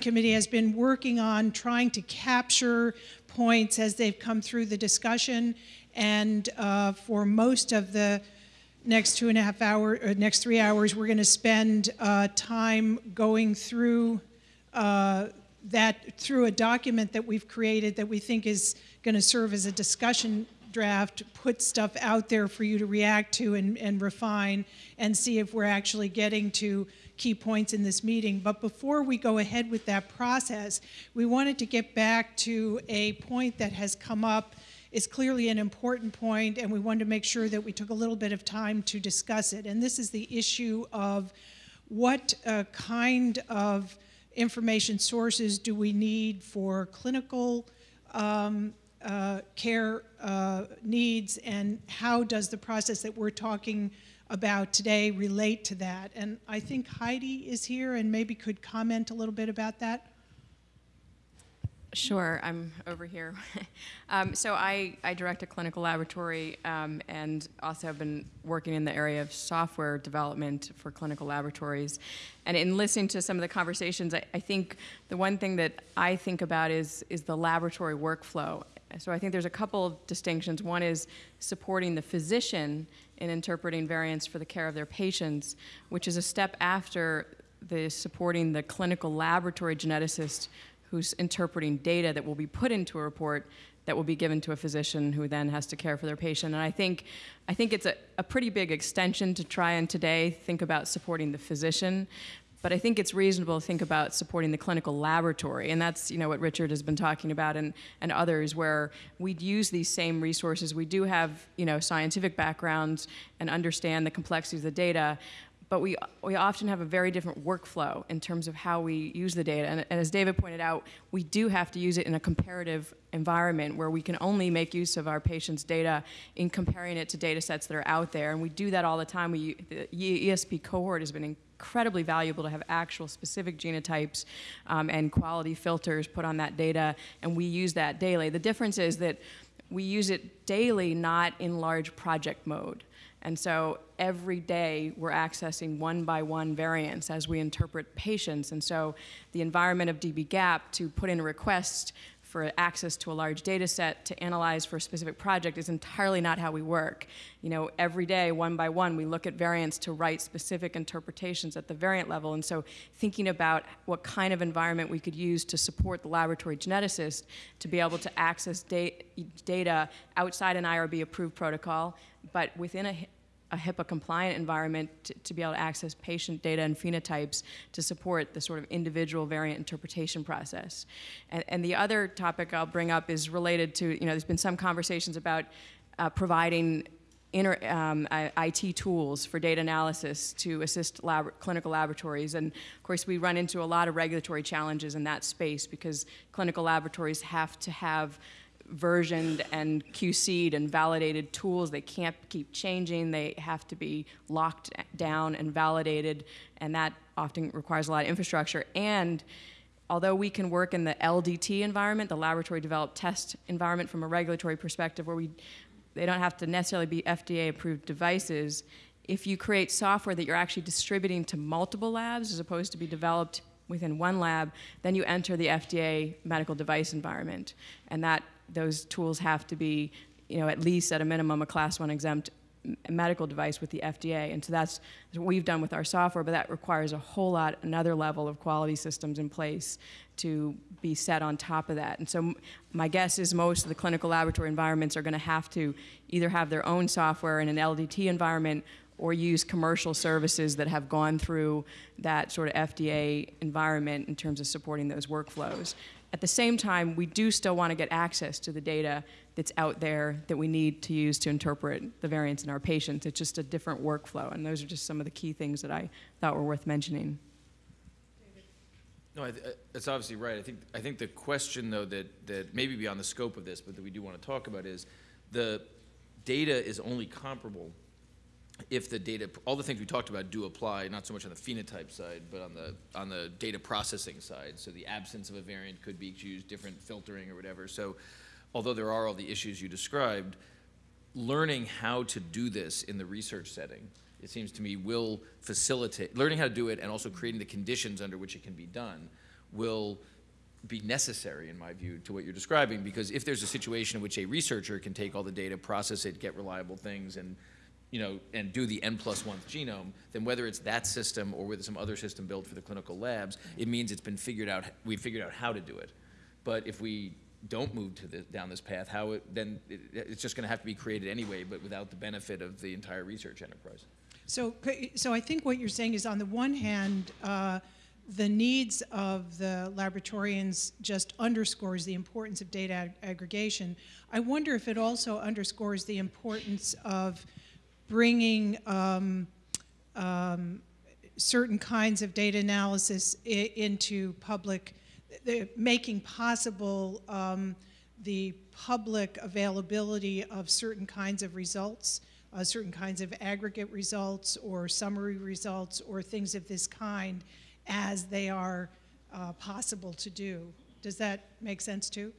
committee has been working on trying to capture points as they've come through the discussion. And uh, for most of the next two and a half hour, uh, next three hours, we're going to spend uh, time going through uh, that through a document that we've created that we think is going to serve as a discussion draft, put stuff out there for you to react to and, and refine and see if we're actually getting to key points in this meeting. But before we go ahead with that process, we wanted to get back to a point that has come up is clearly an important point, and we wanted to make sure that we took a little bit of time to discuss it. And this is the issue of what uh, kind of information sources do we need for clinical um, uh, care uh, needs, and how does the process that we're talking about today relate to that? And I think Heidi is here and maybe could comment a little bit about that. Sure, I'm over here. um, so I, I direct a clinical laboratory um, and also have been working in the area of software development for clinical laboratories. And in listening to some of the conversations, I, I think the one thing that I think about is, is the laboratory workflow. So I think there's a couple of distinctions. One is supporting the physician in interpreting variants for the care of their patients, which is a step after the supporting the clinical laboratory geneticist who's interpreting data that will be put into a report that will be given to a physician who then has to care for their patient. And I think, I think it's a, a pretty big extension to try and today think about supporting the physician. But I think it's reasonable to think about supporting the clinical laboratory. And that's you know, what Richard has been talking about and, and others, where we'd use these same resources. We do have you know, scientific backgrounds and understand the complexities of the data, but we, we often have a very different workflow in terms of how we use the data. And, and, as David pointed out, we do have to use it in a comparative environment where we can only make use of our patients' data in comparing it to data sets that are out there. And we do that all the time. We, the ESP cohort has been incredibly valuable to have actual specific genotypes um, and quality filters put on that data, and we use that daily. The difference is that we use it daily, not in large project mode. And so every day we're accessing one by one variants as we interpret patients. And so the environment of dbGaP to put in a request for access to a large data set to analyze for a specific project is entirely not how we work. You know, every day, one by one, we look at variants to write specific interpretations at the variant level. And so thinking about what kind of environment we could use to support the laboratory geneticist to be able to access da data outside an IRB approved protocol, but within a a HIPAA compliant environment to, to, be able to access patient data and phenotypes to support the sort of individual variant interpretation process. And, and the other topic I'll bring up is related to, you know, there's been some conversations about uh, providing um, IT tools for data analysis to assist lab clinical laboratories. And of course, we run into a lot of regulatory challenges in that space because clinical laboratories have to have versioned and QC'd and validated tools. They can't keep changing. They have to be locked down and validated, and that often requires a lot of infrastructure. And although we can work in the LDT environment, the laboratory developed test environment from a regulatory perspective where we, they don't have to necessarily be FDA approved devices, if you create software that you're actually distributing to multiple labs as opposed to be developed within one lab, then you enter the FDA medical device environment. And that those tools have to be, you know, at least at a minimum a class one exempt medical device with the FDA. And so that's what we've done with our software, but that requires a whole lot, another level of quality systems in place to be set on top of that. And so my guess is most of the clinical laboratory environments are gonna have to either have their own software in an LDT environment or use commercial services that have gone through that sort of FDA environment in terms of supporting those workflows. At the same time, we do still want to get access to the data that's out there that we need to use to interpret the variants in our patients. It's just a different workflow, and those are just some of the key things that I thought were worth mentioning. No, i uh, that's obviously right. I think I think the question though that that maybe beyond the scope of this, but that we do want to talk about is the data is only comparable if the data, all the things we talked about do apply, not so much on the phenotype side, but on the, on the data processing side. So the absence of a variant could be used, different filtering or whatever. So although there are all the issues you described, learning how to do this in the research setting, it seems to me will facilitate, learning how to do it and also creating the conditions under which it can be done will be necessary, in my view, to what you're describing, because if there's a situation in which a researcher can take all the data, process it, get reliable things, and, you know, and do the N plus one genome, then whether it's that system or whether some other system built for the clinical labs, it means it's been figured out, we figured out how to do it. But if we don't move to the, down this path, how it, then it, it's just gonna have to be created anyway, but without the benefit of the entire research enterprise. So, so I think what you're saying is, on the one hand, uh, the needs of the laboratorians just underscores the importance of data ag- aggregation. I wonder if it also underscores the importance of bringing um, um, certain kinds of data analysis into public, making possible um, the public availability of certain kinds of results, uh, certain kinds of aggregate results or summary results or things of this kind as they are uh, possible to do. Does that make sense too?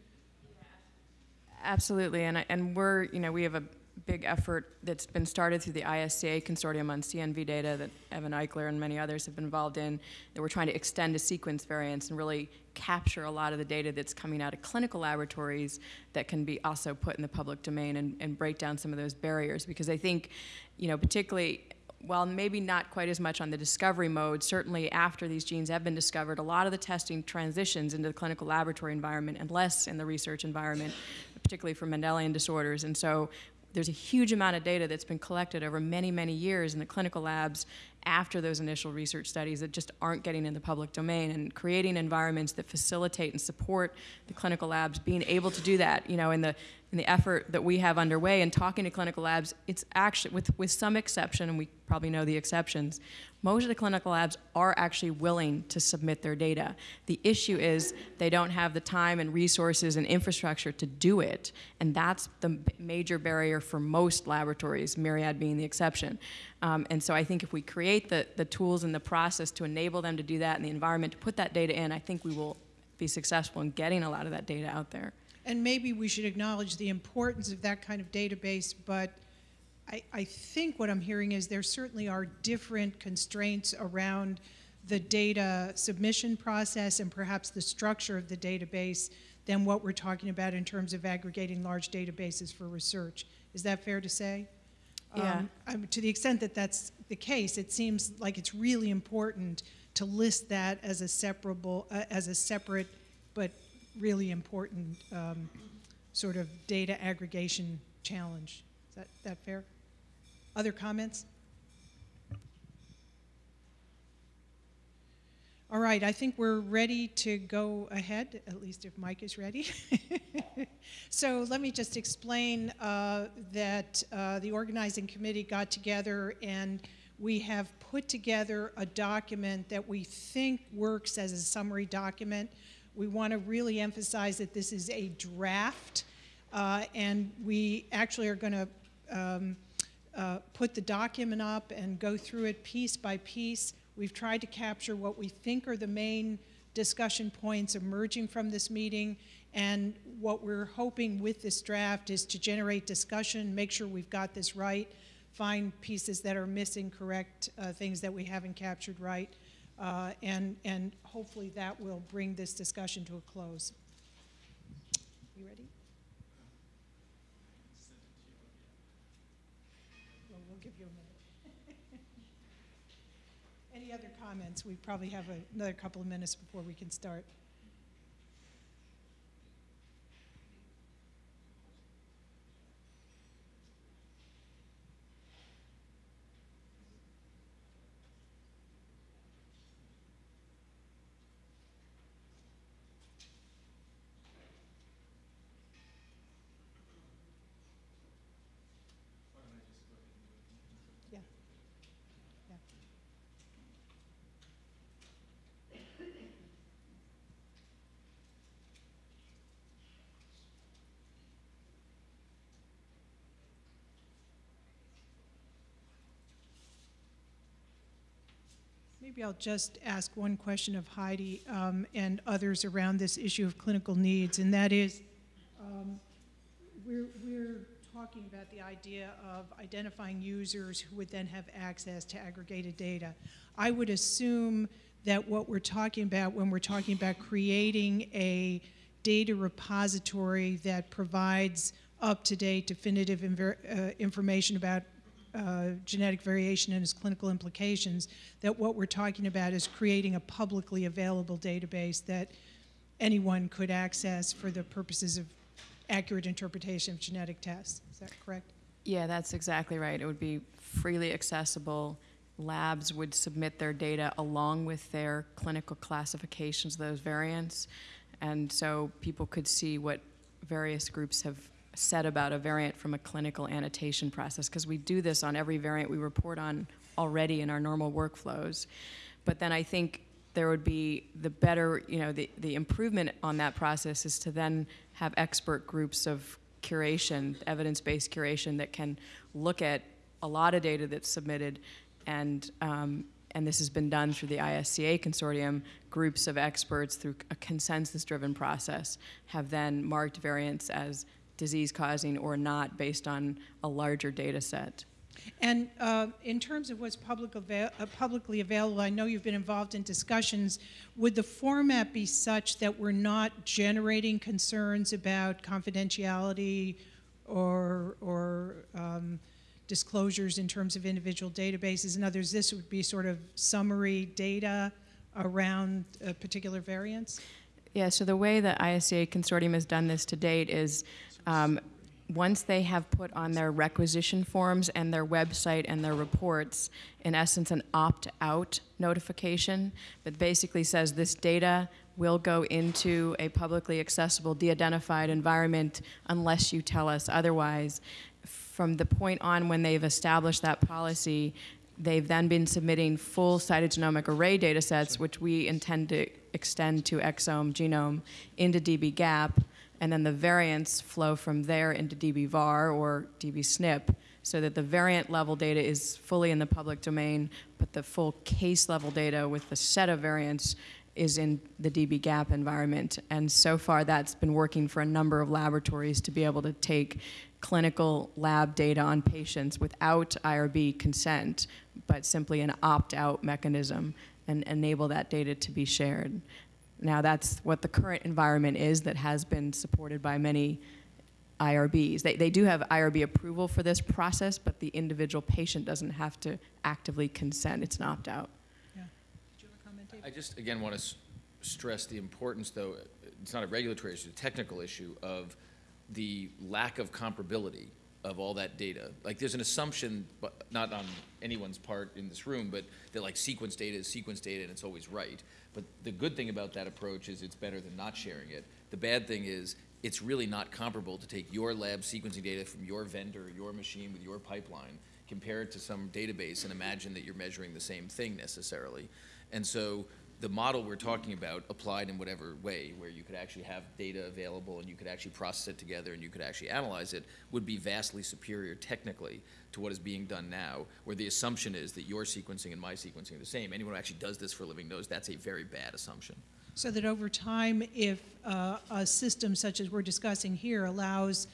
Absolutely, and, and we're, you know, we have a big effort that's been started through the ISCA consortium on CNV data that Evan Eichler and many others have been involved in, that we're trying to extend to sequence variants and really capture a lot of the data that's coming out of clinical laboratories that can be also put in the public domain and, and break down some of those barriers. Because I think, you know, particularly while maybe not quite as much on the discovery mode, certainly after these genes have been discovered, a lot of the testing transitions into the clinical laboratory environment and less in the research environment, particularly for Mendelian disorders. And so there's a huge amount of data that's been collected over many, many years in the clinical labs after those initial research studies that just aren't getting in the public domain and creating environments that facilitate and support the clinical labs being able to do that you know in the in the effort that we have underway and talking to clinical labs it's actually with with some exception and we probably know the exceptions most of the clinical labs are actually willing to submit their data the issue is they don't have the time and resources and infrastructure to do it and that's the major barrier for most laboratories Myriad being the exception um, and so I think if we create the, the tools and the process to enable them to do that and the environment to put that data in, I think we will be successful in getting a lot of that data out there. And maybe we should acknowledge the importance of that kind of database, but I, I think what I'm hearing is there certainly are different constraints around the data submission process and perhaps the structure of the database than what we're talking about in terms of aggregating large databases for research. Is that fair to say? Yeah. Um, I'm- To the extent that that's the case, it seems like it's really important to list that as a separable, uh, as a separate but really important um, sort of data aggregation challenge. Is that, that fair? Other comments? All right, I think we're ready to go ahead, at least if Mike is ready. so let me just explain uh, that uh, the organizing committee got together and we have put together a document that we think works as a summary document. We want to really emphasize that this is a draft, uh, and we actually are going to um, uh, put the document up and go through it piece by piece. We've tried to capture what we think are the main discussion points emerging from this meeting, and what we're hoping with this draft is to generate discussion, make sure we've got this right, find pieces that are missing, correct uh, things that we haven't captured right, uh, and, and hopefully that will bring this discussion to a close. You ready? Well, we'll give you a minute. Any other comments? We probably have a- another couple of minutes before we can start. Maybe I'll just ask one question of Heidi um, and others around this issue of clinical needs, and that is, um, we're, we're talking about the idea of identifying users who would then have access to aggregated data. I would assume that what we're talking about when we're talking about creating a data repository that provides up-to-date definitive uh, information about uh, genetic variation and its clinical implications, that what we're talking about is creating a publicly available database that anyone could access for the purposes of accurate interpretation of genetic tests. Is that correct? Yeah, that's exactly right. It would be freely accessible. Labs would submit their data along with their clinical classifications of those variants. And so people could see what various groups have said about a variant from a clinical annotation process, because we do this on every variant we report on already in our normal workflows. But then I think there would be the better, you know, the, the improvement on that process is to then have expert groups of curation, evidence-based curation that can look at a lot of data that's submitted and um, and this has been done through the ISCA consortium, groups of experts through a consensus-driven process have then marked variants as disease-causing or not based on a larger data set. And uh, in terms of what's public avail- uh, publicly available, I know you've been involved in discussions. Would the format be such that we're not generating concerns about confidentiality or, or um, disclosures in terms of individual databases? In others, this would be sort of summary data around particular variants? Yeah, so the way the ISCA consortium has done this to date is um, once they have put on their requisition forms and their website and their reports, in essence, an opt out notification that basically says this data will go into a publicly accessible, de identified environment unless you tell us otherwise. From the point on when they've established that policy, they've then been submitting full cytogenomic array data sets, which we intend to extend to exome, genome, into dbGaP and then the variants flow from there into dbVAR or dbSNP so that the variant level data is fully in the public domain, but the full case level data with the set of variants is in the dbGaP environment. And so far that's been working for a number of laboratories to be able to take clinical lab data on patients without IRB consent, but simply an opt-out mechanism and enable that data to be shared. Now, that's what the current environment is that has been supported by many IRBs. They, they do have IRB approval for this process, but the individual patient doesn't have to actively consent. It's an opt out. Yeah. Did you have a comment, Dave? I just, again, want to stress the importance, though, it's not a regulatory issue, it's a technical issue of the lack of comparability of all that data. Like, there's an assumption, but not on anyone's part in this room, but that like sequence data is sequence data and it's always right. But the good thing about that approach is it's better than not sharing it. The bad thing is it's really not comparable to take your lab sequencing data from your vendor, your machine with your pipeline, compare it to some database and imagine that you're measuring the same thing necessarily. And so the model we're talking about applied in whatever way, where you could actually have data available and you could actually process it together and you could actually analyze it, would be vastly superior technically to what is being done now, where the assumption is that your sequencing and my sequencing are the same. Anyone who actually does this for a living knows that's a very bad assumption. So that over time, if uh, a system such as we're discussing here allows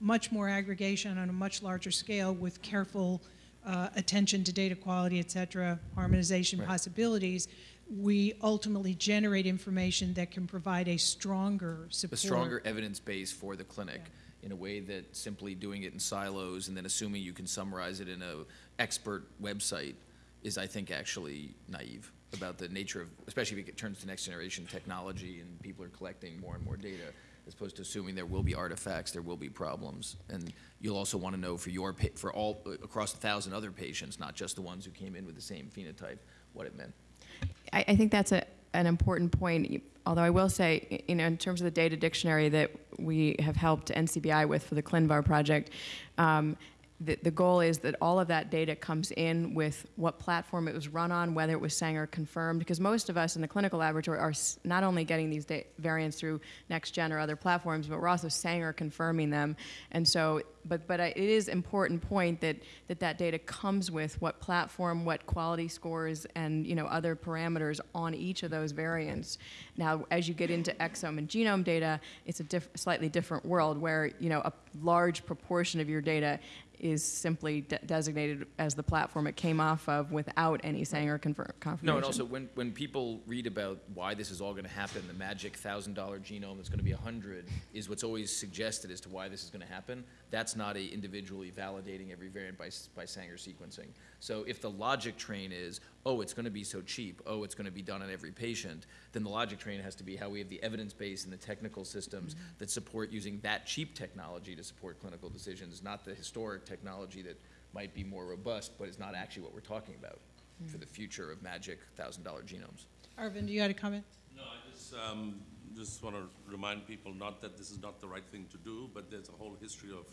much more aggregation on a much larger scale with careful uh, attention to data quality, et cetera, harmonization Right. possibilities, we ultimately generate information that can provide a stronger support. a stronger evidence base for the clinic in a way that simply doing it in silos and then assuming you can summarize it in a expert website is, I think, actually naive about the nature of, especially if it turns to next generation technology and people are collecting more and more data, as opposed to assuming there will be artifacts, there will be problems. And you'll also want to know for your, for all, uh, across a thousand other patients, not just the ones who came in with the same phenotype, what it meant. I, I think that's a, an important point. Although I will say, you know, in terms of the data dictionary that we have helped NCBI with for the ClinVar project, um, the, the goal is that all of that data comes in with what platform it was run on, whether it was Sanger confirmed, because most of us in the clinical laboratory are not only getting these variants through NextGen or other platforms, but we're also Sanger confirming them. And so, but, but I, it is important point that, that that data comes with what platform, what quality scores, and you know other parameters on each of those variants. Now, as you get into exome and genome data, it's a diff- slightly different world where you know a large proportion of your data is simply de- designated as the platform it came off of without any Sanger confir- confirmation. No, and also when, when people read about why this is all going to happen, the magic thousand dollar genome that's going to be a hundred is what's always suggested as to why this is going to happen. That's not a individually validating every variant by, by Sanger sequencing. So if the logic train is, oh, it's going to be so cheap, oh, it's going to be done on every patient, then the logic train has to be how we have the evidence base and the technical systems that support using that cheap technology to support clinical decisions, not the historic technology that might be more robust, but is not actually what we're talking about for the future of magic thousand dollar genomes. Arvin, do you had a comment? No, I just, um, just want to remind people, not that this is not the right thing to do, but there's a whole history of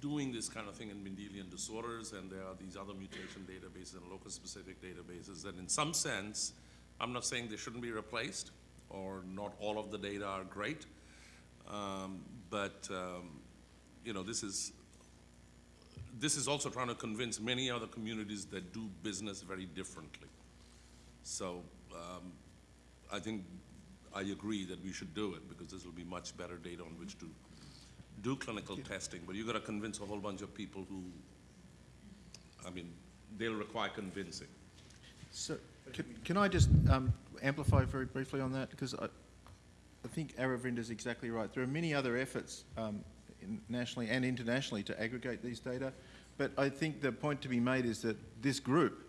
doing this kind of thing in Mendelian disorders, and there are these other mutation databases and locus-specific databases that in some sense, I'm not saying they shouldn't be replaced, or not all of the data are great, um, but, um, you know, this is, this is also trying to convince many other communities that do business very differently. So, um, I think, I agree that we should do it, because this will be much better data on which to do clinical testing, but you've gotta convince a whole bunch of people who, I mean, they'll require convincing. So, can, can I just um, amplify very briefly on that? Because I, I think Aravinda's exactly right. There are many other efforts um, in- nationally and internationally to aggregate these data, but I think the point to be made is that this group,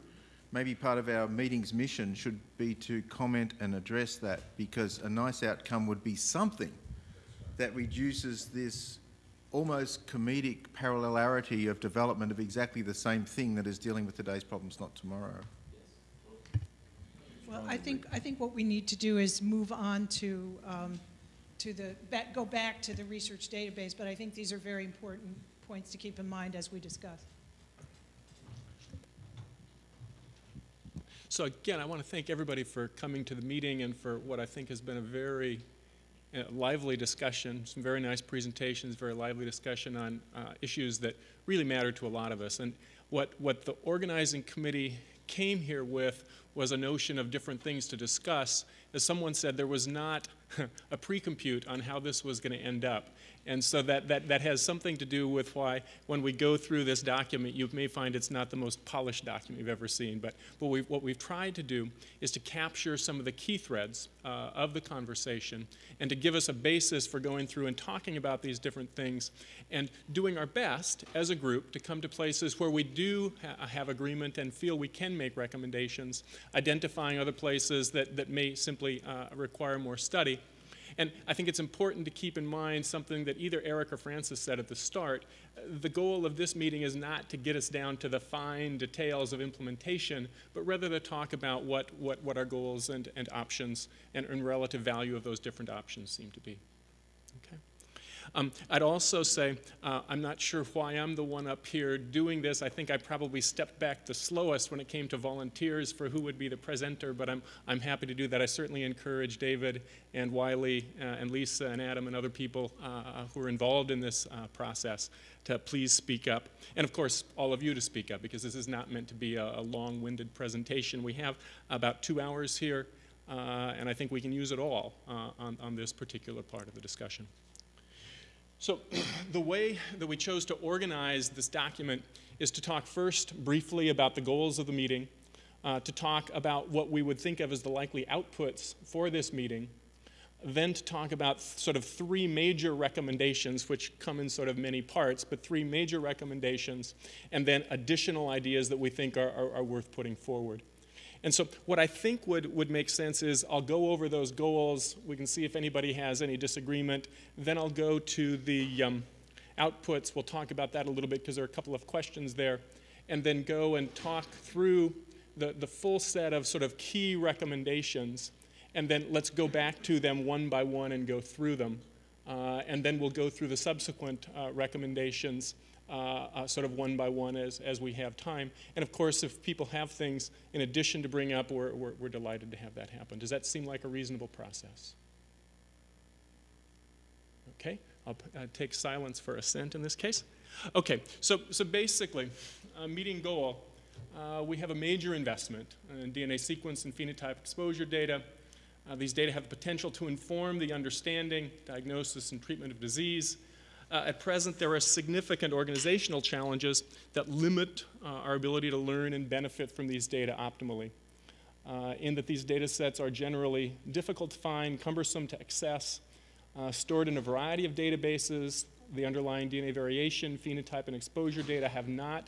maybe part of our meeting's mission should be to comment and address that, because a nice outcome would be something that reduces this almost comedic parallelity of development of exactly the same thing that is dealing with today's problems, not tomorrow. Well, I think, I think what we need to do is move on to, um, to the, back- go back to the research database, but I think these are very important points to keep in mind as we discuss. So again, I want to thank everybody for coming to the meeting and for what I think has been a very uh, lively discussion, some very nice presentations, very lively discussion on uh, issues that really matter to a lot of us. And what, what the organizing committee came here with was a notion of different things to discuss. As someone said, there was not a pre-compute on how this was going to end up. And so that, that, that has something to do with why, when we go through this document, you may find it's not the most polished document you've ever seen. But what we've, what we've tried to do is to capture some of the key threads uh, of the conversation and to give us a basis for going through and talking about these different things and doing our best as a group to come to places where we do ha- have agreement and feel we can make recommendations, identifying other places that, that may simply uh, require more study. And I think it's important to keep in mind something that either Eric or Francis said at the start. Uh, The goal of this meeting is not to get us down to the fine details of implementation, but rather to talk about what, what, what our goals and, and options and, and relative value of those different options seem to be. Um, I'd also say, uh, I'm not sure why I'm the one up here doing this. I think I probably stepped back the slowest when it came to volunteers for who would be the presenter, but I'm, I'm happy to do that. I certainly encourage David and Wiley uh, and Lisa and Adam and other people uh, who are involved in this uh, process to please speak up. And of course, all of you to speak up, because this is not meant to be a, a long-winded presentation. We have about two hours here, uh, and I think we can use it all uh, on, on this particular part of the discussion. So the way that we chose to organize this document is to talk first briefly about the goals of the meeting, uh, to talk about what we would think of as the likely outputs for this meeting, then to talk about sort of three major recommendations, which come in sort of many parts, but three major recommendations, and then additional ideas that we think are, are, are worth putting forward. And so, what I think would, would make sense is I'll go over those goals. We can see if anybody has any disagreement. Then I'll go to the um, outputs. We'll talk about that a little bit because there are a couple of questions there. And then go and talk through the, the full set of sort of key recommendations. And then let's go back to them one by one and go through them. Uh, and then we'll go through the subsequent uh, recommendations uh, uh, sort of one by one as, as we have time. And of course, if people have things in addition to bring up, we're, we're, we're delighted to have that happen. Does that seem like a reasonable process? Okay, I'll uh, take silence for assent in this case. Okay, so, so basically, uh, meeting goal, uh, we have a major investment in DNA sequence and phenotype exposure data. Uh, these data have the potential to inform the understanding, diagnosis, and treatment of disease. Uh, At present, there are significant organizational challenges that limit uh, our ability to learn and benefit from these data optimally. Uh, in that these data sets are generally difficult to find, cumbersome to access, uh, stored in a variety of databases. The underlying DNA variation, phenotype, and exposure data have not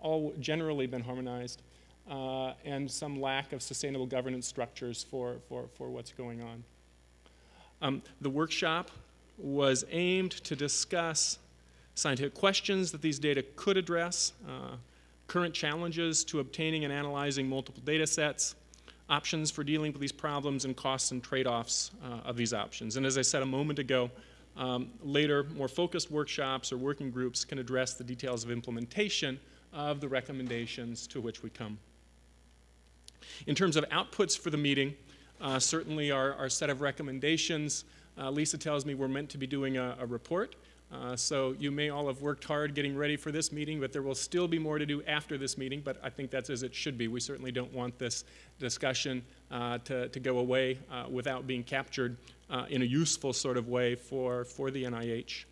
all generally been harmonized, uh, and some lack of sustainable governance structures for, for, for what's going on. Um, the workshop was aimed to discuss scientific questions that these data could address, uh, current challenges to obtaining and analyzing multiple data sets, options for dealing with these problems, and costs and trade-offs uh, of these options. And as I said a moment ago, um, later, more focused workshops or working groups can address the details of implementation of the recommendations to which we come. In terms of outputs for the meeting, uh, certainly our, our set of recommendations, uh, Lisa tells me we're meant to be doing a, a report. Uh, so you may all have worked hard getting ready for this meeting, but there will still be more to do after this meeting, but I think that's as it should be. We certainly don't want this discussion uh, to, to go away uh, without being captured uh, in a useful sort of way for, for the NIH.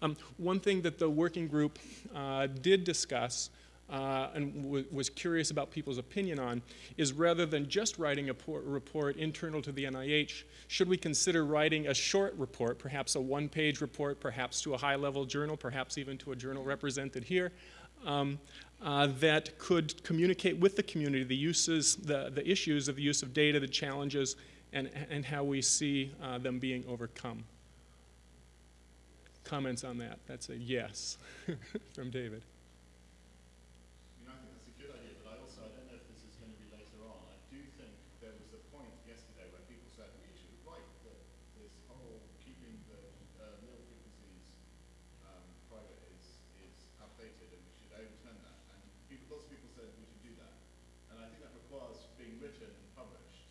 Um, one thing that the working group uh, did discuss uh, and was curious about people's opinion on is rather than just writing a report internal to the NIH, should we consider writing a short report, perhaps a one page report, perhaps to a high level journal, perhaps even to a journal represented here? Um, uh, that could communicate with the community the uses, the, the issues of the use of data, the challenges, and, and how we see uh, them being overcome. Comments on that? That's a yes from David. I mean, I think that's a good idea, but I also, I don't know if this is going to be later on. I do think there was a point yesterday where people said we should write that this whole keeping the uh, allele frequencies um, private is, is outdated and we should overturn that. And people, lots of people said we should do that. And I think that requires being written and published.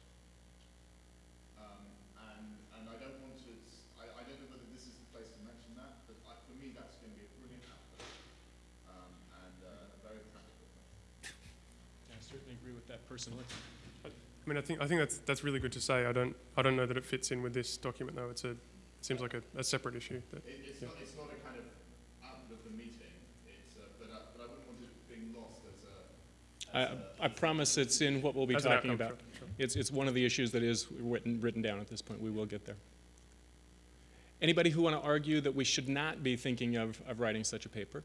Um, and, and I don't want to, s- I, I don't know whether this is the place to mention that, but I, for me, that's going to be a brilliant output. Um, and uh, a very practical thing. I certainly agree with that personally. I mean, I think I think that's that's really good to say. I don't I don't know that it fits in with this document though. It's a it seems like a, a separate issue. That, It, it's not, it's not a kind of output of the meeting, it's, uh, but, uh, but I wouldn't want it being lost as a, I, I promise it's in what we'll be talking about. sure, sure. It's, it's one of the issues that is written, written down at this point. We will get there. Anybody who want to argue that we should not be thinking of, of writing such a paper?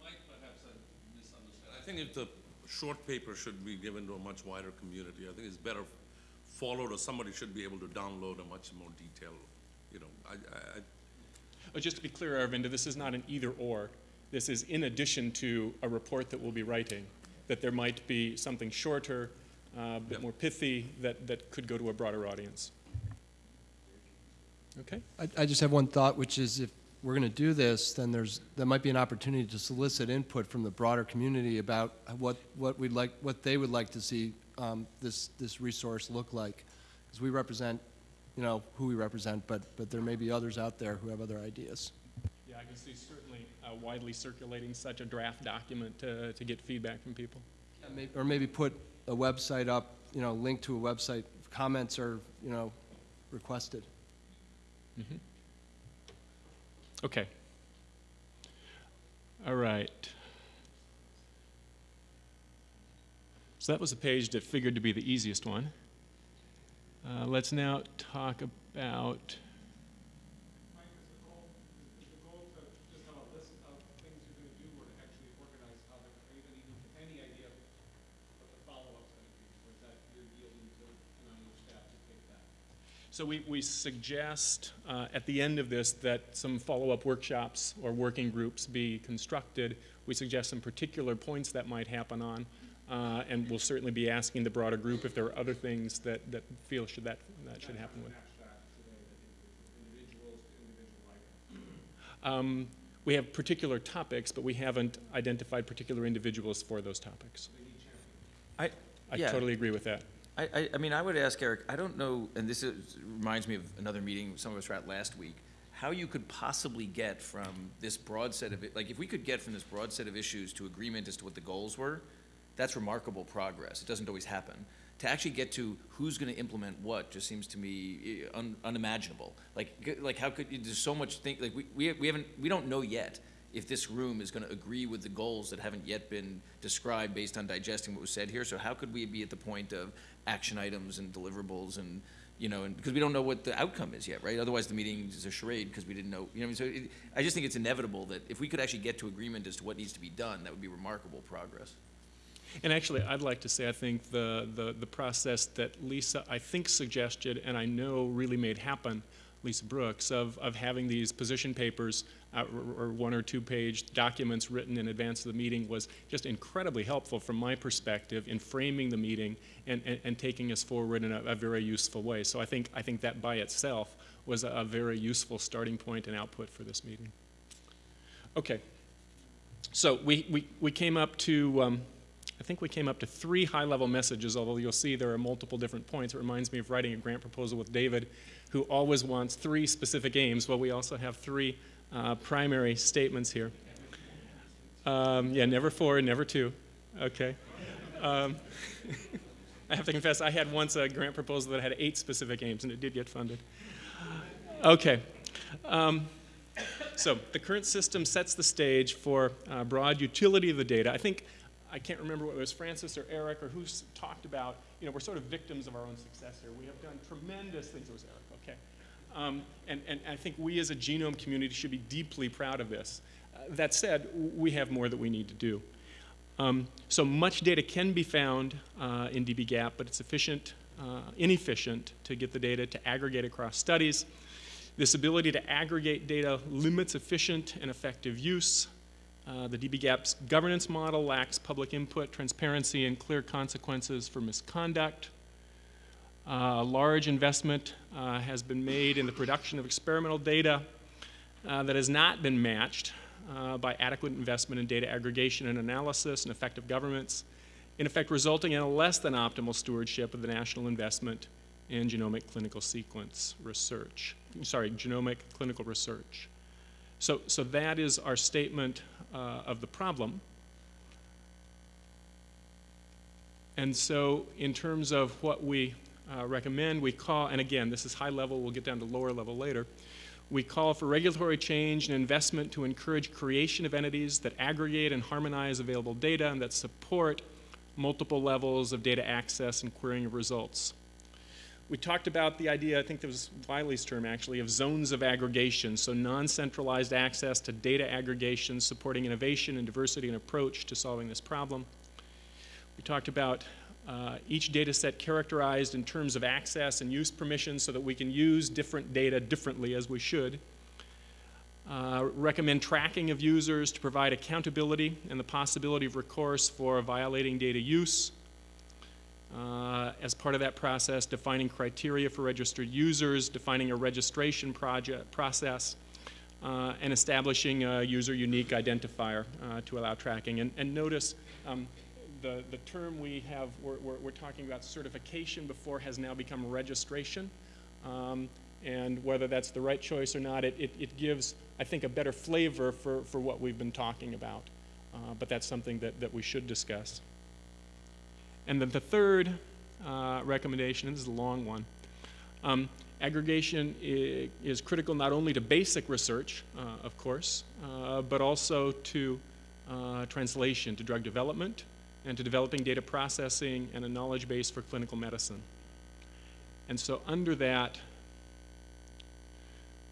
Mike, perhaps I misunderstand. I think if the short paper should be given to a much wider community, I think it's better followed, or somebody should be able to download a much more detailed, you know, I, I, I just to be clear, Aravinda, this is not an either-or. This is in addition to a report that we'll be writing, that there might be something shorter, uh, a bit Yep. more pithy, that, that could go to a broader audience. Okay? I, I just have one thought, which is if we're going to do this, then there's, there might be an opportunity to solicit input from the broader community about what, what we'd like, what they would like to see um, this, this resource look like. Because we represent, you know, who we represent, but, but there may be others out there who have other ideas. Yeah, I can see certainly uh, widely circulating such a draft document to, to get feedback from people. May- Or maybe put a website up, you know, link to a website, comments are, you know, requested. Okay. All right. So that was a page that figured to be the easiest one. Uh, let's now talk about. Mike, is the goal, is the goal to just have a list of things you're gonna do, or to actually organize how the, are you gonna even get any idea of what the follow-up's gonna be? Or is that you're yielding to, NIH staff to take that? So we, we suggest uh, at the end of this that some follow-up workshops or working groups be constructed. We suggest some particular points that might happen on, uh, and we'll certainly be asking the broader group if there are other things that, that feel should that, that should happen with. Abstract today, that individuals to individual items. Um, we have particular topics, but we haven't identified particular individuals for those topics. I, I Yeah. totally agree with that. I, I, I mean, I would ask Eric, I don't know, and this is, reminds me of another meeting some of us were at last week, how you could possibly get from this broad set of, like, if we could get from this broad set of issues to agreement as to what the goals were, that's remarkable progress. It doesn't always happen. to actually get to who's going to implement what just seems to me eh, un, unimaginable. Like, like how could, you, there's so much think, like, we, we we haven't, we don't know yet if this room is going to agree with the goals that haven't yet been described based on digesting what was said here. So how could we be at the point of action items and deliverables and, you know, and, because we don't know what the outcome is yet, right? Otherwise, the meeting is a charade because we didn't know, you know, I mean, so it, I just think it's inevitable that if we could actually get to agreement as to what needs to be done, that would be remarkable progress. And actually, I'd like to say, I think the, the, the process that Lisa, I think, suggested, and I know really made happen, Lisa Brooks, of, of having these position papers uh, or, one or two page documents written in advance of the meeting was just incredibly helpful from my perspective in framing the meeting and, and, and taking us forward in a, a very useful way. So I think, I think that by itself was a, a very useful starting point and output for this meeting. Okay. So we, we, we came up to, um, I think we came up to three high-level messages, although you'll see there are multiple different points. It reminds me of writing a grant proposal with David, who always wants three specific aims. Well, we also have three uh, primary statements here. Um, yeah, never four, never two. Okay. Um, I have to confess, I had once a grant proposal that had eight specific aims, and it did get funded. Okay. Um, so the current system sets the stage for uh, broad utility of the data. I think, I can't remember what it was Francis or Eric or who's talked about, you know, we're sort of victims of our own success here. We have done tremendous things. It was Eric, okay. Um, and, and I think we as a genome community should be deeply proud of this. Uh, that said, we have more that we need to do. Um, so much data can be found uh, in dbGaP, but it's efficient, uh, inefficient to get the data to aggregate across studies. This ability to aggregate data limits efficient and effective use. Uh, the dbGaP's governance model lacks public input, transparency, and clear consequences for misconduct. Uh, large investment uh, has been made in the production of experimental data uh, that has not been matched uh, by adequate investment in data aggregation and analysis and effective governments, in effect resulting in a less than optimal stewardship of the national investment in genomic clinical sequence research. Sorry, genomic clinical research. So, so that is our statement uh, of the problem. And so in terms of what we uh, recommend, we call, and again, this is high level, we'll get down to lower level later, we call for regulatory change and investment to encourage creation of entities that aggregate and harmonize available data and that support multiple levels of data access and querying of results. We talked about the idea, I think that was Wiley's term actually, of zones of aggregation, so non-centralized access to data aggregation supporting innovation and diversity and approach to solving this problem. We talked about uh, each data set characterized in terms of access and use permissions so that we can use different data differently as we should. Uh, recommend tracking of users to provide accountability and the possibility of recourse for violating data use. Uh, as part of that process, defining criteria for registered users, defining a registration project process, uh, and establishing a user unique identifier uh, to allow tracking. And, and notice um, the, the term we have, we're, we're, we're, talking about certification before has now become registration. Um, and whether that's the right choice or not, it, it, it, gives, I think, a better flavor for, for what we've been talking about. Uh, but that's something that, that we should discuss. And then the third uh, recommendation, this is a long one, um, aggregation is critical not only to basic research, uh, of course, uh, but also to uh, translation, to drug development, and to developing data processing and a knowledge base for clinical medicine. And so under that,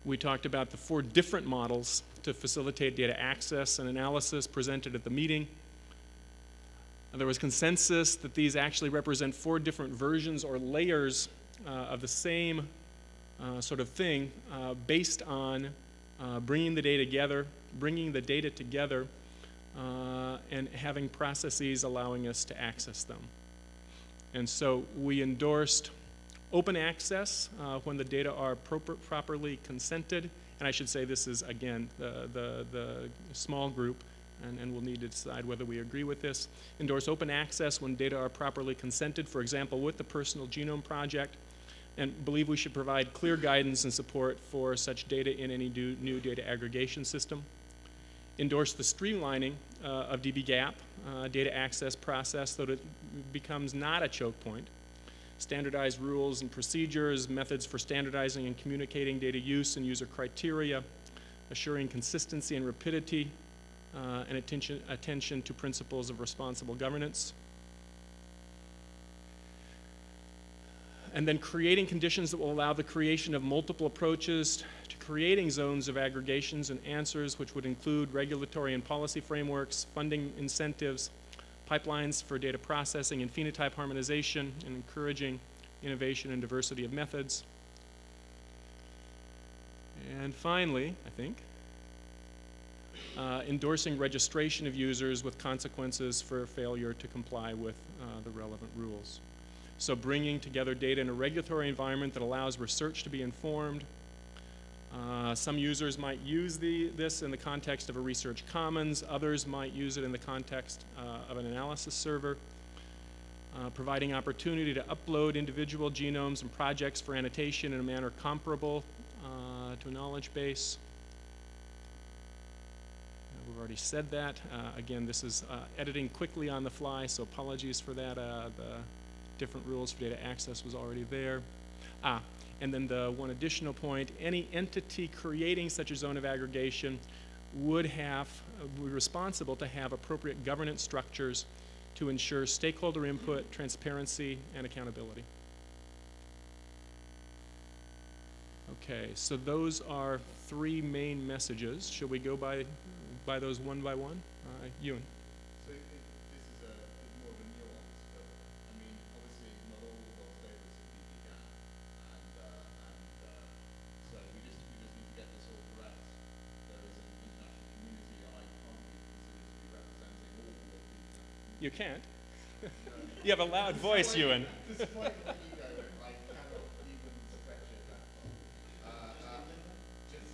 we talked about the four different models to facilitate data access and analysis presented at the meeting. There was consensus that these actually represent four different versions or layers uh, of the same uh, sort of thing uh, based on uh, bringing the data together, bringing the data together uh, and having processes allowing us to access them. And so we endorsed open access uh, when the data are proper, properly consented. And I should say this is, again, the, the, the small group, and, and we'll need to decide whether we agree with this. Endorse open access when data are properly consented, for example, with the Personal Genome Project, and believe we should provide clear guidance and support for such data in any new, data aggregation system endorse the streamlining uh, of dbGaP uh, data access process so that it becomes not a choke point. standardized rules and procedures, methods for standardizing and communicating data use and user criteria, assuring consistency and rapidity, uh, and attention, attention to principles of responsible governance. And then creating conditions that will allow the creation of multiple approaches to creating zones of aggregations and answers, which would include regulatory and policy frameworks, funding incentives, pipelines for data processing and phenotype harmonization, and encouraging innovation and diversity of methods. And finally, I think, uh, endorsing registration of users with consequences for failure to comply with uh, the relevant rules. So bringing together data in a regulatory environment that allows research to be informed. Uh, some users might use the, this in the context of a research commons. Others might use it in the context uh, of an analysis server. Uh, providing opportunity to upload individual genomes and projects for annotation in a manner comparable uh, to a knowledge base. We've already said that. Uh, again, this is uh, editing quickly on the fly, so apologies for that. Uh, the different rules for data access was already there. Ah, and then the one additional point, any entity creating such a zone of aggregation would have, be responsible to have appropriate governance structures to ensure stakeholder input, transparency, and accountability. Okay, so those are three main messages. Shall we go by, by those one by one? Uh, Ewan? So this is a more of a nuance, but I mean, obviously not all of those data is in dbGaP, and uh, and uh, so we just we just need to get this all correct. There is an international community I can't be considered to be representing all of the You can't. you have a loud voice, Ewan. Despite my ego, I cannot even stretch it that far. Uh, uh, just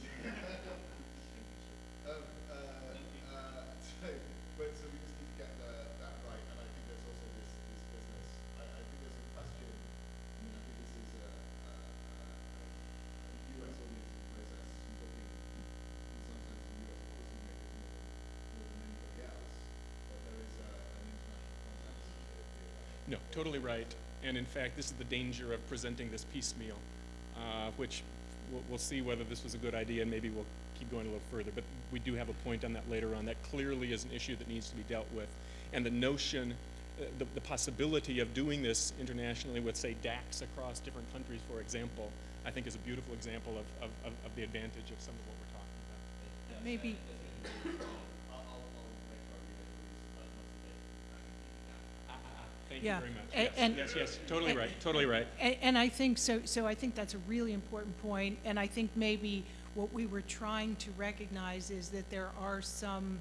um, uh, uh, so, but so we just need to get the, that right, and I think there's also this, this business. I, I think there's a question. I mean, I think this is a, a, a, a U.S. oriented process. You're talking, in some sense, the U.S. policymakers more, more than anybody else, but there is a, an international context to be totally right. And in fact, this is the danger of presenting this piecemeal, uh, which we'll, we'll see whether this was a good idea and maybe we'll keep going a little further. But we do have a point on that later on. That clearly is an issue that needs to be dealt with. And the notion, uh, the, the possibility of doing this internationally with, say, DACs across different countries, for example, I think is a beautiful example of, of, of, of the advantage of some of what we're talking about. Maybe, I'll, I'll, I'll make sure I read it, release as much as they can Thank Yeah, you very much. Yes, and- yes, yes, totally and- right, totally right. And, and I think so, so I think that's a really important point, and I think maybe what we were trying to recognize is that there are some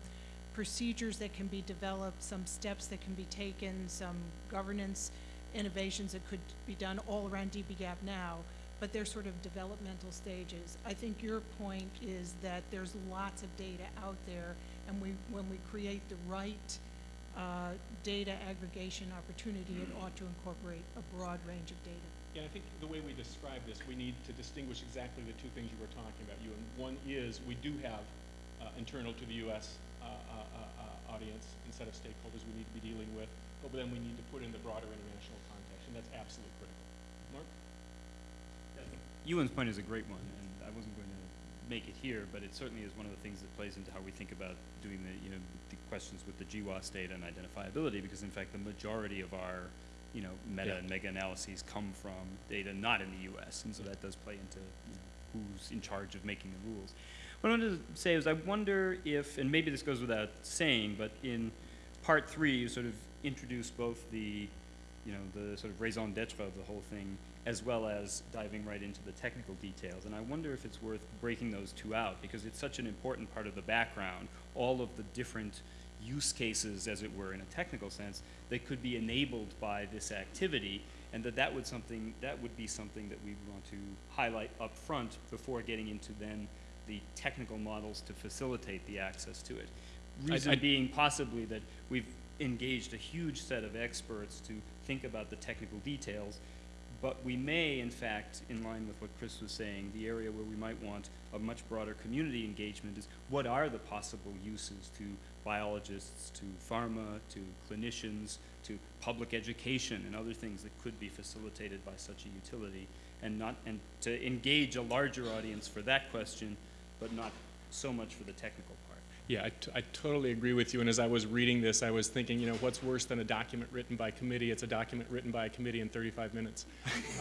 procedures that can be developed, some steps that can be taken, some governance innovations that could be done all around DBGAP now, but they're sort of developmental stages. I think your point is that there's lots of data out there, and we, when we create the right uh, data aggregation opportunity, it ought to incorporate a broad range of data. Yeah, I think the way we describe this, we need to distinguish exactly the two things you were talking about, you. And one is, we do have uh, internal to the U.S. Uh, uh, uh, uh, audience and set of stakeholders we need to be dealing with, but then we need to put in the broader international context, and that's absolutely critical. Mark? Ewan's point is a great one, and I wasn't going to make it here, but it certainly is one of the things that plays into how we think about doing the, you know, the questions with the GWAS data and identifiability, because in fact, the majority of our, you know, meta Yeah. and mega analyses come from data not in the U.S., and so that does play into you know, who's in charge of making the rules. What I wanted to say is, I wonder if, and maybe this goes without saying, but in part three, you sort of introduce both the you know, the sort of raison d'etre of the whole thing, as well as diving right into the technical details. And I wonder if it's worth breaking those two out, because it's such an important part of the background, all of the different use cases, as it were, in a technical sense, that could be enabled by this activity, and that that would something that would be something that we want to highlight up front before getting into then the technical models to facilitate the access to it. I- Reason I- being possibly that we've engaged a huge set of experts to think about the technical details, but we may, in fact, in line with what Chris was saying, the area where we might want a much broader community engagement is what are the possible uses to biologists to pharma to clinicians to public education and other things that could be facilitated by such a utility and not and to engage a larger audience for that question but not so much for the technical. Yeah, I, totally agree with you. And as I was reading this, I was thinking, you know, what's worse than a document written by committee? It's a document written by a committee in 35 minutes.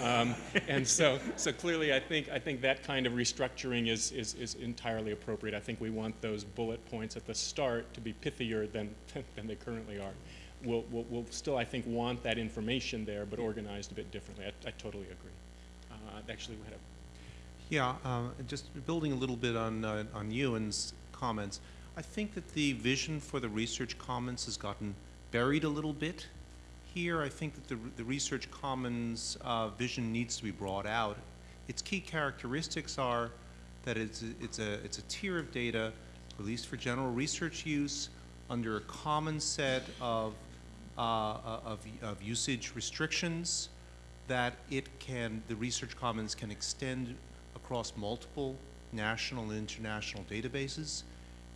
Um, and so, so clearly, I think I think that kind of restructuring is, is is entirely appropriate. I think we want those bullet points at the start to be pithier than than they currently are. We'll, we'll, we'll still, I think, want that information there, but organized a bit differently. I, I totally agree. Uh, actually, we had a Yeah, um, just building a little bit on, uh, on Ewan's comments, I think that the vision for the Research Commons has gotten buried a little bit. Here, I think that the, the Research Commons uh, vision needs to be brought out. Its key characteristics are that it's a, it's a, it's a tier of data released for general research use under a common set of, uh, of, of usage restrictions that it can, the Research Commons can extend across multiple national and international databases,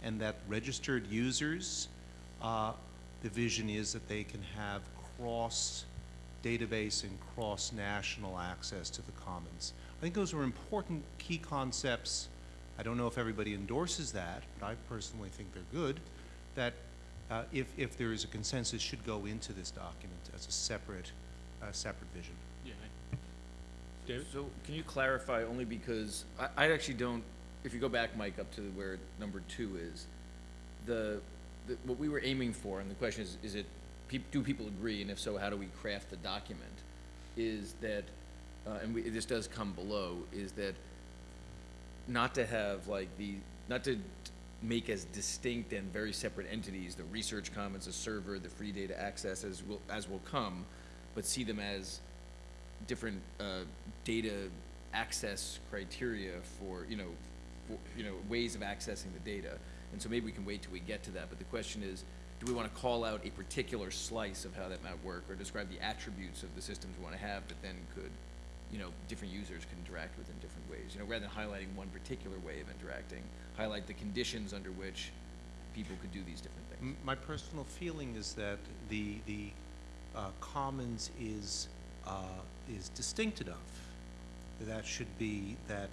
and that registered users, uh, the vision is that they can have cross database and cross national access to the commons. I think those are important key concepts. I don't know if everybody endorses that, but I personally think they're good. That uh, if, if there is a consensus, should go into this document as a separate, uh, separate vision. yeah. David. So can you clarify, only because I, I actually don't, if you go back, Mike, up to where number two is, the, the, what we were aiming for, and the question is, is it, do people agree, and if so, how do we craft the document? Is that, uh, and we, this does come below, is that not to have like the, not to make as distinct and very separate entities, the research commons, the server, the free data access as will, as will come, but see them as different uh, data access criteria for you know you know ways of accessing the data. And so maybe we can wait till we get to that but the question is do we want to call out a particular slice of how that might work or describe the attributes of the systems we want to have that then could you know different users can interact with in different ways? You know rather than highlighting one particular way of interacting highlight the conditions under which people could do these different things. My personal feeling is that the, the uh, commons is, uh, is distinct enough. That should be, that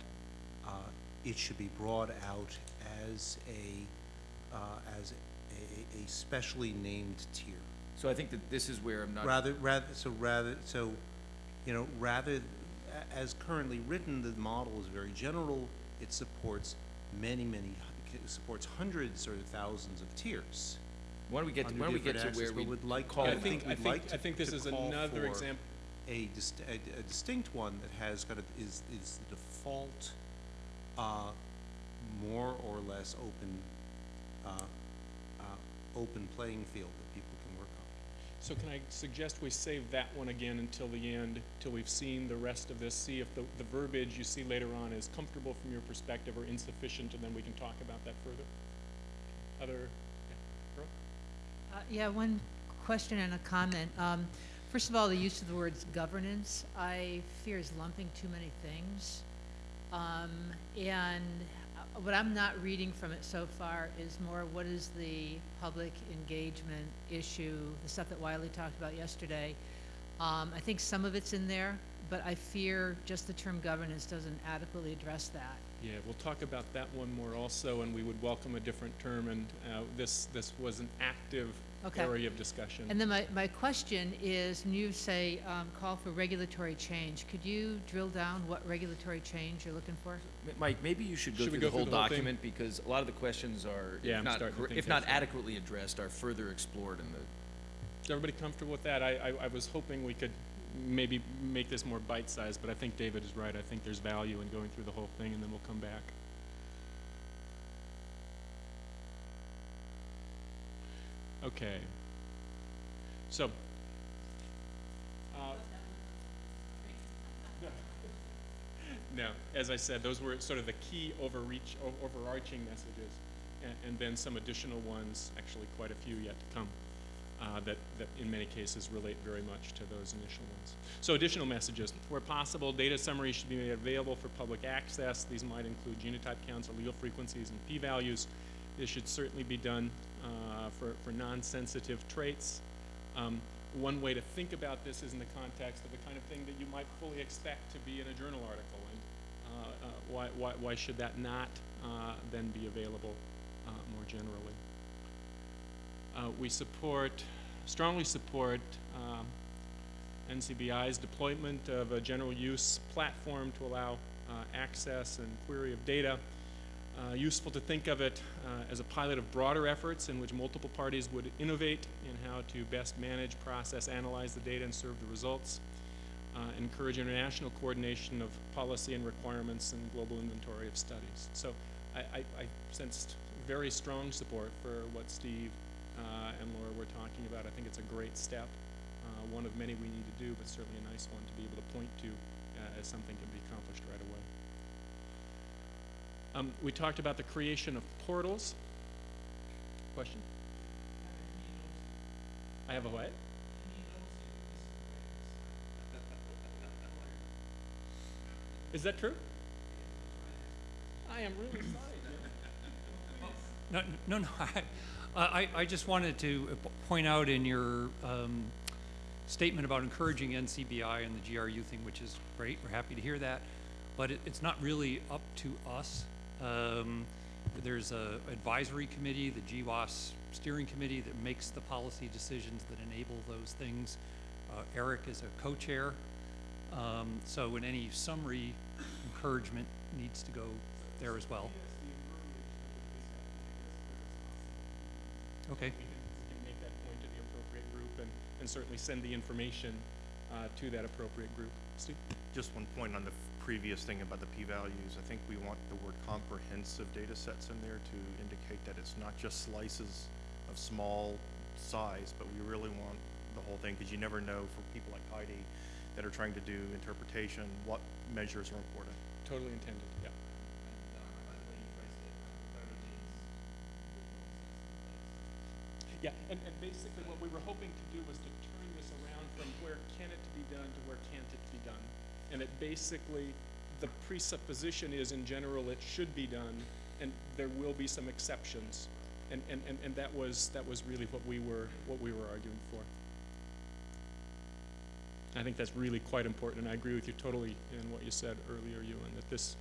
it should be brought out as a, uh, as a, a specially named tier. so i think that this is where i'm not Rather, rather, so rather, so, you know, rather, as currently written, the model is very general. It supports many, many, it supports hundreds or thousands of tiers. why don't we get to, under why don't we get to where we would like- call I it- think, I we'd think, like I to- think this is call another for example. A dist- a, a distinct one that has kind of, is, is the default, uh, more or less open, uh, uh, open playing field that people can work on. So can I suggest we save that one again until the end, till we've seen the rest of this, see if the, the verbiage you see later on is comfortable from your perspective or insufficient, and then we can talk about that further? Other, yeah, Brooke? Uh, Yeah, one question and a comment. Um, First of all, the use of the words governance, I fear is lumping too many things. Um, And what I'm not reading from it so far is more what is the public engagement issue, the stuff that Wiley talked about yesterday. Um, I think some of it's in there, but I fear just the term governance doesn't adequately address that. Yeah, we'll talk about that one more also, and we would welcome a different term, and uh, this, this was an active Okay. area of discussion. And then my, my question is, when you say, um, call for regulatory change, could you drill down what regulatory change you're looking for? M- Mike, maybe you should go Should we through go the whole through the whole thing? document, because a lot of the questions are, Yeah, if I'm not, starting to cor- think if not right. adequately addressed, are further explored in the, Is everybody comfortable with that? I, I, I was hoping we could maybe make this more bite-sized, but I think David is right. I think there's value in going through the whole thing, and then we'll come back. Okay. So. uh, No, as I said, those were sort of the key overreach, overarching messages, and, and then some additional ones, actually quite a few yet to come, uh, that, that in many cases relate very much to those initial ones. So additional messages, where possible, data summaries should be made available for public access. These might include genotype counts, allele frequencies, and p-values. This should certainly be done uh, for, for non-sensitive traits. Um, one way to think about this is in the context of the kind of thing that you might fully expect to be in a journal article. And uh, uh, why, why, why should that not uh, then be available uh, more generally? Uh, we support, strongly support um, NCBI's deployment of a general use platform to allow access and query of data. Uh, useful to think of it uh, as a pilot of broader efforts in which multiple parties would innovate in how to best manage, process, analyze the data, and serve the results. Uh, encourage international coordination of policy and requirements and global inventory of studies. So I, I, I sensed very strong support for what Steve uh, and Laura were talking about. I think it's a great step, uh, one of many we need to do, but certainly a nice one to be able to point to uh, as something can be accomplished right away. Um, we talked about the creation of portals. Question? I have a what? Is that true? I am really sorry. No, no, no. I, I, I just wanted to point out in your um, statement about encouraging NCBI and the GRU thing, which is great. We're happy to hear that. But it, it's not really up to us. Um, there's a advisory committee, the GWAS steering committee, that makes the policy decisions that enable those things. Uh, Eric is a co-chair. Um, so in any summary, encouragement needs to go there as well. Okay. We can, make that point to the appropriate group and, and certainly send the information uh, to that appropriate group. Steve? Just one point on the f- previous thing about the p-values. I think we want the word comprehensive data sets in there to indicate that it's not just slices of small size, but we really want the whole thing, because you never know for people like Heidi that are trying to do interpretation, what measures are important. Totally intended, yeah. Yeah, and, and basically what we were hoping to do was to turn this around from where can it be done to where can't it be done. And it basically, the presupposition is in general it should be done, and there will be some exceptions. And, and, and, and that was that was really what we were what we were arguing for. I think that's really quite important, and I agree with you totally in what you said earlier, Ewan, that this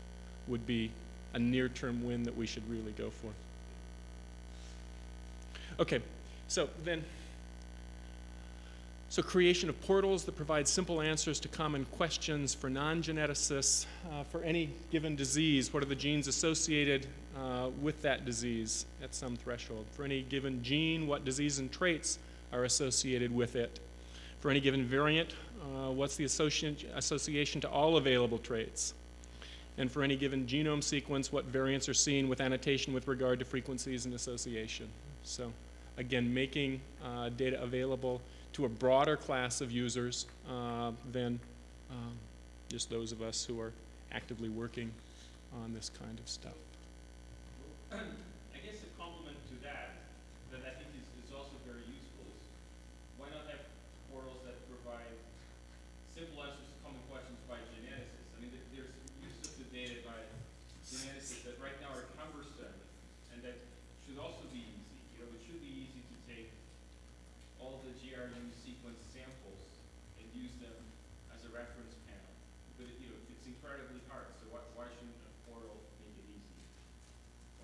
would be a near-term win that we should really go for. Okay, so then, so creation of portals that provide simple answers to common questions for non-geneticists uh, for any given disease. What are the genes associated uh, with that disease at some threshold? For any given gene, what disease and traits are associated with it? For any given variant, uh, what's the associ association to all available traits? And for any given genome sequence, what variants are seen with annotation with regard to frequencies and association? So again, making uh, data available to a broader class of users uh, than um, just those of us who are actively working on this kind of stuff. I guess a complement to that, that I think is, is also very useful is why not have portals that provide simple answers to common questions by geneticists? I mean, there- there's use of the data by geneticists that right now are cumbersome and that should also be easy. You know, it should be easy to take all the GRU sequence samples and use them as a reference panel. But, it- you know, it's incredibly hard, so why, why shouldn't a portal make it easy?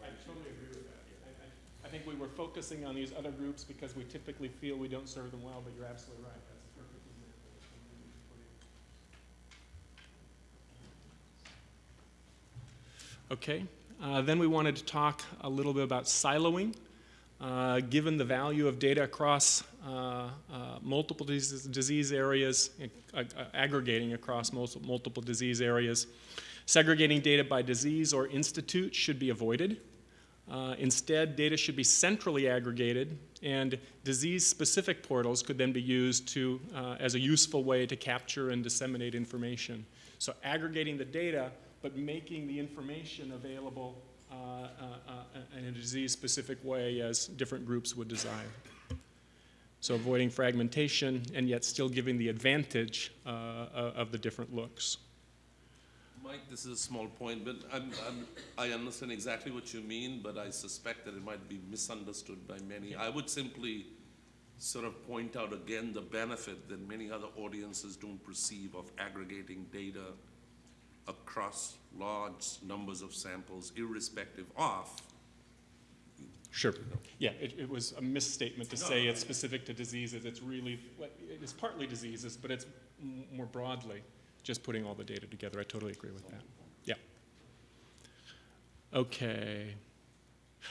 Or I should- totally agree with that. I, I, I think we were focusing on these other groups because we typically feel we don't serve them well, but you're absolutely right. That's a perfect example. Okay, uh, then we wanted to talk a little bit about siloing. Uh, given the value of data across uh, uh, multiple disease, disease areas, aggregating across multiple disease areas, segregating data by disease or institute should be avoided. Uh, instead, data should be centrally aggregated, and disease-specific portals could then be used to, uh, as a useful way to capture and disseminate information. So aggregating the data, but making the information available uh, uh, uh, in a disease-specific way as different groups would desire. So avoiding fragmentation and yet still giving the advantage uh, of the different looks. Mike, this is a small point, but I'm, I'm, I understand exactly what you mean, but I suspect that it might be misunderstood by many. I would simply sort of point out again the benefit that many other audiences don't perceive of aggregating data across large numbers of samples irrespective of Sure. Yeah, it, it was a misstatement to say it's specific to diseases. It's really, it is partly diseases, but it's more broadly just putting all the data together. I totally agree with that. Yeah. Okay.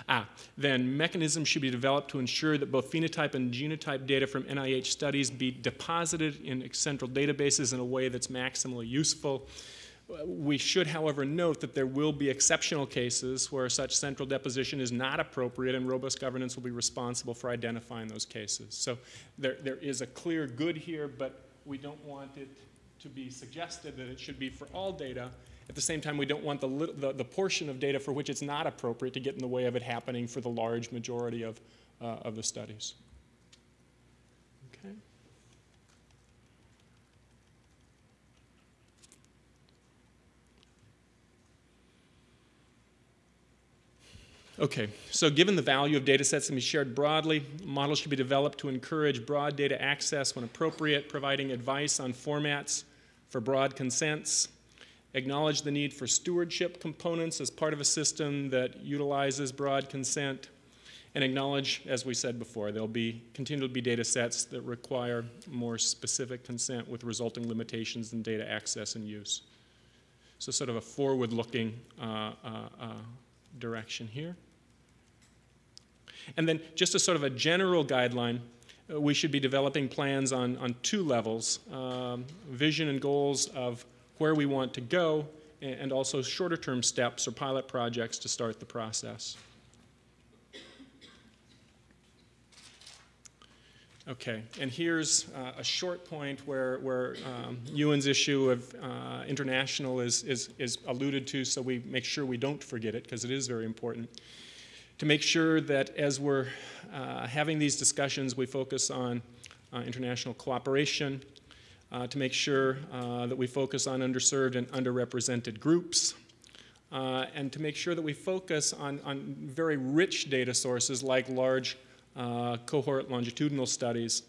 Ah, then mechanisms should be developed to ensure that both phenotype and genotype data from NIH studies be deposited in central databases in a way that's maximally useful. We should, however, note that there will be exceptional cases where such central deposition is not appropriate and robust governance will be responsible for identifying those cases. So there, there is a clear good here, but we don't want it to be suggested that it should be for all data. At the same time, we don't want the, the, the portion of data for which it's not appropriate to get in the way of it happening for the large majority of, uh, of the studies. Okay. Okay, so given the value of data sets to be shared broadly, models should be developed to encourage broad data access when appropriate, providing advice on formats for broad consents, acknowledge the need for stewardship components as part of a system that utilizes broad consent, and acknowledge, as we said before, there'll be continue to be data sets that require more specific consent with resulting limitations in data access and use. So sort of a forward-looking uh, uh, uh, direction here. And then just as sort of a general guideline, we should be developing plans on, on two levels, um, vision and goals of where we want to go, and, also shorter term steps or pilot projects to start the process. Okay, and here's uh, a short point where, where um, Ewan's issue of uh, international is, is, is alluded to, so we make sure we don't forget it, because it is very important. To make sure that as we're uh, having these discussions, we focus on uh, international cooperation, uh, to make sure uh, that we focus on underserved and underrepresented groups, uh, and to make sure that we focus on, on very rich data sources like large uh, cohort longitudinal studies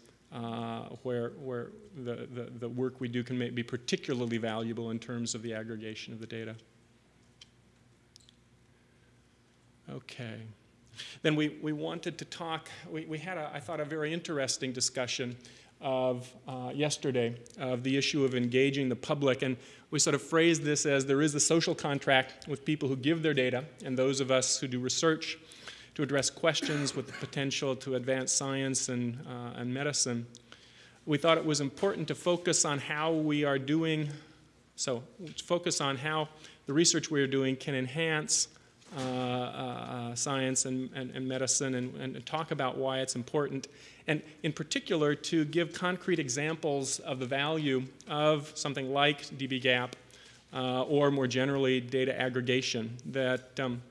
where, where the, the, the work we do can be particularly valuable in terms of the aggregation of the data. Okay. Then we, we wanted to talk, we, we had, a, I thought, a very interesting discussion of uh, yesterday of the issue of engaging the public. And we sort of phrased this as there is a social contract with people who give their data and those of us who do research to address questions with the potential to advance science and, uh, and medicine. We thought it was important to focus on how we are doing, so focus on how the research we are doing can enhance science and, and, and medicine and, and, talk about why it's important. And in particular, to give concrete examples of the value of something like dbGaP uh, or more generally data aggregation that um,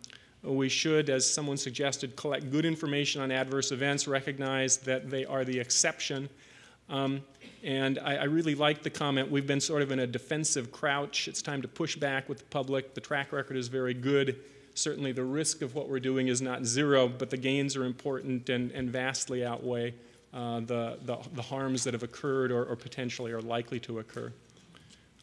we should, as someone suggested, collect good information on adverse events, recognize that they are the exception. Um, and I, I, really like the comment, we've been sort of in a defensive crouch. It's time to push back with the public. The track record is very good. Certainly the risk of what we're doing is not zero, but the gains are important and, and vastly outweigh uh, the, the, the, harms that have occurred or, or potentially are likely to occur.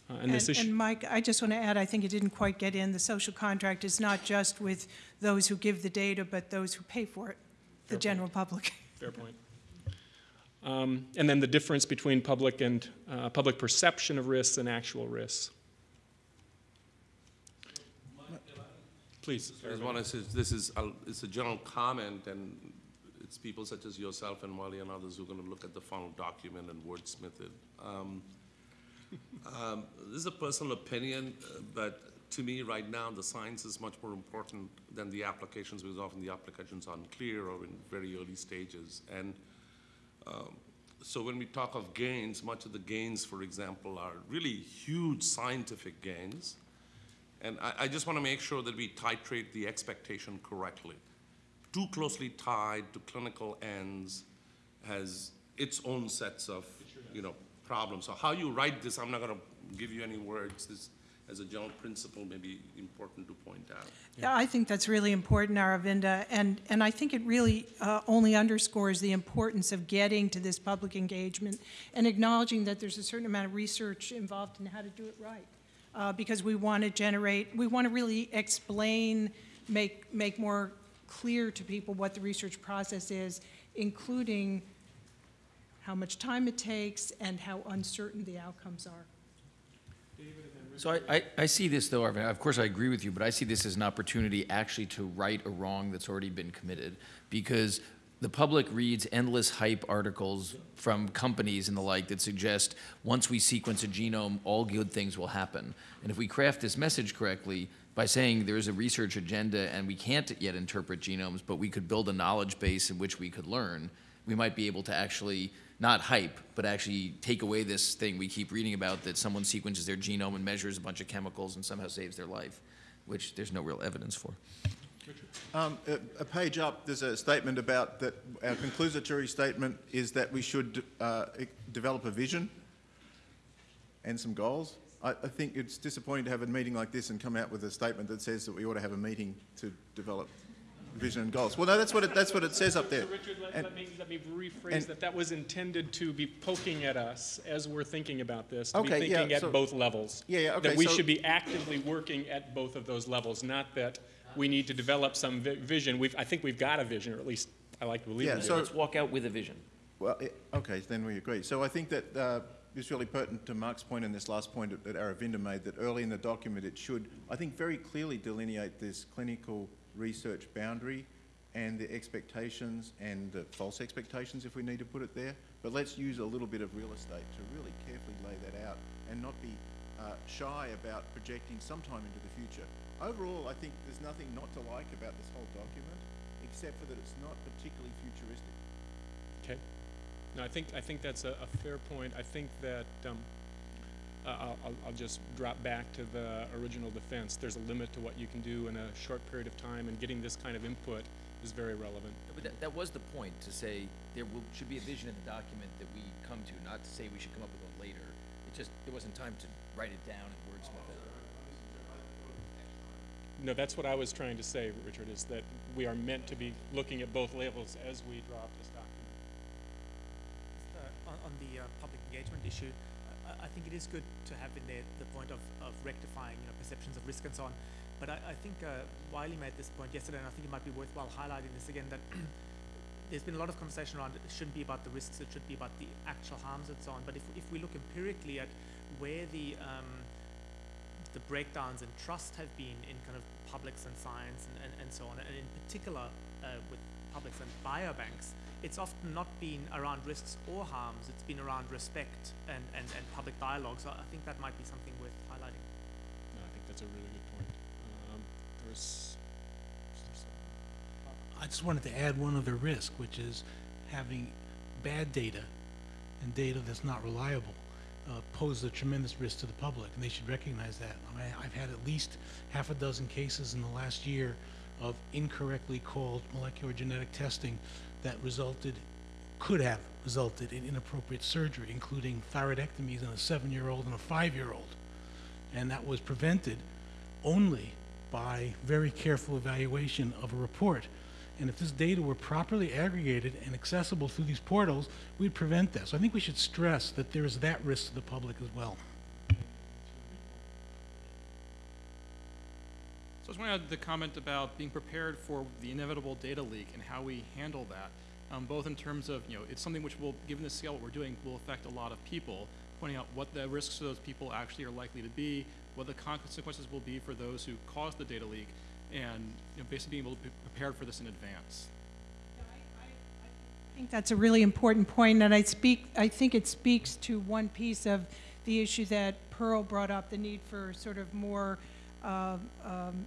Uh, and, and, and, Mike, I just want to add, I think it didn't quite get in. The social contract is not just with those who give the data, but those who pay for it, the Fair general public. Fair point. Um, and then the difference between public and uh, public perception of risks and actual risks. Please. I just want to say this is a, it's a general comment, and it's people such as yourself and Wally and others who are going to look at the final document and wordsmith it. Um, um, this is a personal opinion, uh, but to me right now the science is much more important than the applications because often the applications are unclear or in very early stages. And um, so when we talk of gains, much of the gains, for example, are really huge scientific gains. And I, I just want to make sure that we titrate the expectation correctly. Too closely tied to clinical ends has its own sets of, you know, problems. So how you write this, I'm not going to give you any words. This, as a general principle, maybe important to point out. Yeah, I think that's really important, Aravinda, and, and I think it really uh, only underscores the importance of getting to this public engagement and acknowledging that there's a certain amount of research involved in how to do it right. Uh, because we want to generate, we want to really explain, make, make more clear to people what the research process is, including how much time it takes and how uncertain the outcomes are. So I, I, I see this though, Arvin, of course I agree with you, but I see this as an opportunity actually to right a wrong that's already been committed. Because the public reads endless hype articles from companies and the like that suggest once we sequence a genome, all good things will happen. And if we craft this message correctly, by saying there is a research agenda and we can't yet interpret genomes, but we could build a knowledge base in which we could learn, we might be able to actually not hype, but actually take away this thing we keep reading about that someone sequences their genome and measures a bunch of chemicals and somehow saves their life, which there's no real evidence for. Um, a, a page up, there's a statement about that, our conclusory statement is that we should uh, develop a vision and some goals. I, I think it's disappointing to have a meeting like this and come out with a statement that says that we ought to have a meeting to develop vision and goals. Well, no, that's what it, that's what it says up there. So Richard, let, And- let me, let me rephrase that. That was intended to be poking at us as we're thinking about this, to be Okay, yeah, thinking at so- both levels. Yeah, yeah, okay, That we so- should be actively working at both of those levels, not that we need to develop some vi- vision. We've, I think we've got a vision, or at least I like to believe Yeah, we do. so- Let's walk out with a vision. Well, eh, okay, then we agree. So I think that uh, it's really pertinent to Mark's point and this last point that- that Aravinda made, that early in the document it should, I think, very clearly delineate this clinical research boundary and the expectations and the false expectations, if we need to put it there. But let's use a little bit of real estate to really carefully lay that out and not be uh, shy about projecting sometime into the future. Overall, I think there's nothing not to like about this whole document, except for that it's not particularly futuristic. Okay. No, I think, I think that's a, a fair point. I think that, um, uh, I'll, I'll, I'll just drop back to the original defense. There's a limit to what you can do in a short period of time, and getting this kind of input is very relevant. But that, that was the point, to say there will, should be a vision in the document that we come to, not to say we should come up with one later. It just, there wasn't time to write it down and wordsmith it. No, that's what I was trying to say, Richard, is that we are meant to be looking at both levels as we draw up this document. uh, on, on the uh, public engagement issue, I, I think it is good to have in there the point of, of rectifying you know, perceptions of risk and so on. But I, I think uh, Wiley made this point yesterday, and I think it might be worthwhile highlighting this again that there's been a lot of conversation around it shouldn't be about the risks, it should be about the actual harms and so on. But if, if we look empirically at where the um, the breakdowns in trust have been in kind of publics and science and, and, and so on, and in particular uh, with publics and biobanks, it's often not been around risks or harms, it's been around respect and, and, and public dialogue. So I think that might be something worth highlighting. No, I think that's a really good point. Um, there was, I just wanted to add one other risk, which is having bad data and data that's not reliable uh, pose a tremendous risk to the public, and they should recognize that. I mean, I've had at least half a dozen cases in the last year of incorrectly called molecular genetic testing that resulted, could have resulted in inappropriate surgery, including thyroidectomies in a seven-year-old and a five-year-old. And that was prevented only by very careful evaluation of a report. And if this data were properly aggregated and accessible through these portals, we'd prevent that. So I think we should stress that there is that risk to the public as well. So I just want to add the comment about being prepared for the inevitable data leak and how we handle that, um, both in terms of, you know, it's something which will, given the scale what we're doing, will affect a lot of people, pointing out what the risks to those people actually are likely to be, what the consequences will be for those who caused the data leak, and you know, basically being able to be prepared for this in advance. I think that's a really important point, and I speak, I think it speaks to one piece of the issue that Pearl brought up, the need for sort of more uh, um,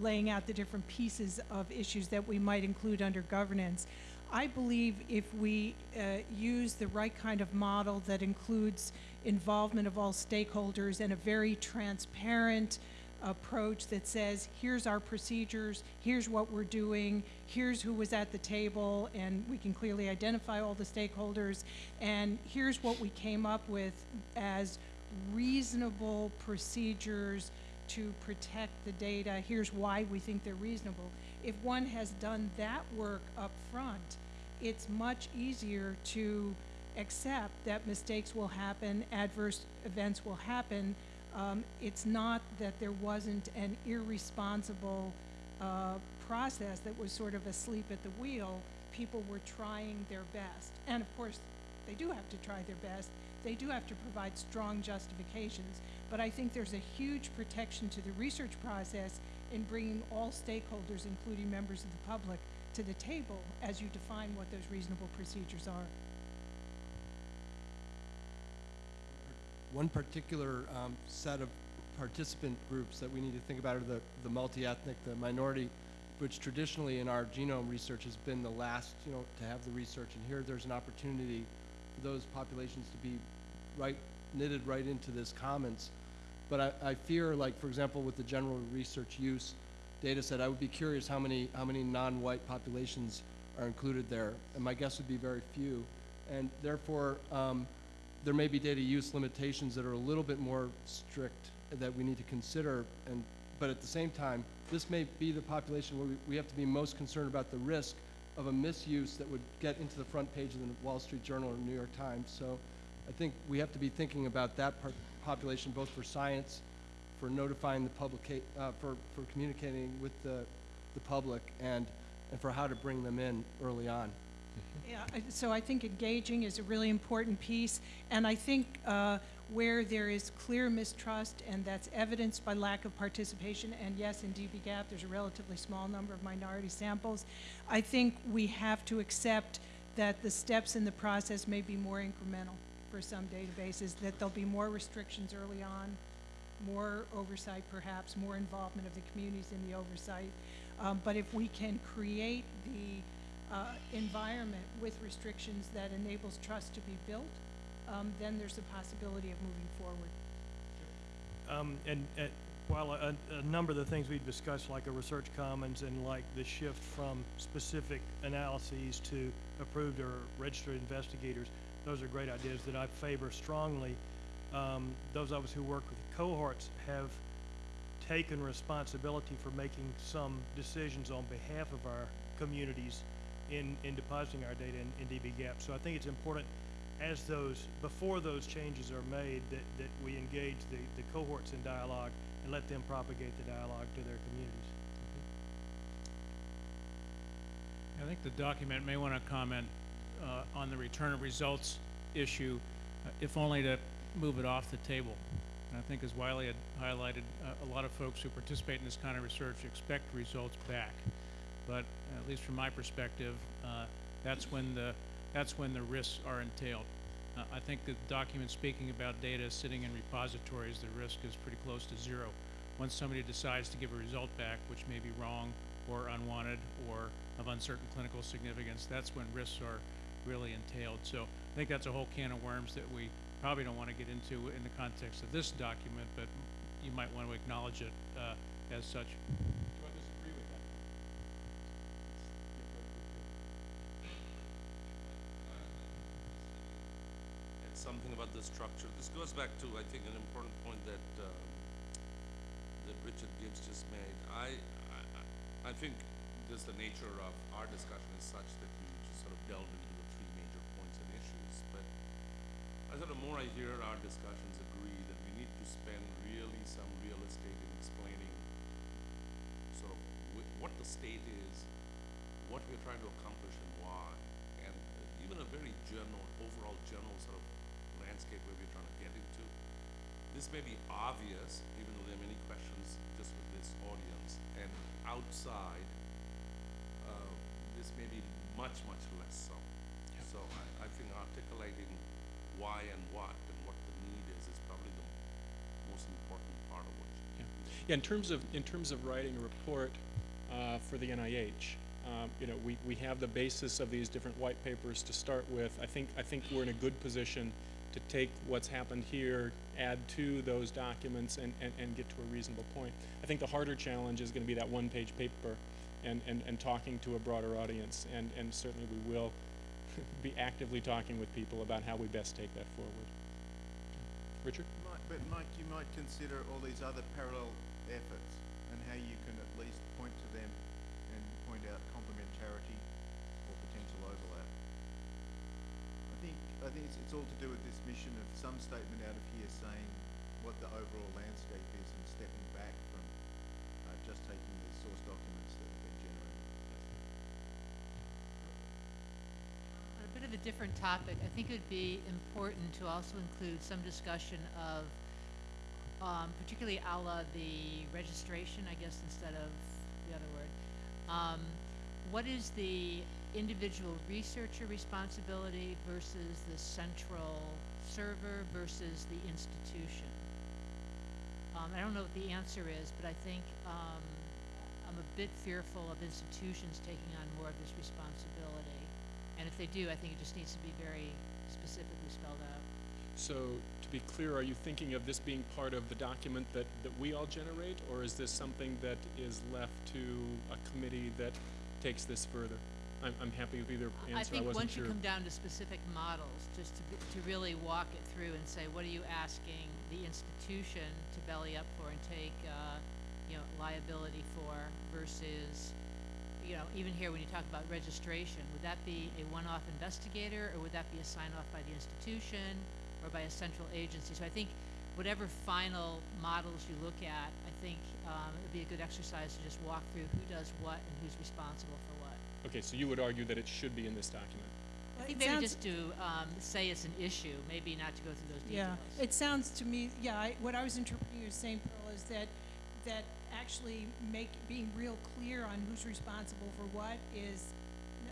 laying out the different pieces of issues that we might include under governance. I believe if we uh, use the right kind of model that includes involvement of all stakeholders and a very transparent approach that says, here's our procedures, here's what we're doing, here's who was at the table, and we can clearly identify all the stakeholders, and here's what we came up with as reasonable procedures to protect the data. Here's why we think they're reasonable. If one has done that work up front, it's much easier to accept that mistakes will happen, adverse events will happen. Um, it's not that there wasn't an irresponsible uh, process that was sort of asleep at the wheel. People were trying their best. And of course, they do have to try their best. They do have to provide strong justifications. But I think there's a huge protection to the research process in bringing all stakeholders, including members of the public, to the table as you define what those reasonable procedures are. One particular um, set of participant groups that we need to think about are the, the multi-ethnic, the minority, which traditionally in our genome research has been the last, you know, to have the research. And here there's an opportunity for those populations to be right, knitted right into this commons. But I, I fear, like, for example, with the general research use data set, I would be curious how many, how many non-white populations are included there. And my guess would be very few. And therefore, um, there may be data use limitations that are a little bit more strict that we need to consider. And, but at the same time, this may be the population where we, we have to be most concerned about the risk of a misuse that would get into the front page of the Wall Street Journal or New York Times. So I think we have to be thinking about that part, population both for science, for notifying the public, uh, for, for communicating with the, the public, and, and for how to bring them in early on. Yeah, so I think engaging is a really important piece, and I think uh, where there is clear mistrust, and that's evidenced by lack of participation, and yes, in dbGaP, there's a relatively small number of minority samples, I think we have to accept that the steps in the process may be more incremental for some databases, that there'll be more restrictions early on, more oversight perhaps, more involvement of the communities in the oversight. Um, But if we can create the uh, environment with restrictions that enables trust to be built, um, then there's a possibility of moving forward. Um, and, uh, while a, a number of the things we've discussed, like a research commons and like the shift from specific analyses to approved or registered investigators, those are great ideas that I favor strongly. Um, those of us who work with cohorts have taken responsibility for making some decisions on behalf of our communities in, in depositing our data in, in dbGaP. So I think it's important as those, before those changes are made, that, that we engage the, the cohorts in dialogue and let them propagate the dialogue to their communities. I think the document may want to comment uh, on the return of results issue, uh, if only to move it off the table. And I think as Wiley had highlighted, uh, a lot of folks who participate in this kind of research expect results back. But at least from my perspective, uh, that's when the that's when the risks are entailed. Uh, I think the document speaking about data sitting in repositories, the risk is pretty close to zero. Once somebody decides to give a result back, which may be wrong or unwanted or of uncertain clinical significance, that's when risks are really entailed. So I think that's a whole can of worms that we probably don't want to get into in the context of this document, but you might want to acknowledge it uh, as such. Something about the structure. This goes back to, I think, an important point that um, that Richard Gibbs just made. I, I I- think just the nature of our discussion is such that we just sort of delve into the three major points and issues. But I thought the more I hear our discussions agree that we need to spend really some real estate in explaining sort of what the state is, what we're trying to accomplish and why, and uh, even a very general, overall general sort of landscape where we're trying to get into. This may be obvious, even though there are many questions just with this audience, and outside, uh, this may be much, much less so. So I, I think articulating why and what and what the need is is probably the most important part of what you Yeah, in terms of, in terms of writing a report uh, for the NIH, um, you know, we, we have the basis of these different white papers to start with. I think, I think we're in a good position to take what's happened here, add to those documents, and, and, and get to a reasonable point. I think the harder challenge is going to be that one-page paper and, and, and talking to a broader audience, and, and certainly we will be actively talking with people about how we best take that forward. Richard? My, but Mike, you might consider all these other parallel efforts and how you can at least point to them and point out complementarity or potential overlap. I think, it's, it's all to do with this mission of some statement out of here saying what the overall landscape is and stepping back from uh, just taking the source documents that have been generated. On a bit of a different topic, I think it would be important to also include some discussion of, um, particularly a la the registration, I guess, instead of the other word. Um, what is the individual researcher responsibility versus the central server versus the institution? Um, I don't know what the answer is, but I think, um, I'm a bit fearful of institutions taking on more of this responsibility. And if they do, I think it just needs to be very specifically spelled out. So, to be clear, are you thinking of this being part of the document that, that we all generate, or is this something that is left to a committee that takes this further? I'm, I'm happy with either answer, I I think wasn't once you sure. come down to specific models, just to, to really walk it through and say, what are you asking the institution to belly up for and take, uh, you know, liability for versus, you know, even here when you talk about registration, would that be a one-off investigator or would that be a sign-off by the institution or by a central agency? So I think whatever final models you look at, I think, um, it would be a good exercise to just walk through who does what and who's responsible for what. Okay, so you would argue that it should be in this document? I think It maybe just to um, say it's an issue, maybe not to go through those details. Yeah, details. it sounds to me, yeah, I, what I was interpreting you as saying, Pearl, is that, that actually make, being real clear on who's responsible for what is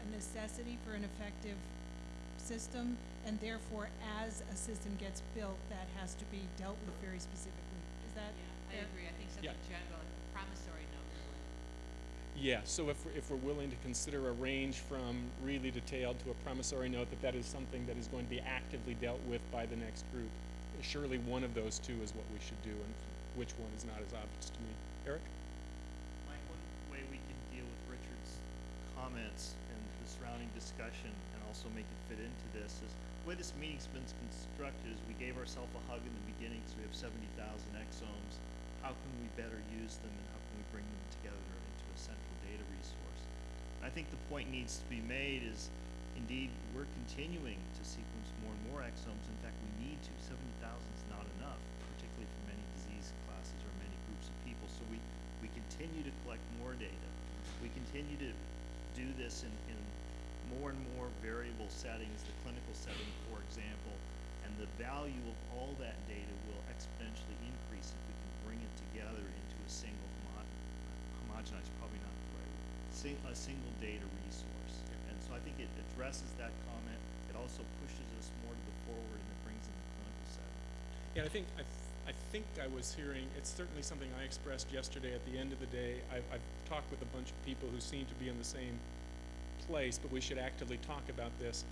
a necessity for an effective system, and therefore, as a system gets built, that has to be dealt with very specifically. Is that? Yeah, I agree, I think something Yeah. general, a promissory note really. Yeah, so if, we're- if we're willing to consider a range from really detailed to a promissory note, that that is something that is going to be actively dealt with by the next group, surely one of those two is what we should do, and which one is not as obvious to me. Eric? Mike, one way we can deal with Richard's comments and the surrounding discussion and also make it fit into this is, the way this meeting's been constructed is we gave ourselves a hug in the beginning because we have seventy thousand exomes. How can we better use them and how can we bring them together I think the point needs to be made is, indeed, we're continuing to sequence more and more exomes. In fact, we need to. Seventy thousand is not enough, particularly for many disease classes or many groups of people. So we, we continue to collect more data. We continue to do this in, in more and more variable settings, the clinical setting, for example. And the value of all that data will exponentially increase if we can bring it together into a single homo- homogenized, probably not sing, a single data resource. And so I think it addresses that comment. It also pushes us more to the forward and it brings in the clinical setting. Yeah, I think, I, th- I think I was hearing, it's certainly something I expressed yesterday at the end of the day. I've, I've talked with a bunch of people who seem to be in the same place, but we should actively talk about this.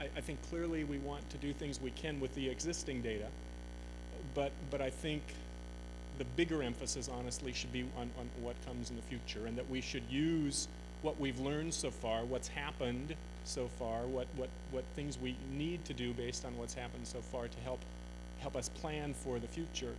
I, I think clearly we want to do things we can with the existing data, but, but I think the bigger emphasis honestly should be on, on what comes in the future and that we should use what we've learned so far, what's happened so far, what, what, what things we need to do based on what's happened so far to help, help us plan for the future.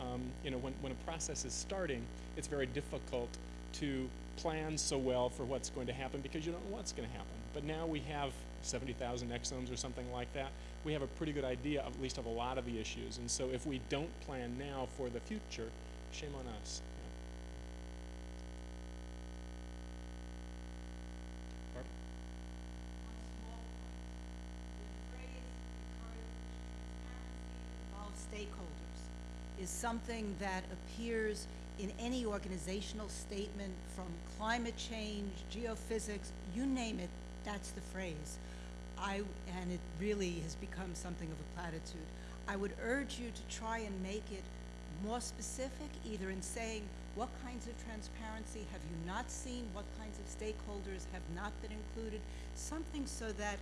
Um, you know, when, when a process is starting, it's very difficult to plan so well for what's going to happen because you don't know what's going to happen. But now we have 70,000 exomes or something like that. We have a pretty good idea, of, at least of a lot of the issues. And so if we don't plan now for the future, shame on us. you know. Barbara? involve stakeholders is something that appears in any organizational statement from climate change, geophysics, you name it, that's the phrase. I, and it really has become something of a platitude. I would urge you to try and make it more specific, either in saying what kinds of transparency have you not seen, what kinds of stakeholders have not been included, something so that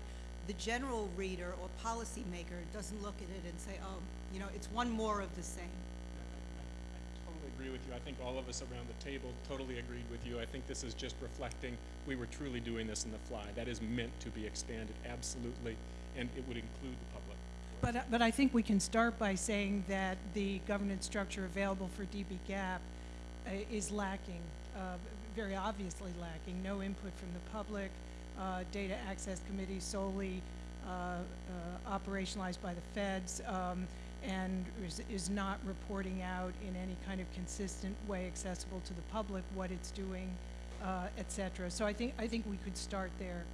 the general reader or policymaker doesn't look at it and say, oh, you know, it's one more of the same. Agree with you. I think all of us around the table totally agreed with you. I think this is just reflecting we were truly doing this in the fly. That is meant to be expanded, absolutely, and it would include the public. But, I- but I think we can start by saying that the governance structure available for dbGaP uh, is lacking, uh, very obviously lacking. No input from the public, uh, data access committee solely uh, uh, operationalized by the feds, um, and is, is not reporting out in any kind of consistent way accessible to the public what it's doing, uh, et cetera. So I think, I think we could start there.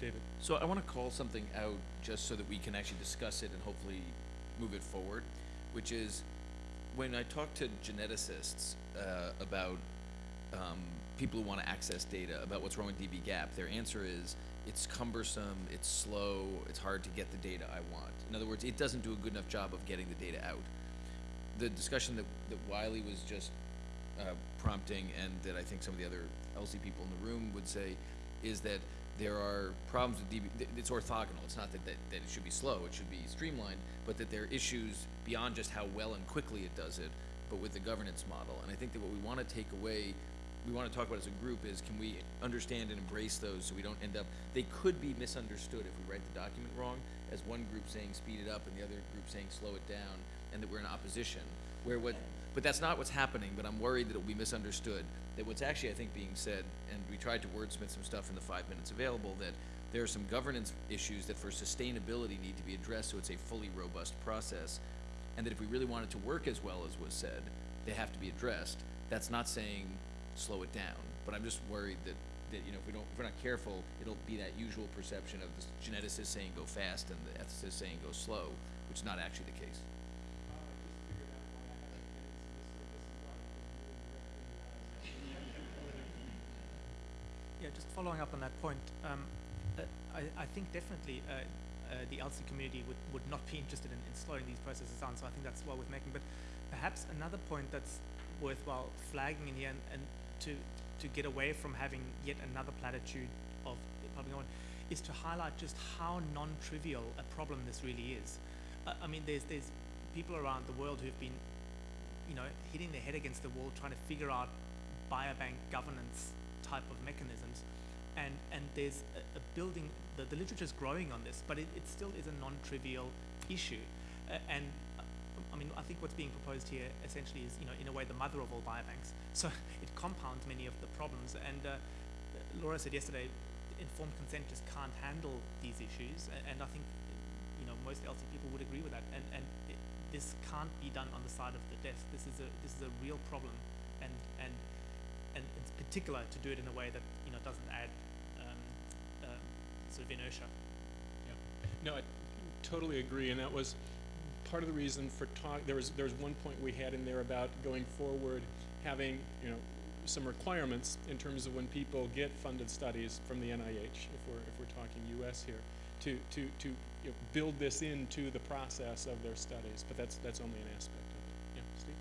David? So I want to call something out just so that we can actually discuss it and hopefully move it forward, which is when I talk to geneticists uh, about um, people who want to access data about what's wrong with dbGaP, their answer is it's cumbersome, it's slow, it's hard to get the data I want. In other words, it doesn't do a good enough job of getting the data out. The discussion that, that Wylie was just uh, prompting and that I think some of the other ELSI people in the room would say is that there are problems with DB, it's orthogonal. It's not that, that, that it should be slow, it should be streamlined, but that there are issues beyond just how well and quickly it does it, but with the governance model. And I think that what we want to take away, we want to talk about as a group is can we understand and embrace those so we don't end up, they could be misunderstood if we write the document wrong, as one group saying speed it up and the other group saying slow it down, and that we're in opposition. Where what, but that's not what's happening, but I'm worried that it'll be misunderstood. That what's actually, I think, being said, and we tried to wordsmith some stuff in the five minutes available, that there are some governance issues that for sustainability need to be addressed so it's a fully robust process. And that if we really want it to work as well as was said, they have to be addressed. That's not saying slow it down, but I'm just worried that, that, you know, if we don't, if we're not careful, it'll be that usual perception of the geneticist saying go fast and the ethicist saying go slow, which is not actually the case. Yeah, just following up on that point, um, uh, I, I think definitely uh, uh, the ELSI community would, would not be interested in, in slowing these processes down, so I think that's well worth making. But perhaps another point that's worthwhile flagging in here and, and to, to get away from having yet another platitude of public is to highlight just how non-trivial a problem this really is. I mean, there's, there's people around the world who've been, you know, hitting their head against the wall trying to figure out biobank governance type of mechanisms. And, and there's a, a building, the, the is growing on this, but it, it still is a non-trivial issue. Uh, and mean, I think what's being proposed here essentially is, you know, in a way the mother of all biobanks. So it compounds many of the problems. And uh, Laura said yesterday, informed consent just can't handle these issues. And I think, you know, most ELSI people would agree with that. And, and it, this can't be done on the side of the desk. This is a, this is a real problem. And, and and in particular to do it in a way that you know doesn't add um, um, sort of inertia. No, I totally agree, and that was part of the reason for talk, there was, there was one point we had in there about going forward, having, you know, some requirements in terms of when people get funded studies from the NIH, if we're, if we're talking US here, to, to, to you know, build this into the process of their studies, but that's, that's only an aspect of it. Yeah, Steve?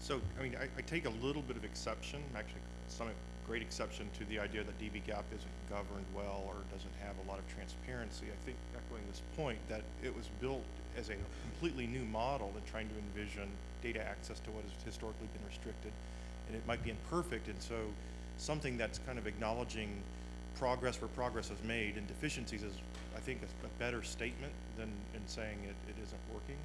So, I mean, I, I take a little bit of exception, actually, some great exception to the idea that dbGaP isn't governed well or doesn't have a lot of transparency. I think echoing this point that it was built as a completely new model and trying to envision data access to what has historically been restricted. And it might be imperfect, and so something that's kind of acknowledging progress where progress is made and deficiencies is, I think, a, a better statement than in saying it, it isn't working.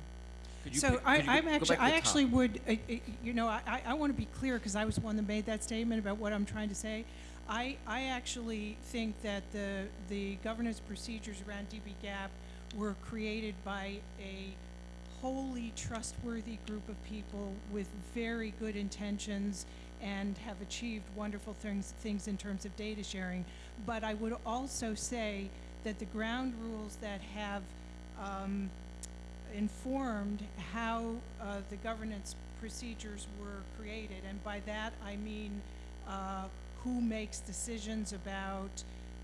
Could you So pick- I, could you I'm go- actually, back to I the actually would, uh, uh, you know, I, I- I want to be clear because I was the one that made that statement about what I'm trying to say. I, I actually think that the, the governance procedures around dbGaP were created by a wholly trustworthy group of people with very good intentions and have achieved wonderful things, things in terms of data sharing. But I would also say that the ground rules that have um, informed how uh, the governance procedures were created. And by that, I mean uh, who makes decisions about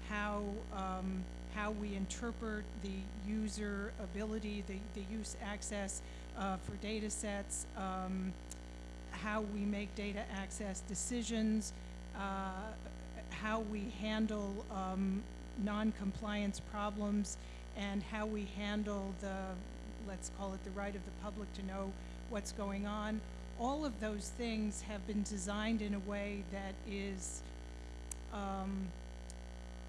how, um, how we interpret the user ability, the, the use access uh, for data sets, um, how we make data access decisions, uh, how we handle um, non-compliance problems, and how we handle the, let's call it the right of the public to know what's going on. All of those things have been designed in a way that is, um,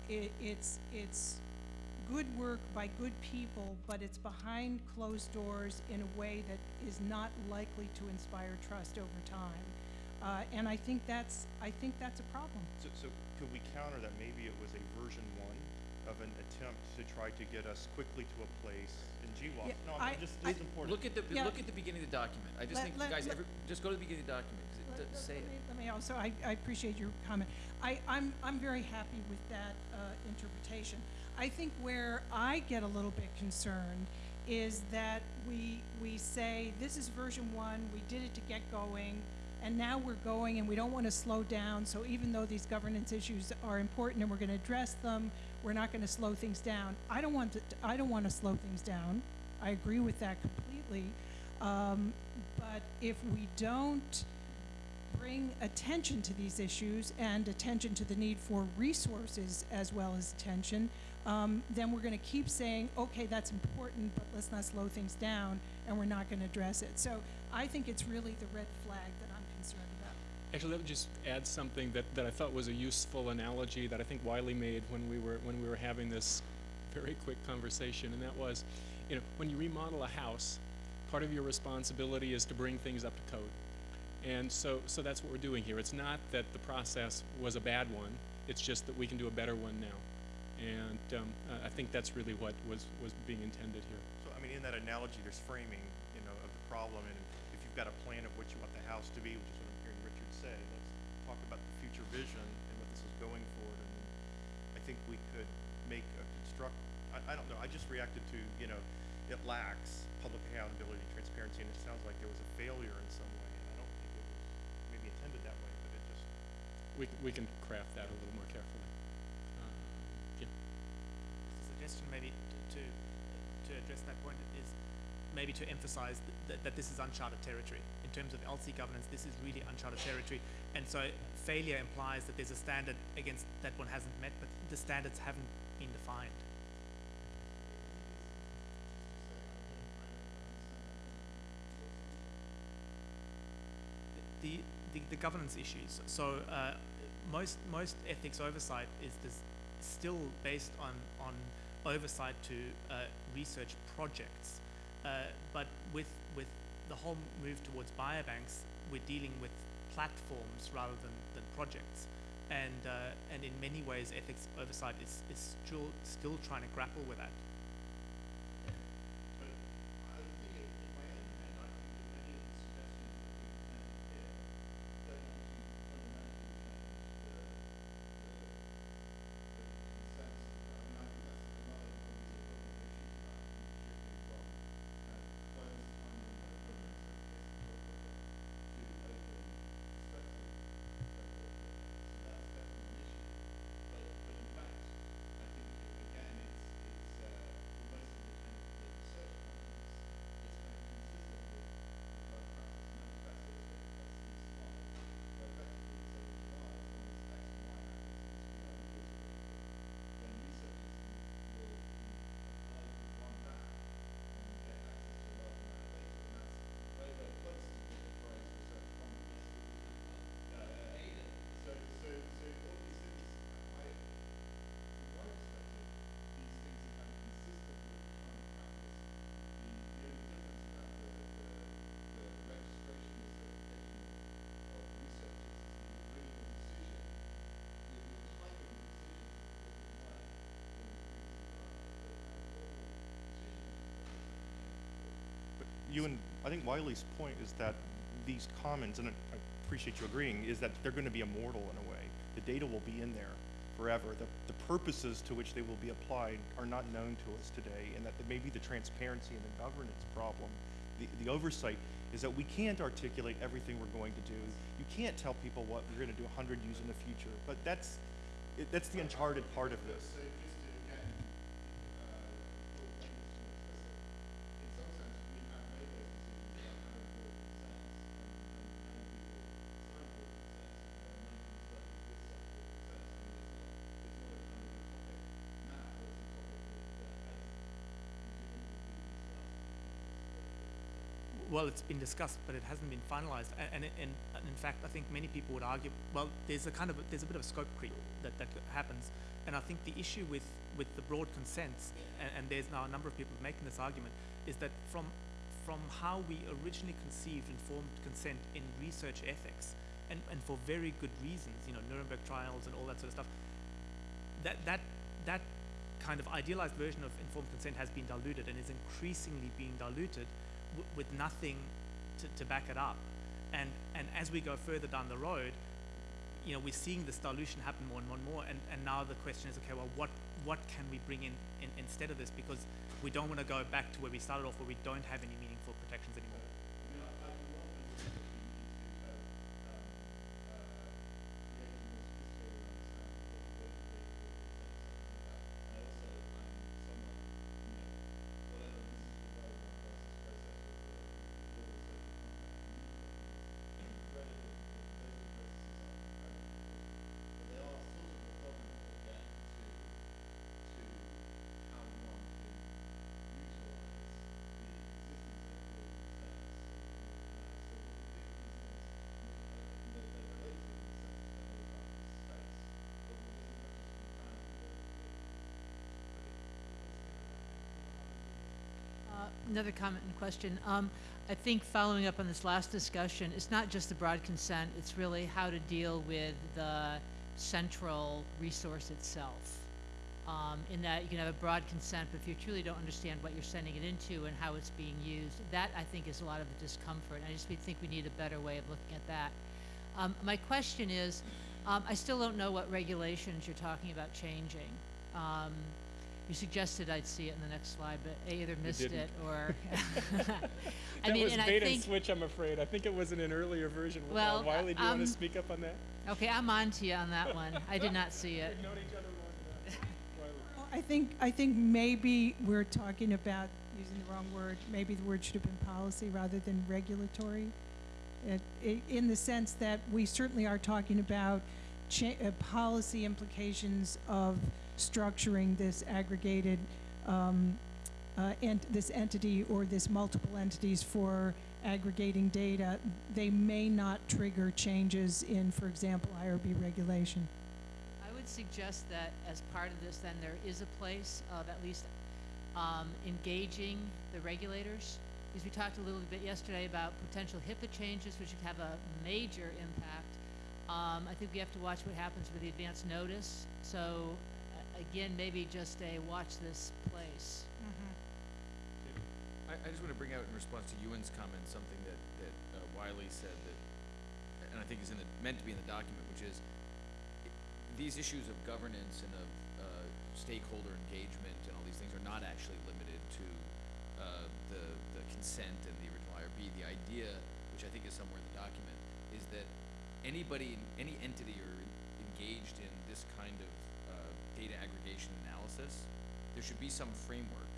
it, it's, it's good work by good people, but it's behind closed doors in a way that is not likely to inspire trust over time. Uh, and I think that's, I think that's a problem. So, so could we counter that maybe it was a version one of an attempt to try to get us quickly to a place in GWAS? Yeah, No, I- I'm just, I- it's important. Look at the, Yeah. look at the beginning of the document. I just Let- think, let- guys, let- every, just go to the beginning of the document, 'cause it Let- does let- say let it. me- Let me also, I, I appreciate your comment. I, I'm, I'm very happy with that uh, interpretation. I think where I get a little bit concerned is that we, we say, this is version one, we did it to get going, and now we're going and we don't want to slow down, so even though these governance issues are important and we're going to address them, we're not going to slow things down. I don't want to, I don't want to slow things down. I agree with that completely. Um, but if we don't bring attention to these issues and attention to the need for resources as well as attention, um, then we're going to keep saying, okay, that's important, but let's not slow things down, and we're not going to address it. So I think it's really the red flag that. Actually, let me just add something that, that I thought was a useful analogy that I think Wylie made when we were when we were having this very quick conversation, and that was, you know, when you remodel a house, part of your responsibility is to bring things up to code. And so, so that's what we're doing here. It's not that the process was a bad one. It's just that we can do a better one now. And um, uh, I think that's really what was, was being intended here. So, I mean, in that analogy, there's framing, you know, of the problem, and if you've got a plan of what you want the house to be, which is what I'm hearing Richard say, let's talk about the future vision and what this is going for, and I think we could make a construct, I, I don't know, I just reacted to, you know, it lacks public accountability, transparency, and it sounds like there was a failure in some way, and I don't think it was maybe intended that way, but it just, We, we can craft that a little more carefully. Uh, yeah. Just a suggestion maybe to, to address that point is maybe to emphasize that, that this is uncharted territory. In terms of ELSI governance, this is really uncharted territory. And so failure implies that there's a standard against that one hasn't met, but the standards haven't been defined. The, the, the governance issues. So uh, most most ethics oversight is still based on on oversight to uh, research projects, uh, but with with the whole move towards biobanks, we're dealing with platforms rather than, projects, and uh, and in many ways, ethics oversight is, is still still trying to grapple with that. You and I think Wylie's point is that these commons, and I appreciate you agreeing, is that they're going to be immortal in a way. The data will be in there forever. The, the purposes to which they will be applied are not known to us today, and that maybe the transparency and the governance problem, the, the oversight, is that we can't articulate everything we're going to do. You can't tell people what we're going to do 100 years in the future, but that's, it, that's the uncharted part of this. So just to again, uh, full focus on what I said, in some sense, we have made those decisions about how important consents and, and how people sign for consents and there are nine months left of this set for consents. I mean, it's not, it's not a kind of a topic now, it's a topic that, that has continued to be discussed. Well, it's been discussed, but it hasn't been finalized. And, and, and in fact, I think many people would argue, well, there's a kind of, a- there's a bit of a scope creep that, that happens. And I think the issue with, with the broad consents, and, and there's now a number of people making this argument, is that from, from how we originally conceived informed consent in research ethics, and, and for very good reasons, you know, Nuremberg trials and all that sort of stuff, that, that, that kind of idealized version of informed consent has been diluted and is increasingly being diluted with nothing to, to back it up. And, and as we go further down the road, you know, we're seeing this dilution happen more and more and more. And, and now the question is, okay, well, what, what can we bring in, in instead of this? Because we don't want to go back to where we started off, where we don't have any Another comment and question. Um, I think following up on this last discussion, it's not just the broad consent, it's really how to deal with the central resource itself. Um, in that you can have a broad consent, but if you truly don't understand what you're sending it into and how it's being used, that I think is a lot of the discomfort. I just think we need a better way of looking at that. Um, my question is, um, I still don't know what regulations you're talking about changing. Um, you suggested I'd see it in the next slide, but I either missed it or. I That mean, was and I bait and think, switch, I'm afraid. I think it was in an earlier version. Uh, Well, Wylie, do you want um, to speak up on that? okay, I'm on to you on that one. I did not see it. Known each other long Well, I think, I think maybe we're talking about, using the wrong word, maybe the word should have been policy rather than regulatory. It, i in the sense that we certainly are talking about cha- uh, policy implications of structuring this aggregated, um, uh, ent- this entity or this multiple entities for aggregating data. They may not trigger changes in, for example, IRB regulation. I would suggest that as part of this, then there is a place of at least um, engaging the regulators. Because we talked a little bit yesterday about potential HIPAA changes, which would have a major impact. Um, I think we have to watch what happens with the advance notice. So, again, maybe just a watch this place. I, I just want to bring out in response to Ewan's comment, something that, that uh, Wylie said that, and I think is in the, meant to be in the document, which is i- these issues of governance and of uh, stakeholder engagement and all these things are not actually limited to uh, the, the consent and the original IRB. The idea, which I think is somewhere in the document, is that anybody, any entity or engaged in data aggregation analysis, there should be some framework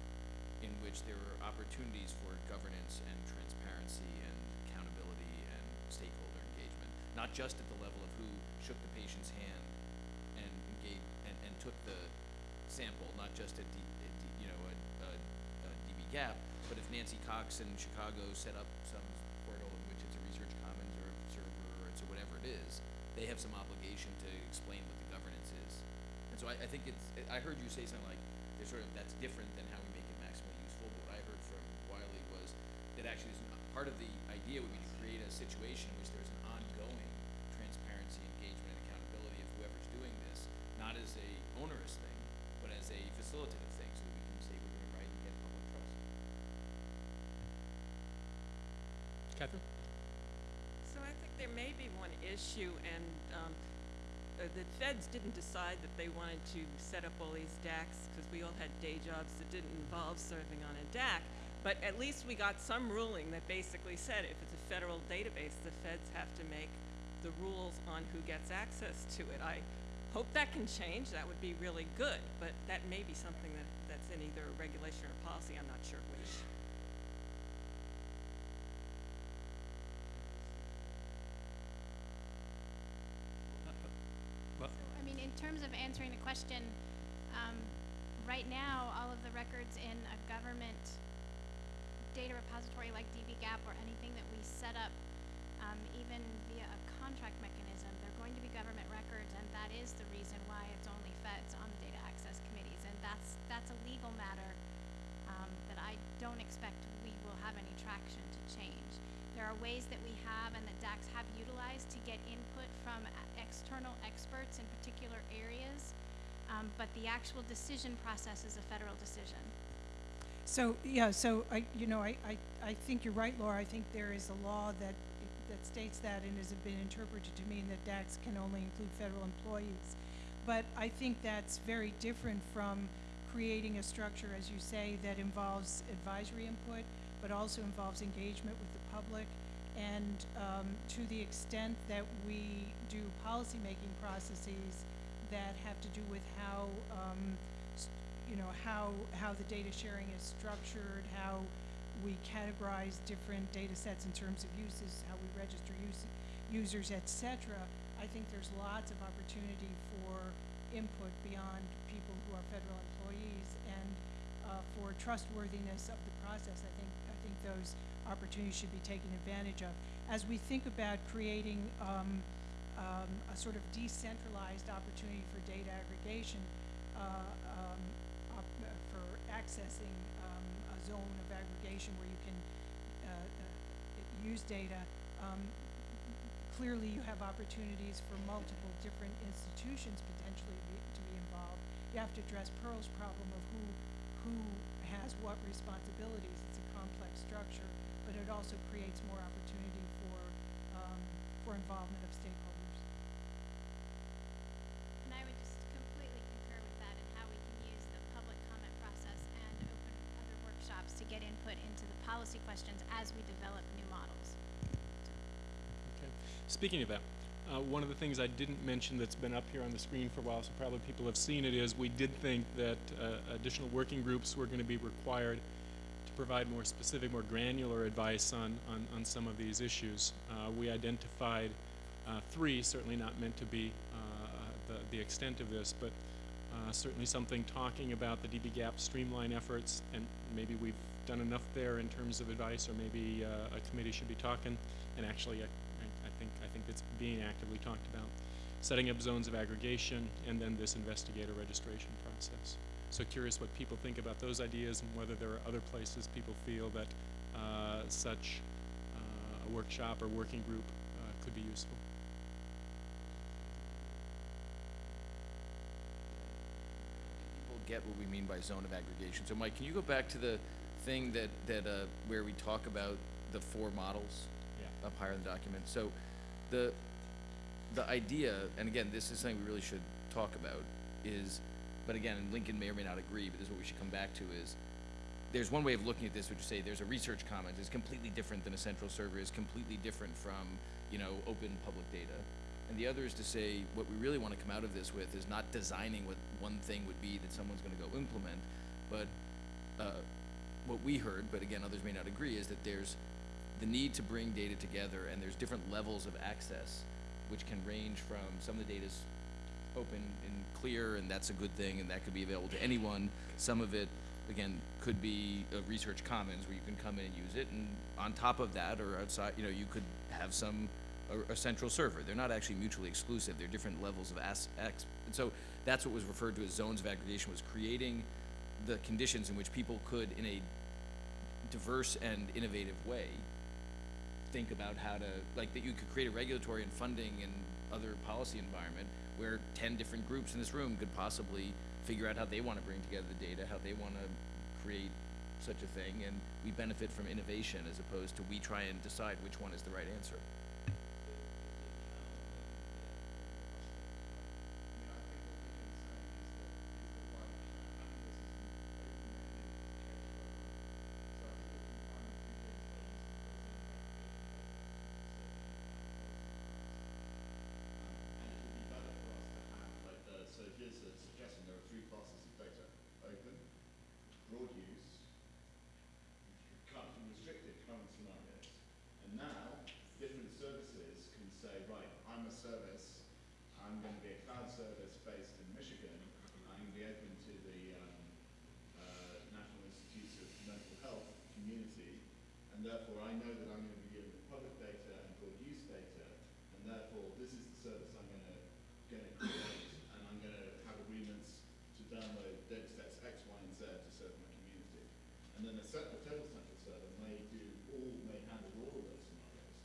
in which there are opportunities for governance and transparency and accountability and stakeholder engagement, not just at the level of who shook the patient's hand and engaged and, and took the sample, not just at, D, at D, you know, a, dbGaP, but if Nancy Cox in Chicago set up some portal in which it's a research commons or a server or it's a whatever it is, they have some obligation to explain so I, I think it's, I heard you say something like, there's sort of, that's different than how we make it maximally useful, but what I heard from Wylie was that actually there's an, part of the idea would be to create a situation in which there's an ongoing transparency, engagement, and accountability of whoever's doing this, not as a onerous thing, but as a facilitative thing, so that we can say we're doing right and get public trust. Catherine? So I think there may be one issue, and um, uh, the feds didn't decide that they wanted to set up all these DACs because we all had day jobs that didn't involve serving on a DAC. But at least we got some ruling that basically said if it's a federal database, the feds have to make the rules on who gets access to it. I hope that can change. That would be really good, but that may be something that, that's in either regulation or policy. I'm not sure which. Well, I mean, in terms of answering the question, um, right now, all of the records in a government data repository like dbGaP or anything that we set up, um, even via a contract mechanism, they're going to be government records, and that is the reason why it's only feds on the data access committees, and that's, that's a legal matter, um, that I don't expect we will have any traction to change. There are ways that we have and that DACs have utilized to get input from external experts in particular areas, um, but the actual decision process is a federal decision. So, yeah, so I, you know, I, I, I think you're right, Laura. I think there is a law that, that states that and has been interpreted to mean that DACs can only include federal employees. But I think that's very different from creating a structure, as you say, that involves advisory input, but also involves engagement with the public. And um, to the extent that we do policymaking processes that have to do with how um, you know, how, how the data sharing is structured, how we categorize different data sets in terms of uses, how we register use, users, et cetera. I think there's lots of opportunity for input beyond people who are federal employees and uh, for trustworthiness of the process. I think, think those opportunities should be taken advantage of. As we think about creating um, um, a sort of decentralized opportunity for data aggregation, uh, um, op- for accessing um, a zone of aggregation where you can uh, uh, use data. Um, clearly, you have opportunities for multiple different institutions potentially be, to be involved. You have to address Pearl's problem of who who has what responsibilities. It's a complex structure, but it also creates more opportunity for um, for involvement of stakeholders. And I would just completely concur with that and how we can use the public comment process and open other workshops to get input into the policy questions as we develop new models. Okay. Speaking of that, uh, one of the things I didn't mention that's been up here on the screen for a while, so probably people have seen it, is we did think that uh, additional working groups were going to be required to provide more specific, more granular advice on, on, on some of these issues. Uh, we identified uh, three, certainly not meant to be uh, the, the extent of this, but uh, certainly something talking about the dbGaP streamline efforts, and maybe we've done enough there in terms of advice, or maybe uh, a committee should be talking, and actually I I think, I think it's being actively talked about. Setting up zones of aggregation, and then this investigator registration process. So curious what people think about those ideas and whether there are other places people feel that uh, such uh, a workshop or working group uh, could be useful. people get what we mean by zone of aggregation. So Mike, can you go back to the thing that, that, uh, where we talk about the four models? Yeah. Up higher in the document. So the, the idea, and again, this is something we really should talk about, is, but again, Lincoln may or may not agree, but this is what we should come back to is, there's one way of looking at this, which is say there's a research commons, it's completely different than a central server, It's completely different from, you know, open public data. And the other is to say, what we really wanna come out of this with is not designing what one thing would be that someone's gonna go implement, but, uh, what we heard, but again, others may not agree, is that there's the need to bring data together, and there's different levels of access, which can range from, some of the data's open and clear, and that's a good thing, and that could be available to anyone. Some of it, again, could be a research commons where you can come in and use it, and on top of that, or outside, you know, you could have some, a, a central server. They're not actually mutually exclusive, they're different levels of as, ex, and so that's what was referred to as zones of aggregation, was creating the conditions in which people could, in a diverse and innovative way, think about how to, like, that you could create a regulatory and funding and other policy environment where ten different groups in this room could possibly figure out how they wanna bring together the data, how they wanna create such a thing, and we benefit from innovation as opposed to we try and decide which one is the right answer. Like, uh, so here's a suggestion, there are three classes of data, open, broad use, current and restricted current scenarios. And now, different services can say, right, I'm a service, I'm going to be a cloud service based in Michigan, I'm going to be open to the um, uh, National Institutes of Mental Health community, and therefore I know that I'm going to be dealing with public data and for use data, and therefore this is the service I'm going to going to create, and I'm going to have agreements to download data sets X, Y, and Z to serve my community. And then a separate total central server may do all, may handle all of those scenarios.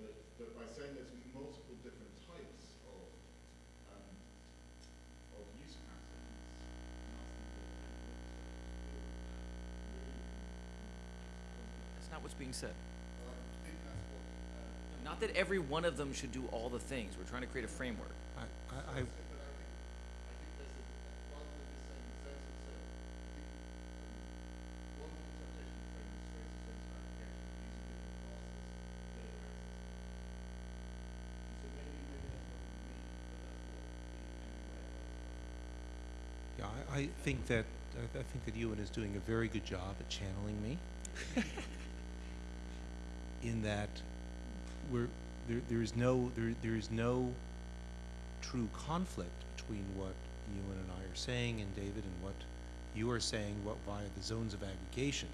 But, but by saying there's multiple different types of, um, of use patterns, and asking That's not what's being said. that, I think that's what, Not that every one of them should do all the things. We're trying to create a framework. I, I, I, I think, I think there's a, rather than just saying the service itself, I think, um, one interpretation of the framework is very sense of application using different classes, data access. And so maybe, maybe that's not what we mean, but that's what the, and the way it yeah, I, I think that, I, I think that Ewan is doing a very good job at channeling me. In that we're, there, there is no, there, there is no true conflict between what Ewan and I are saying and David and what you are saying what via the zones of aggregation.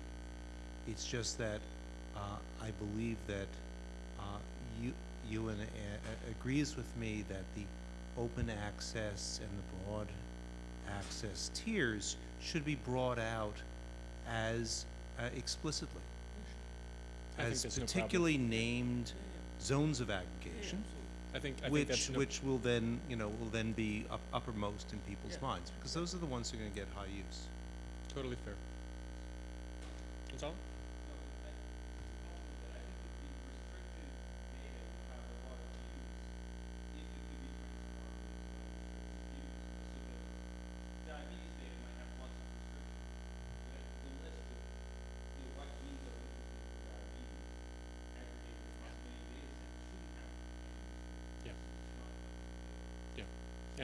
It's just that uh, I believe that uh, you, Ewan a- a- agrees with me that the open access and the broad access tiers should be brought out as uh, explicitly I think as no problem. particularly named zones of aggregation, I think, I think which that's no, which will then you know will then be up, uppermost in people's Yeah. minds because those are the ones who are going to get high use. totally fair. Gonzalo?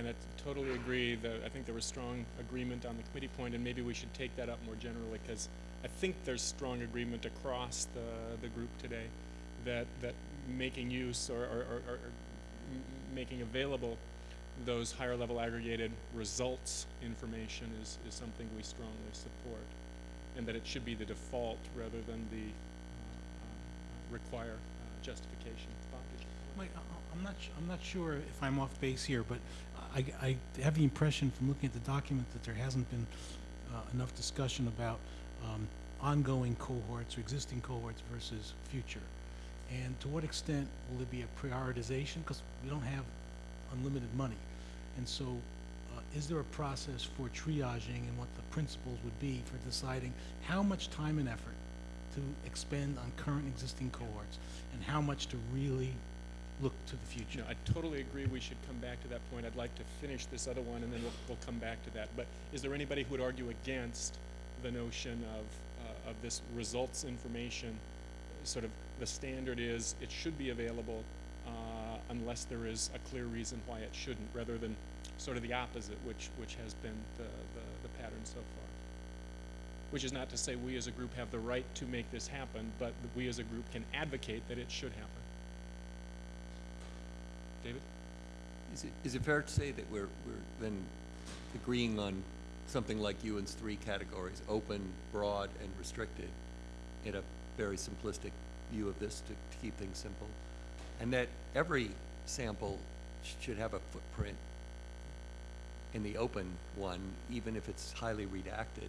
And I totally agree that, I think there was strong agreement on the committee point, and maybe we should take that up more generally, because I think there's strong agreement across the, the group today that, that making use or, or, or, or making available those higher level aggregated results information is, is something we strongly support, and that it should be the default rather than the, uh, require uh, justification. Mike, I'm not, I'm not sure if I'm off base here, but I, I have the impression from looking at the document that there hasn't been uh, enough discussion about um, ongoing cohorts or existing cohorts versus future. And to what extent will there be a prioritization? Because we don't have unlimited money. And so, uh, is there a process for triaging and what the principles would be for deciding how much time and effort to expend on current existing cohorts and how much to really look to the future? No, I totally agree, we should come back to that point. I'd like to finish this other one, and then we'll, we'll come back to that. But is there anybody who would argue against the notion of, uh, of this results information? Sort of, the standard is, it should be available, uh, unless there is a clear reason why it shouldn't, rather than sort of the opposite, which, which has been the, the, the pattern so far. Which is not to say we as a group have the right to make this happen, but we as a group can advocate that it should happen. David? Is it, is it fair to say that we're, we're then agreeing on something like Ewan's three categories, open, broad, and restricted, in a very simplistic view of this to, to keep things simple? And that every sample should have a footprint in the open one, even if it's highly redacted.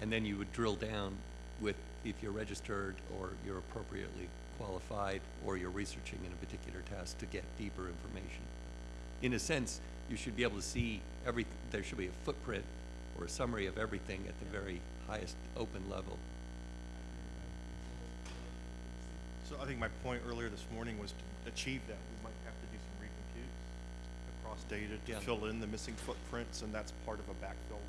And then you would drill down with if you're registered or you're appropriately qualified or you're researching in a particular task to get deeper information. In a sense, you should be able to see every, there should be a footprint or a summary of everything at the very highest open level. So I think my point earlier this morning was to achieve that, we might have to do some recomputes across data Yeah. to fill in the missing footprints, and that's part of a backfill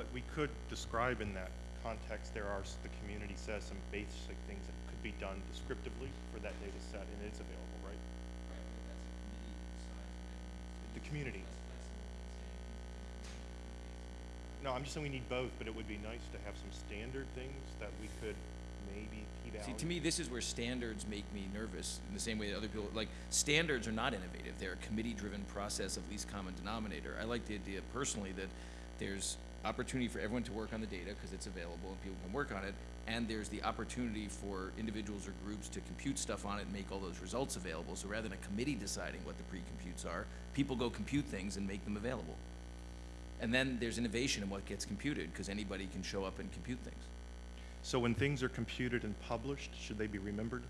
But we could describe in that context, there are, the community says some basic things that could be done descriptively for that data set, and it's available, right? Right. but That's a community size. The community. No, I'm just saying we need both, but it would be nice to have some standard things that we could maybe p-value. See, to me, this is where standards make me nervous, in the same way that other people, like, standards are not innovative. They're a committee-driven process of least common denominator. I like the idea personally that there's opportunity for everyone to work on the data, because it's available and people can work on it, and there's the opportunity for individuals or groups to compute stuff on it and make all those results available. So rather than a committee deciding what the pre-computes are, people go compute things and make them available. And then there's innovation in what gets computed, because anybody can show up and compute things. So when things are computed and published, should they be remembered?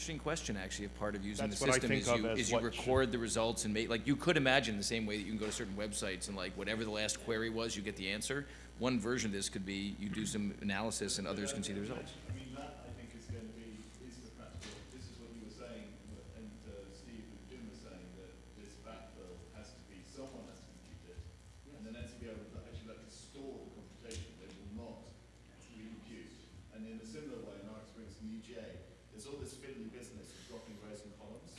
Interesting question, actually, if part of using the That's what I system think is of you, as is you what record the results and make, like, you could imagine the same way that you can go to certain websites and like, whatever the last query was, you get the answer. One version of this could be, you do some analysis and others can see the results. I mean, that, I think, is going to be, is the practical, this is what you were saying, and uh, Steve and Jim were saying, that this backfill has to be, someone has to compute it, and then has to be able to actually like store the computation, they will not re-compute. And in a similar way, in our experience in the EGA, there's all this fiddly business of dropping rows and columns,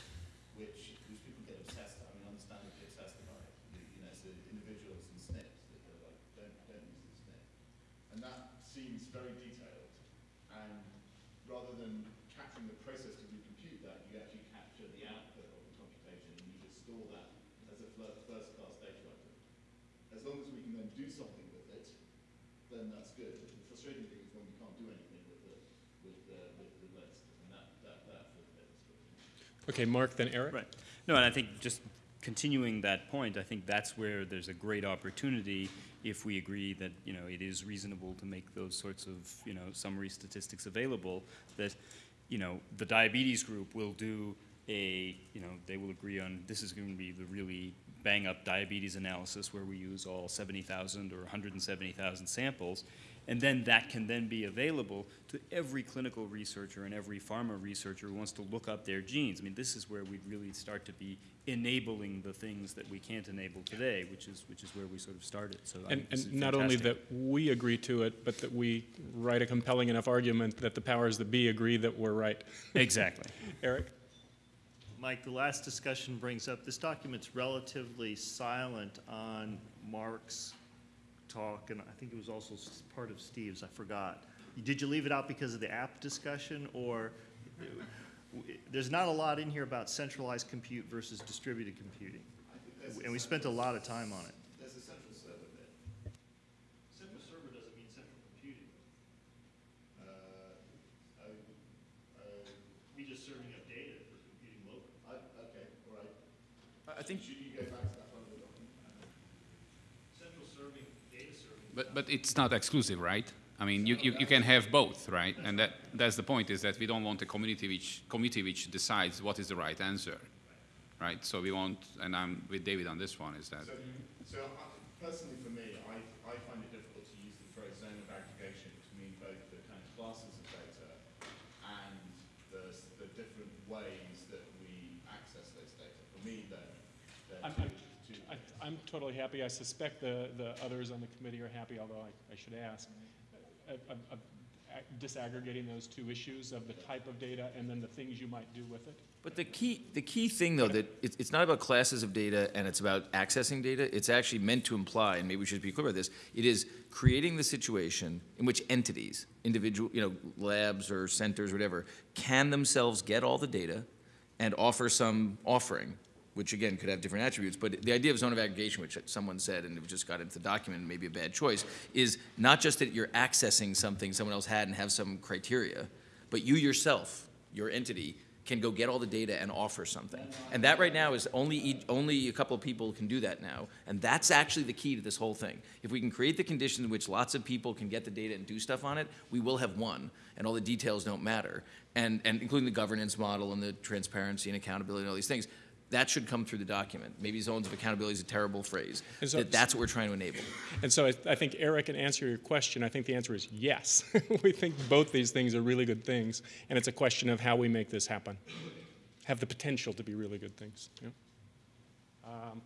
which, which people get obsessed, I mean, understandably obsessed about it. You, you know, so individuals and SNPs that are like, don't, don't use the SNP. And that seems very detailed. And rather than capturing the process to recompute that, you actually capture the output of the computation and you just store that as a fir- first-class data item. As long as we can then do something with it, then that's good. The frustrating thing is when we can't do anything with the, with the, with the list, and that, that, that's the bit that's frustrating. Okay, Mark, then Eric? Right. No, and I think just continuing that point, I think that's where there's a great opportunity if we agree that, you know, it is reasonable to make those sorts of, you know, summary statistics available, that, you know, the diabetes group will do a, you know, they will agree on, this is going to be the really bang-up diabetes analysis where we use all 70,000 or 170,000 samples, and then that can then be available to every clinical researcher and every pharma researcher who wants to look up their genes. I mean, this is where we'd really start to be enabling the things that we can't enable today, which is, which is where we sort of started, so I And, think this is and not only that we agree to it, but that we write a compelling enough argument that the powers that be agree that we're right. Exactly. Eric? Mike, the last discussion brings up, this document's relatively silent on Mark's talk, and I think it was also part of Steve's, I forgot. Did you leave it out because of the app discussion, or, there's not a lot in here about centralized compute versus distributed computing? And we spent a lot of time on it. There's a central server bit. Central server doesn't mean central computing. Uh, We just serving up data for computing locally. I, okay, all right. I think. Should you go back to that part of the document? Central serving, data serving. But, but it's not exclusive, right? I mean, you, you, you can have both, right? And that, that's the point, is that we don't want a community which, committee which decides what is the right answer, right? So we want, and I'm with David on this one, is that, So, so I, personally for me, I, I find it difficult to use the phrase zone of aggregation to mean both the kind of classes of data and the, s- the different ways that we access those data. For me, they're, they're I'm, two, I'm, two I- I'm totally happy. I suspect the, the others on the committee are happy, although I, I should ask. Uh, uh, uh, Disaggregating those two issues of the type of data and then the things you might do with it. But the key, the key thing, though, that it's, it's not about classes of data and it's about accessing data. It's actually meant to imply, and maybe we should be clear about this, it is creating the situation in which entities, individual, you know, labs or centers, or whatever, can themselves get all the data and offer some offering, which again could have different attributes. But the idea of zone of aggregation, which someone said, and it just got into the document, maybe a bad choice, is not just that you're accessing something someone else had and have some criteria, but you yourself, your entity, can go get all the data and offer something. And that right now is only, only a couple of people can do that now. And that's actually the key to this whole thing. If we can create the conditions in which lots of people can get the data and do stuff on it, we will have one, and all the details don't matter. And, and including the governance model and the transparency and accountability and all these things. That should come through the document. Maybe zones of accountability is a terrible phrase. So- That that's what we're trying to enable. And so I, I think Eric can answer your question. I think the answer is yes. we think both these things are really good things, and it's a question of how we make this happen. Have the potential to be really good things. Yeah. Um.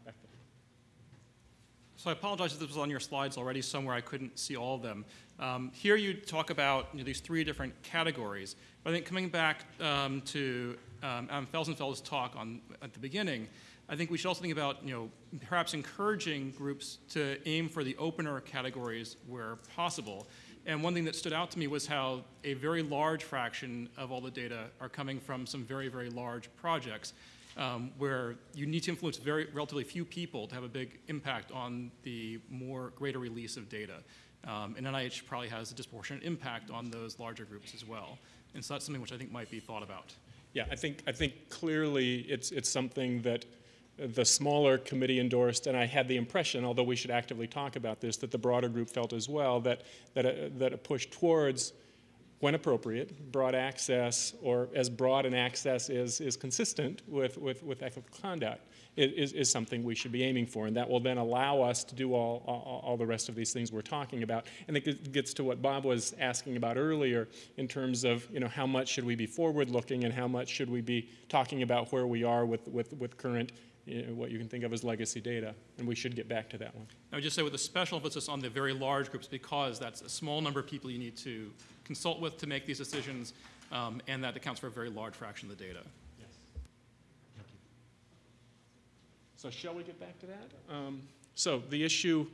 So I apologize if this was on your slides already somewhere. I couldn't see all of them. Um, here you talk about you know, these three different categories. But I think coming back um, to um, Adam Felsenfeld's talk on, at the beginning, I think we should also think about, you know, perhaps encouraging groups to aim for the opener categories where possible. And one thing that stood out to me was how a very large fraction of all the data are coming from some very, very large projects um, where you need to influence very relatively few people to have a big impact on the more greater release of data. Um, and NIH probably has a disproportionate impact on those larger groups as well. And so that's something which I think might be thought about. Yeah, I think, I think clearly it's, it's something that the smaller committee endorsed, and I had the impression, although we should actively talk about this, that the broader group felt as well, that, that, a, that a push towards, when appropriate, broad access, or as broad an access is, is consistent with, with, with ethical conduct, is, is something we should be aiming for. And that will then allow us to do all, all, all the rest of these things we're talking about. And it gets to what Bob was asking about earlier in terms of, you know, how much should we be forward-looking and how much should we be talking about where we are with, with, with current you know, what you can think of as legacy data, and we should get back to that one. I would just say with a special emphasis on the very large groups because that's a small number of people you need to consult with to make these decisions, um, and that accounts for a very large fraction of the data. Yes. Thank you. So shall we get back to that? Um, so the issue,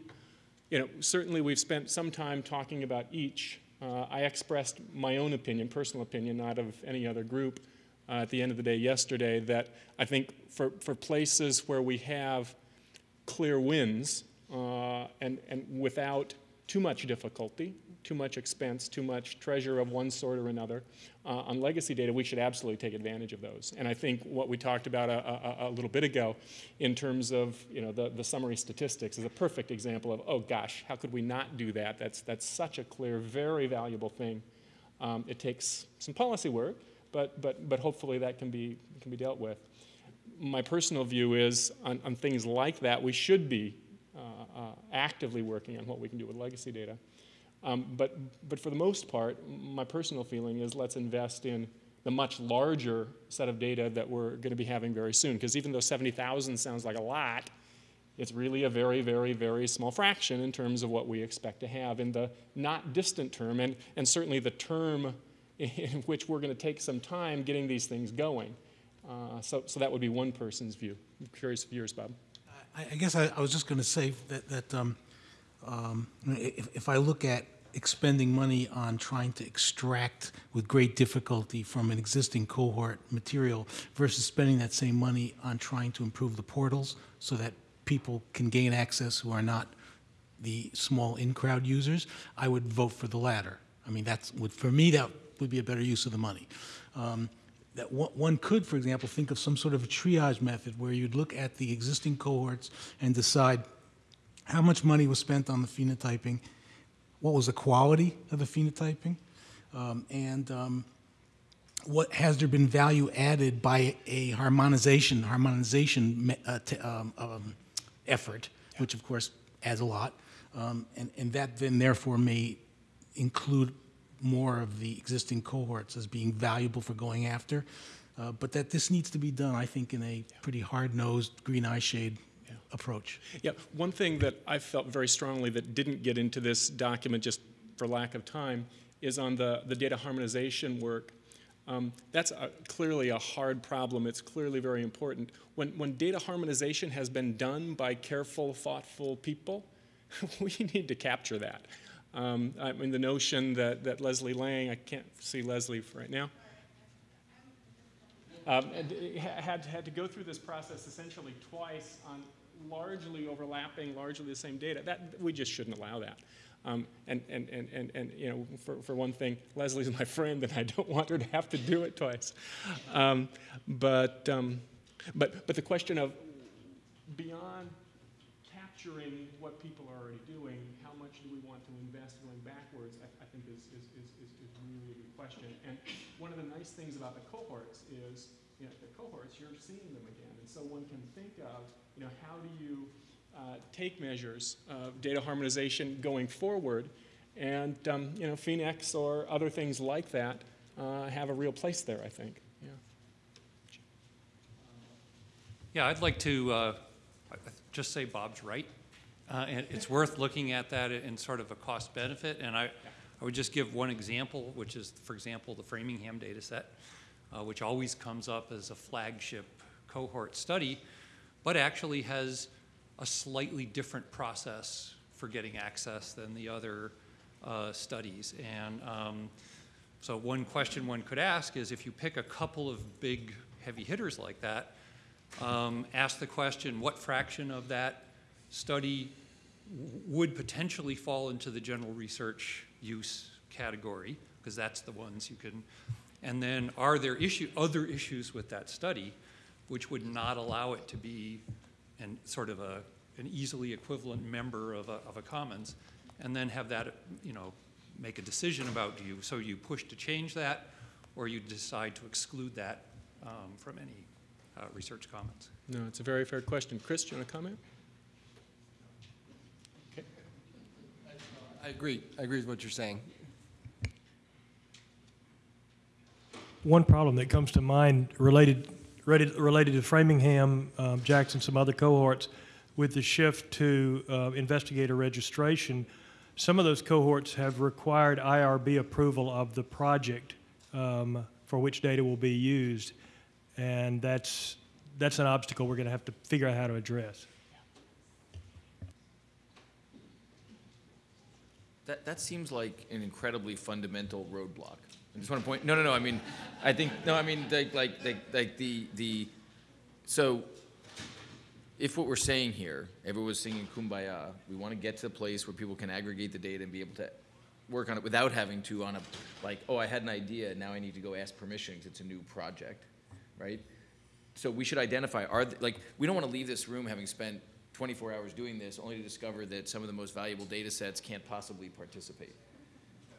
you know, certainly we've spent some time talking about each. Uh, I expressed my own opinion, personal opinion, not of any other group, uh, at the end of the day yesterday that I think for, for places where we have clear wins uh, and, and without too much difficulty, too much expense, too much treasure of one sort or another, uh, on legacy data, we should absolutely take advantage of those. And I think what we talked about a, a, a, little bit ago in terms of you know, the, the summary statistics is a perfect example of, oh gosh, how could we not do that? That's, that's such a clear, very valuable thing. Um, it takes some policy work, but, but, but hopefully that can be, can be dealt with. My personal view is on, on things like that, we should be uh, uh, actively working on what we can do with legacy data. Um, but, but for the most part, my personal feeling is let's invest in the much larger set of data that we're going to be having very soon. Because even though 70,000 sounds like a lot, it's really a very, very, very small fraction in terms of what we expect to have in the not distant term, and, and certainly the term in which we're going to take some time getting these things going. Uh, so, so that would be one person's view. I'm curious of yours, Bob. I, I guess I, I, was just going to say that, that um, um, if, if I look at expending money on trying to extract with great difficulty from an existing cohort material versus spending that same money on trying to improve the portals so that people can gain access who are not the small in-crowd users, I would vote for the latter. I mean, that's would for me that would be a better use of the money. Um, that one could, for example, think of some sort of a triage method where you'd look at the existing cohorts and decide how much money was spent on the phenotyping, what was the quality of the phenotyping, um, and um, what has there been value added by a harmonization harmonization uh, um, um, effort, yeah. which of course adds a lot, um, and, and that then therefore may include more of the existing cohorts as being valuable for going after. Uh, but that this needs to be done, I think, in a pretty hard-nosed, green eye shade. Approach. Yeah, one thing that I felt very strongly that didn't get into this document just for lack of time is on the, the data harmonization work. Um, that's a, clearly a hard problem. It's clearly very important. When, when data harmonization has been done by careful, thoughtful people, we need to capture that. Um, I mean, the notion that, that Leslie Lang, I can't see Leslie right now, um, had, had to go through this process essentially twice on largely overlapping, largely the same data. That, we just shouldn't allow that. Um, and, and, and, and, and, you know, for, for one thing, Leslie's my friend, and I don't want her to have to do it twice. Um, but, um, but, but the question of beyond capturing what people are already doing, how much do we want to invest going backwards, I, I think is, is, is, is, really a good question. And one of the nice things about the cohorts is, you know, the cohorts, you're seeing them again. And so one can think of, you know, how do you uh, take measures of data harmonization going forward and, um, you know, PhenX or other things like that uh, have a real place there, I think. Yeah, yeah I'd like to uh, just say Bob's right. Uh, and it's worth looking at that in sort of a cost benefit. And I, I would just give one example, which is, for example, the Framingham data set, uh, which always comes up as a flagship cohort study, but actually has a slightly different process for getting access than the other uh, studies. And um, so one question one could ask is if you pick a couple of big heavy hitters like that, um, ask the question, what fraction of that study would potentially fall into the general research use category, because that's the ones you can, and then are there issue, other issues with that study which would not allow it to be an, sort of a, an easily equivalent member of a, of a commons, and then have that, you know, make a decision about do you, so you push to change that, or you decide to exclude that um, from any uh, research commons. No, it's a very fair question. Chris, do you want to comment? Okay. I agree. I agree with what you're saying. One problem that comes to mind related, related, related to Framingham, um, Jackson, some other cohorts, with the shift to uh, investigator registration, some of those cohorts have required IRB approval of the project um, for which data will be used, and that's that's an obstacle we're going to have to figure out how to address. That, that seems like an incredibly fundamental roadblock. I just want to point, no, no, no, I mean, I think, no, I mean, like, like, like, like the, the, so if what we're saying here, everyone's singing kumbaya, we want to get to the place where people can aggregate the data and be able to work on it without having to on a, like, oh, I had an idea, now I need to go ask permission because it's a new project, right? So we should identify, are, th- like, we don't want to leave this room having spent 24 hours doing this only to discover that some of the most valuable data sets can't possibly participate.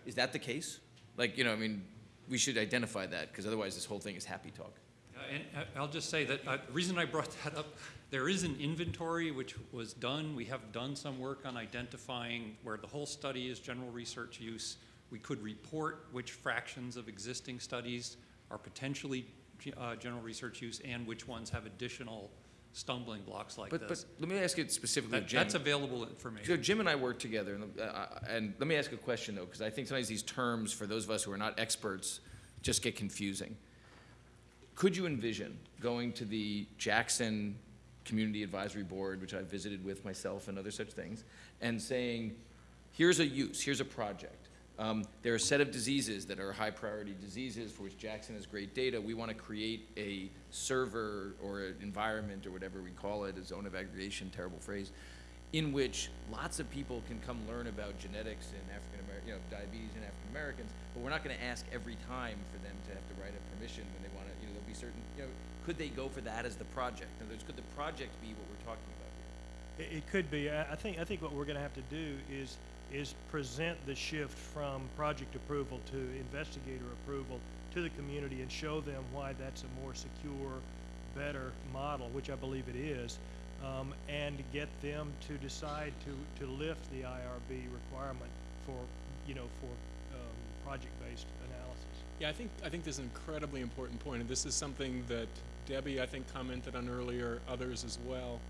Is that the case? Like, you know, I mean, we should identify that because otherwise this whole thing is happy talk. Uh, And uh, I'll just say that uh, the reason I brought that up, there is an inventory which was done. We have done some work on identifying where the whole study is general research use. We could report which fractions of existing studies are potentially uh, general research use and which ones have additional stumbling blocks like But, but this. let me ask you specifically, That- Jim. That's available So information. Jim and I work together, and, uh, and let me ask a question though, because I think sometimes these terms, for those of us who are not experts, just get confusing. Could you envision going to the Jackson Community Advisory Board, which I visited with myself and other such things, and saying, here's a use, here's a project. Um, there are a set of diseases that are high priority diseases for which Jackson has great data. We want to create a server or an environment or whatever we call it, a zone of aggregation, terrible phrase, in which lots of people can come learn about genetics in African American, you know, diabetes in African Americans, but we're not going to ask every time for them to have to write a permission when they want to, you know, there'll be certain, you know, could they go for that as the project? In other words, could the project be what we're talking about here? It, it could be. I, I think, I think what we're gonna have to do is, is present the shift from project approval to investigator approval to the community and show them why that's a more secure, better model, which I believe it is, um, and get them to decide to, to lift the IRB requirement for, you know, for, um, project-based analysis. Yeah, I think, I think this is an incredibly important point, and this is something that Debbie, I think, commented on earlier, others as well,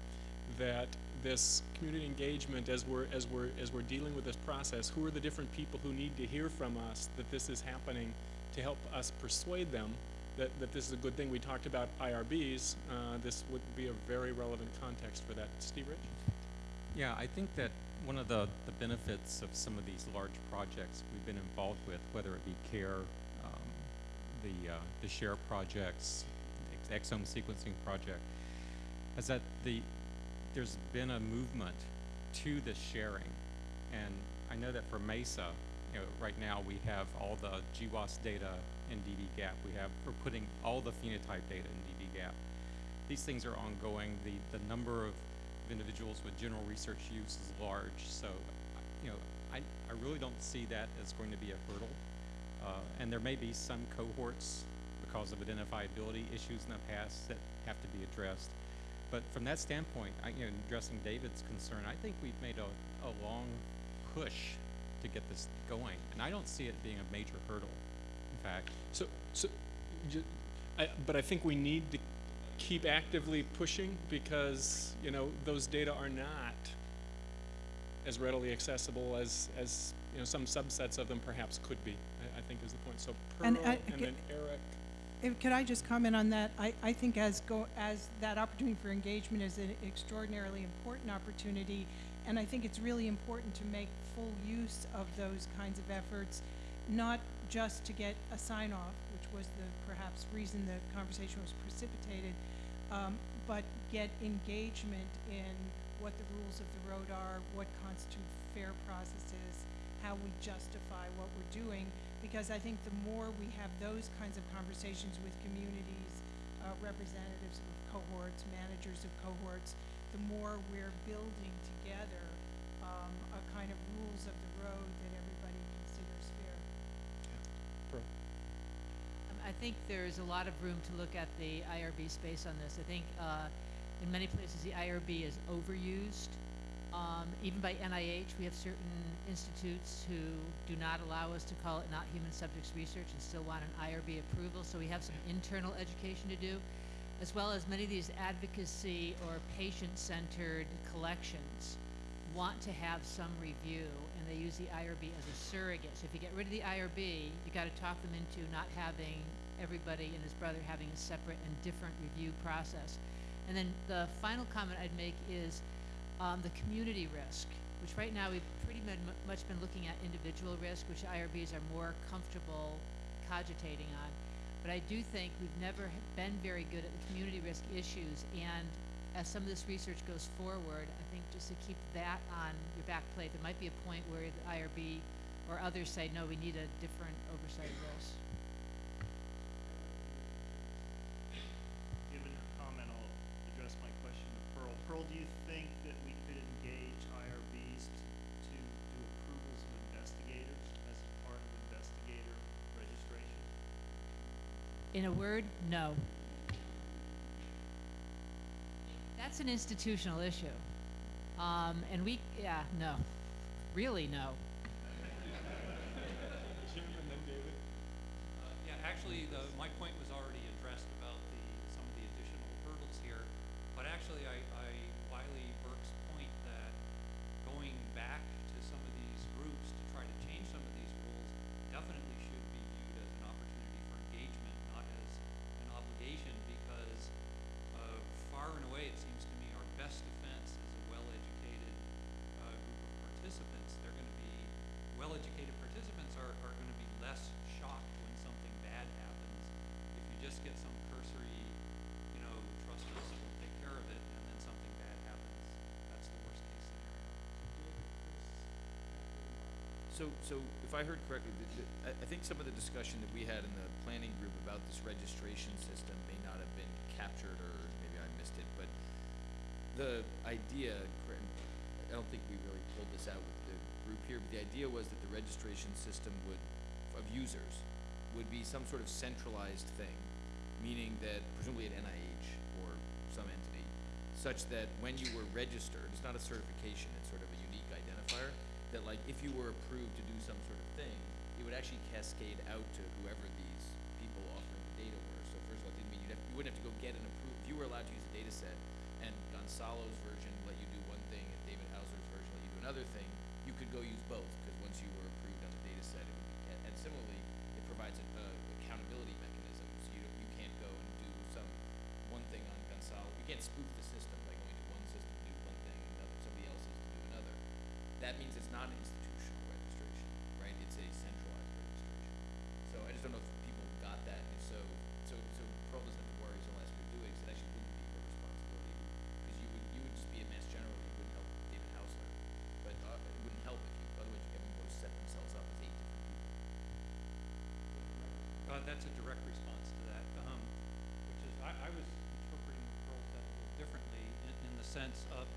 that this community engagement, as we're, as we're, as we're dealing with this process, who are the different people who need to hear from us that this is happening to help us persuade them that, that this is a good thing. We talked about IRBs. Uh, this would be a very relevant context for that. Steve Rich? Yeah, I think that one of the, the benefits of some of these large projects we've been involved with, whether it be CARE, um, the, uh, the SHARE projects, exome sequencing project, is that the, there's been a movement to the sharing. And I know that for MESA, you know, right now we have all the GWAS data in dbGaP. We have, we're putting all the phenotype data in dbGaP. These things are ongoing. The, the number of individuals with general research use is large. So, you know, I, I really don't see that as going to be a hurdle. Uh, and there may be some cohorts because of identifiability issues in the past that have to be addressed. But from that standpoint, I, you know, addressing David's concern, I think we've made a, a long push to get this going, and I don't see it being a major hurdle. In fact, So, so, ju- I, but I think we need to keep actively pushing because, you know, those data are not as readily accessible as, as, you know, some subsets of them perhaps could be, I, I think is the point. So Pearl, And uh, and, then Eric. If, could I just comment on that? I, I think as go, as that opportunity for engagement is an extraordinarily important opportunity, and I think it's really important to make full use of those kinds of efforts, not just to get a sign off, which was the perhaps reason the conversation was precipitated, um, but get engagement in what the rules of the road are, what constitute fair processes, how we justify what we're doing, because I think the more we have those kinds of conversations with communities, uh, representatives of cohorts, managers of cohorts, the more we're building together um, a kind of rules of the road that everybody considers fair. Pearl. Um, I think there's a lot of room to look at the IRB space on this. I think uh, in many places the IRB is overused. Um, even by NIH, we have certain institutes who do not allow us to call it not human subjects research and still want an IRB approval. So we have some internal education to do, as well as many of these advocacy or patient-centered collections want to have some review, and they use the IRB as a surrogate. So if you get rid of the IRB, you got to talk them into not having everybody and his brother having a separate and different review process. And then the final comment I'd make is um, the community risk, which right now we've pretty much been looking at individual risk, which IRBs are more comfortable cogitating on. But I do think we've never been very good at the community risk issues, and as some of this research goes forward, I think just to keep that on your back plate, there might be a point where the IRB or others say, no, we need a different oversight of this. In a word, no. That's an institutional issue. Um, and we, yeah, no. Really, no. Jim and then David. Uh, Yeah, actually, the, my point was already So, so if I heard correctly, the, the, I, think some of the discussion that we had in the planning group about this registration system may not have been captured, or maybe I missed it, but the idea, cor- and I don't think we really pulled this out with the group here, but the idea was that the registration system would, of users, would be some sort of centralized thing, meaning that presumably at NIH or some entity, such that when you were registered, it's not a certification, it's sort of a that like if you were approved to do some sort of thing, it would actually cascade out to whoever these people offering the data were. So first of all, it didn't mean you'd have, you wouldn't have to go get an approval. If you were allowed to use a data set and Gonçalo's version let you do one thing and David Haussler's version let you do another thing, you could go use both because once you were approved on the data set, it would be, and, similarly, it provides a, a accountability mechanism. So you, you can't go and do some one thing on Gonçalo. You can't spoof the system by going to one system to do one thing and another somebody else's to do another. That means just don't know if people got that. and so, so so Pearl doesn't have to worry we're doing, because it actually wouldn't be her responsibility, because you would you would just be a mass general. You wouldn't help David Haussler, but uh, it wouldn't help if you otherwise everyone goes set themselves up as eight different people. Uh, that's a direct response to that, um, which is, I, I was interpreting what Pearl a little differently in, in the sense of.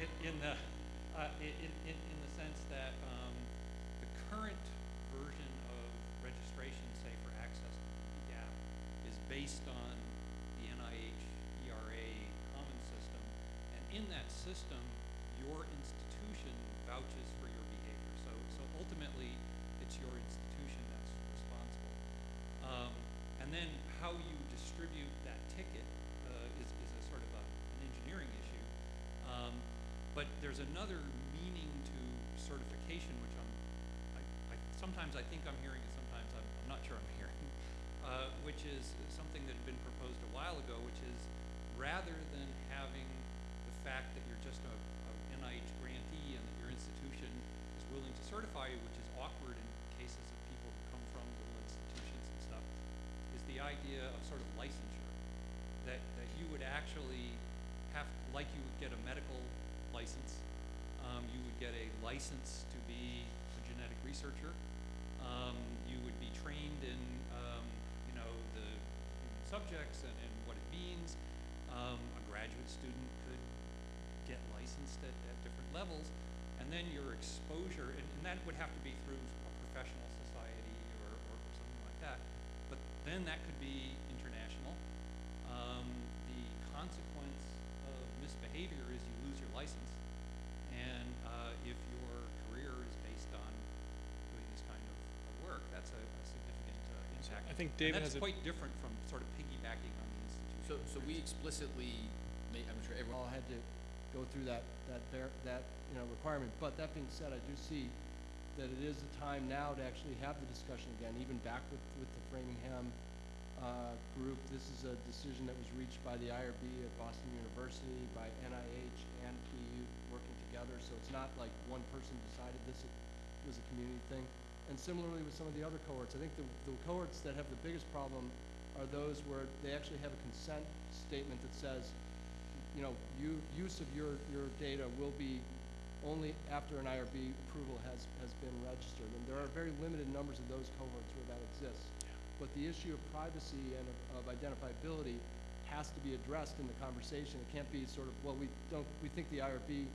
in, in the, uh, in, in, in the sense that, um, the current version of registration, say for access to the gap, is based on the NIH ERA common system, and in that system, your institution vouches for your behavior. So, so ultimately, it's your institution that's responsible. Um, and then how you distribute that ticket uh, is, is a sort of a, an engineering issue. Um, but there's another meaning to certification, which I'm, sometimes I think I'm hearing and sometimes I'm, I'm not sure I'm hearing, uh, which is something that had been proposed a while ago, which is rather than having the fact that you're just a, a NIH grantee and that your institution is willing to certify you, which is awkward in cases of people who come from little institutions and stuff, is the idea of sort of licensure. That, that you would actually have, like you would get a medical license, um, you would get a license to be a genetic researcher. In, um, you know, the subjects and, and what it means. Um, a graduate student could get licensed at, at different levels, and then your exposure, and, and that would have to be through a professional society or, or, or something like that. But then that could be think And David that's has a- quite different from sort of piggybacking on the institution. So, so we explicitly, ma- I'm sure everyone. all had to go through that, that, ver- that, you know, requirement. But that being said, I do see that it is the time now to actually have the discussion again, even back with, with the Framingham, uh, group. This is a decision that was reached by the IRB at Boston University, by NIH and PU working together. So it's not like one person decided this, it was a community thing. And similarly with some of the other cohorts, I think the, the cohorts that have the biggest problem are those where they actually have a consent statement that says, you know, you, use of your, your data will be only after an IRB approval has, has been registered. And there are very limited numbers of those cohorts where that exists. But the issue of privacy and of, of identifiability has to be addressed in the conversation. It can't be sort of, well, we don't, we think the IRB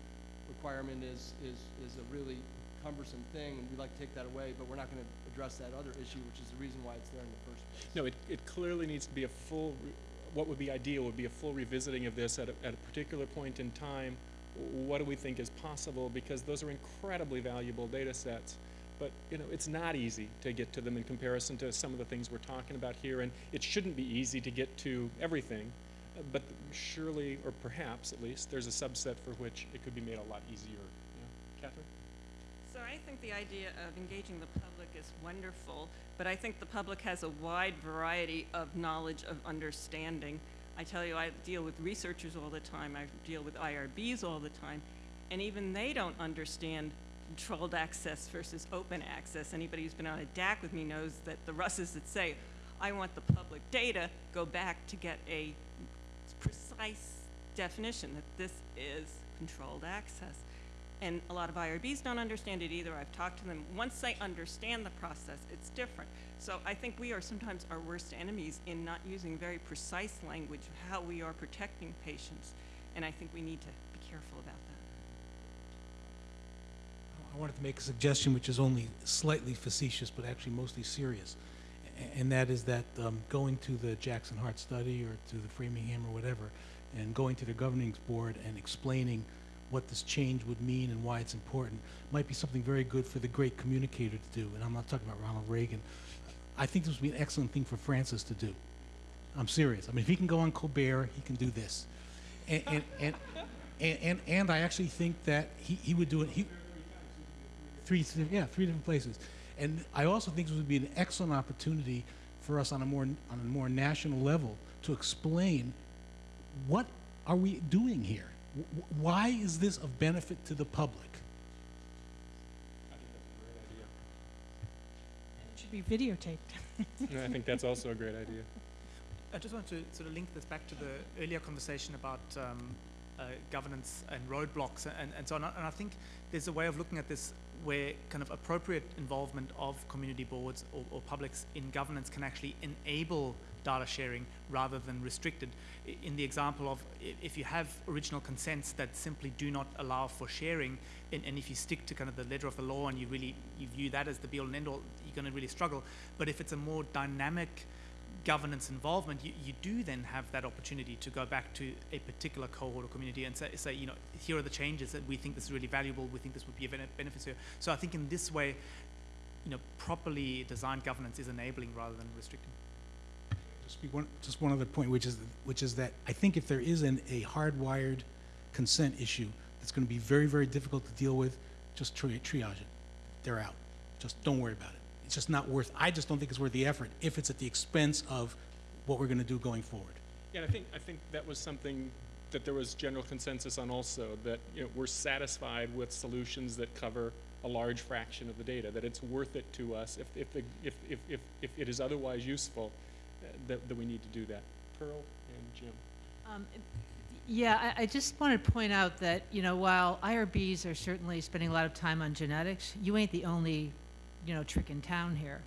requirement is, is, is a really cumbersome thing, and we'd like to take that away, but we're not gonna address that other issue, which is the reason why it's there in the first place. No, it, it clearly needs to be a full, what would be ideal would be a full revisiting of this at a, at a particular point in time. What do we think is possible? Because those are incredibly valuable data sets. But, you know, it's not easy to get to them in comparison to some of the things we're talking about here. And it shouldn't be easy to get to everything. But surely, or perhaps at least, there's a subset for which it could be made a lot easier. Yeah. Catherine? So I think the idea of engaging the public is wonderful, but I think the public has a wide variety of knowledge of understanding. I tell you, I deal with researchers all the time, I deal with IRBs all the time, and even they don't understand controlled access versus open access. Anybody who's been on a DAC with me knows that the Russes that say, I want the public data, go back to get a precise definition that this is controlled access. And a lot of IRBs don't understand it either. I've talked to them. Once they understand the process, it's different. So I think we are sometimes our worst enemies in not using very precise language of how we are protecting patients. And I think we need to be careful about that. I wanted to make a suggestion which is only slightly facetious, but actually mostly serious. And that is that um, going to the Jackson Heart study or to the Framingham or whatever, and going to the governing board and explaining what this change would mean and why it's important might be something very good for the great communicator to do. And I'm not talking about Ronald Reagan. I think this would be an excellent thing for Francis to do. I'm serious. I mean, if he can go on Colbert, he can do this. And, and, and, and, and, and I actually think that he, he would do it. He, three, yeah, three different places. And I also think this would be an excellent opportunity for us on a more, on a more national level to explain what are we doing here? W- w- Why is this of benefit to the public? I think that's a great idea. It should be videotaped. I think that's also a great idea. I just want to sort of link this back to the earlier conversation about um, uh, governance and roadblocks and, and so on. And I think there's a way of looking at this where kind of appropriate involvement of community boards or, or publics in governance can actually enable data sharing rather than restricted. In the example of if you have original consents that simply do not allow for sharing, and, and if you stick to kind of the letter of the law and you really you view that as the be all and end all, you're going to really struggle. But if it's a more dynamic governance involvement, you, you do then have that opportunity to go back to a particular cohort or community and say, say, you know, here are the changes that we think this is really valuable, we think this would be a bene- benefit here. So I think in this way, you know, properly designed governance is enabling rather than restricting. Just one, just one other point, which is, which is that I think if there is an, a hardwired consent issue, It's going to be very, very difficult to deal with. Just tri- triage it. They're out. Just don't worry about it. It's just not worth, I just don't think it's worth the effort if it's at the expense of what we're going to do going forward. Yeah, I think, I think that was something that there was general consensus on also, that, you know, we're satisfied with solutions that cover a large fraction of the data, that it's worth it to us if, if, the, if, if, if, if it is otherwise useful, that, that we need to do that. Pearl and Jim. Um, Yeah, I, I just want to point out that, you know, while IRBs are certainly spending a lot of time on genetics, you ain't the only, you know, trick in town here.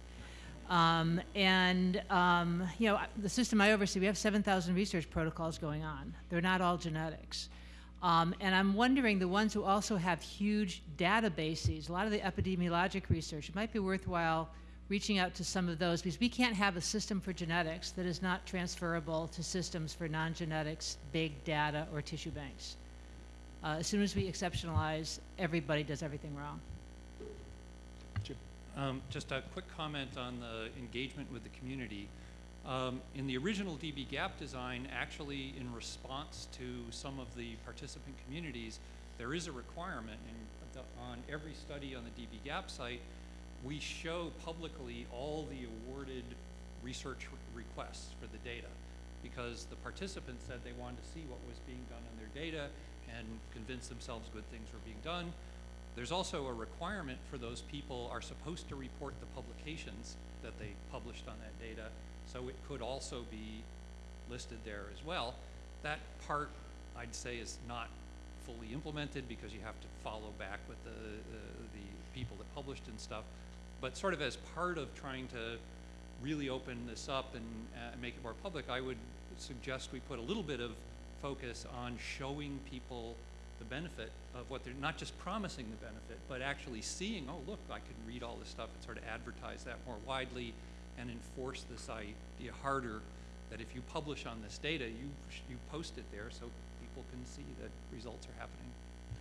Um, and, um, you know, the system I oversee, we have 7,000 research protocols going on. They're not all genetics. Um, and I'm wondering, the ones who also have huge databases, a lot of the epidemiologic research, it might be worthwhile reaching out to some of those because we can't have a system for genetics that is not transferable to systems for non-genetics, big data, or tissue banks. Uh, as soon as we exceptionalize, everybody does everything wrong. Um, just a quick comment on the engagement with the community. Um, in the original dbGaP design, actually in response to some of the participant communities, there is a requirement in on every study on the dbGaP site, we show publicly all the awarded research re- requests for the data because the participants said they wanted to see what was being done on their data and convince themselves good things were being done. There's also a requirement for those people are supposed to report the publications that they published on that data, so it could also be listed there as well. That part, I'd say, is not fully implemented because you have to follow back with the, the, the people that published and stuff. But sort of as part of trying to really open this up and uh, make it more public, I would suggest we put a little bit of focus on showing people the benefit of what they're not just promising the benefit, but actually seeing, oh, look, I can read all this stuff and sort of advertise that more widely and enforce this idea harder that if you publish on this data, you, you post it there so people can see that results are happening.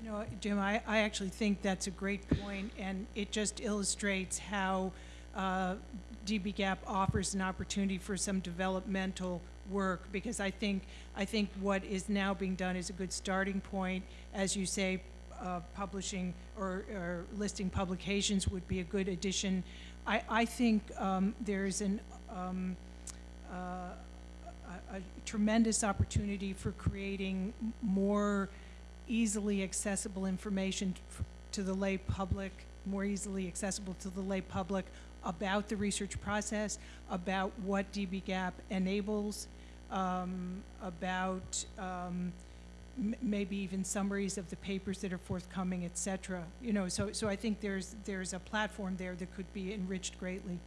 Know, Jim, I, I actually think that's a great point, and it just illustrates how uh, dbGaP offers an opportunity for some developmental work, because I think, I think what is now being done is a good starting point. As you say, uh, publishing or, or listing publications would be a good addition. I, I think um, there's an, um, uh, a, a tremendous opportunity for creating more easily accessible information to the lay public, more easily accessible to the lay public about the research process, about what dbGaP enables, um, about um, m- maybe even summaries of the papers that are forthcoming, et cetera. You know, so, so I think there's, there's a platform there that could be enriched greatly.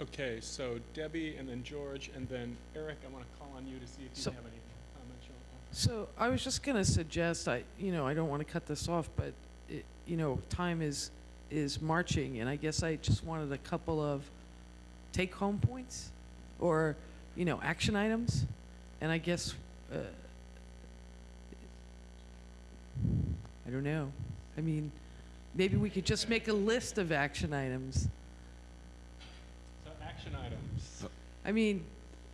Okay, so Debbie and then George and then Eric, I want to call on you to see if you So- have any comments you want to So I was just going to suggest, I, you know, I don't want to cut this off, but, it, you know, time is, is marching, and I guess I just wanted a couple of take-home points, or, you know, action items, and I guess, uh, I don't know. I mean, maybe we could just make a list of action items. So action items. I mean,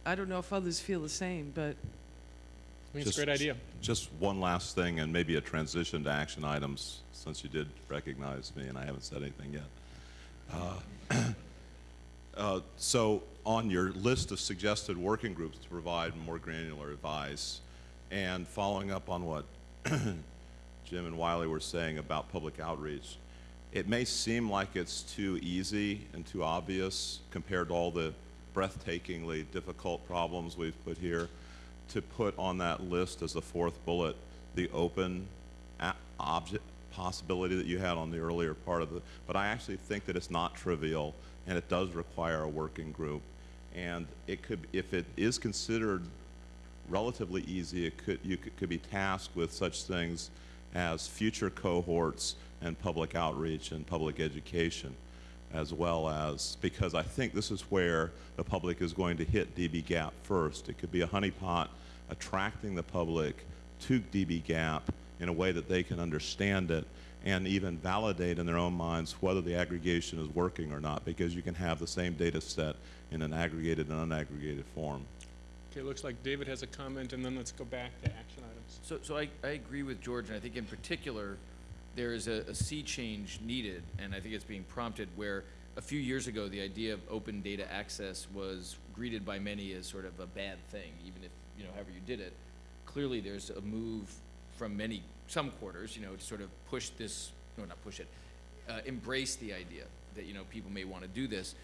I don't know if others feel the same, but I think it's a great idea. Just one last thing, and maybe a transition to action items, since you did recognize me and I haven't said anything yet. Uh, uh, so, on your list of suggested working groups to provide more granular advice, and following up on what Jim and Wylie were saying about public outreach, it may seem like it's too easy and too obvious compared to all the breathtakingly difficult problems we've put here to put on that list as the fourth bullet the open object possibility that you had on the earlier part of the but I actually think that it's not trivial and it does require a working group and it could if it is considered relatively easy it could you could, could be tasked with such things as future cohorts and public outreach and public education as well as because I think this is where the public is going to hit dbGaP first. It could be a honeypot attracting the public to dbGaP in a way that they can understand it and even validate in their own minds whether the aggregation is working or not because you can have the same data set in an aggregated and unaggregated form. Okay, looks like David has a comment, and then let's go back to action items. So, so I, I agree with George, and I think in particular, there is a, a sea change needed, and I think it's being prompted where a few years ago, the idea of open data access was greeted by many as sort of a bad thing, even if, you know, however you did it. Clearly, there's a move from many, some quarters, you know, to sort of push this, no, not push it, uh, embrace the idea that, you know, people may want to do this.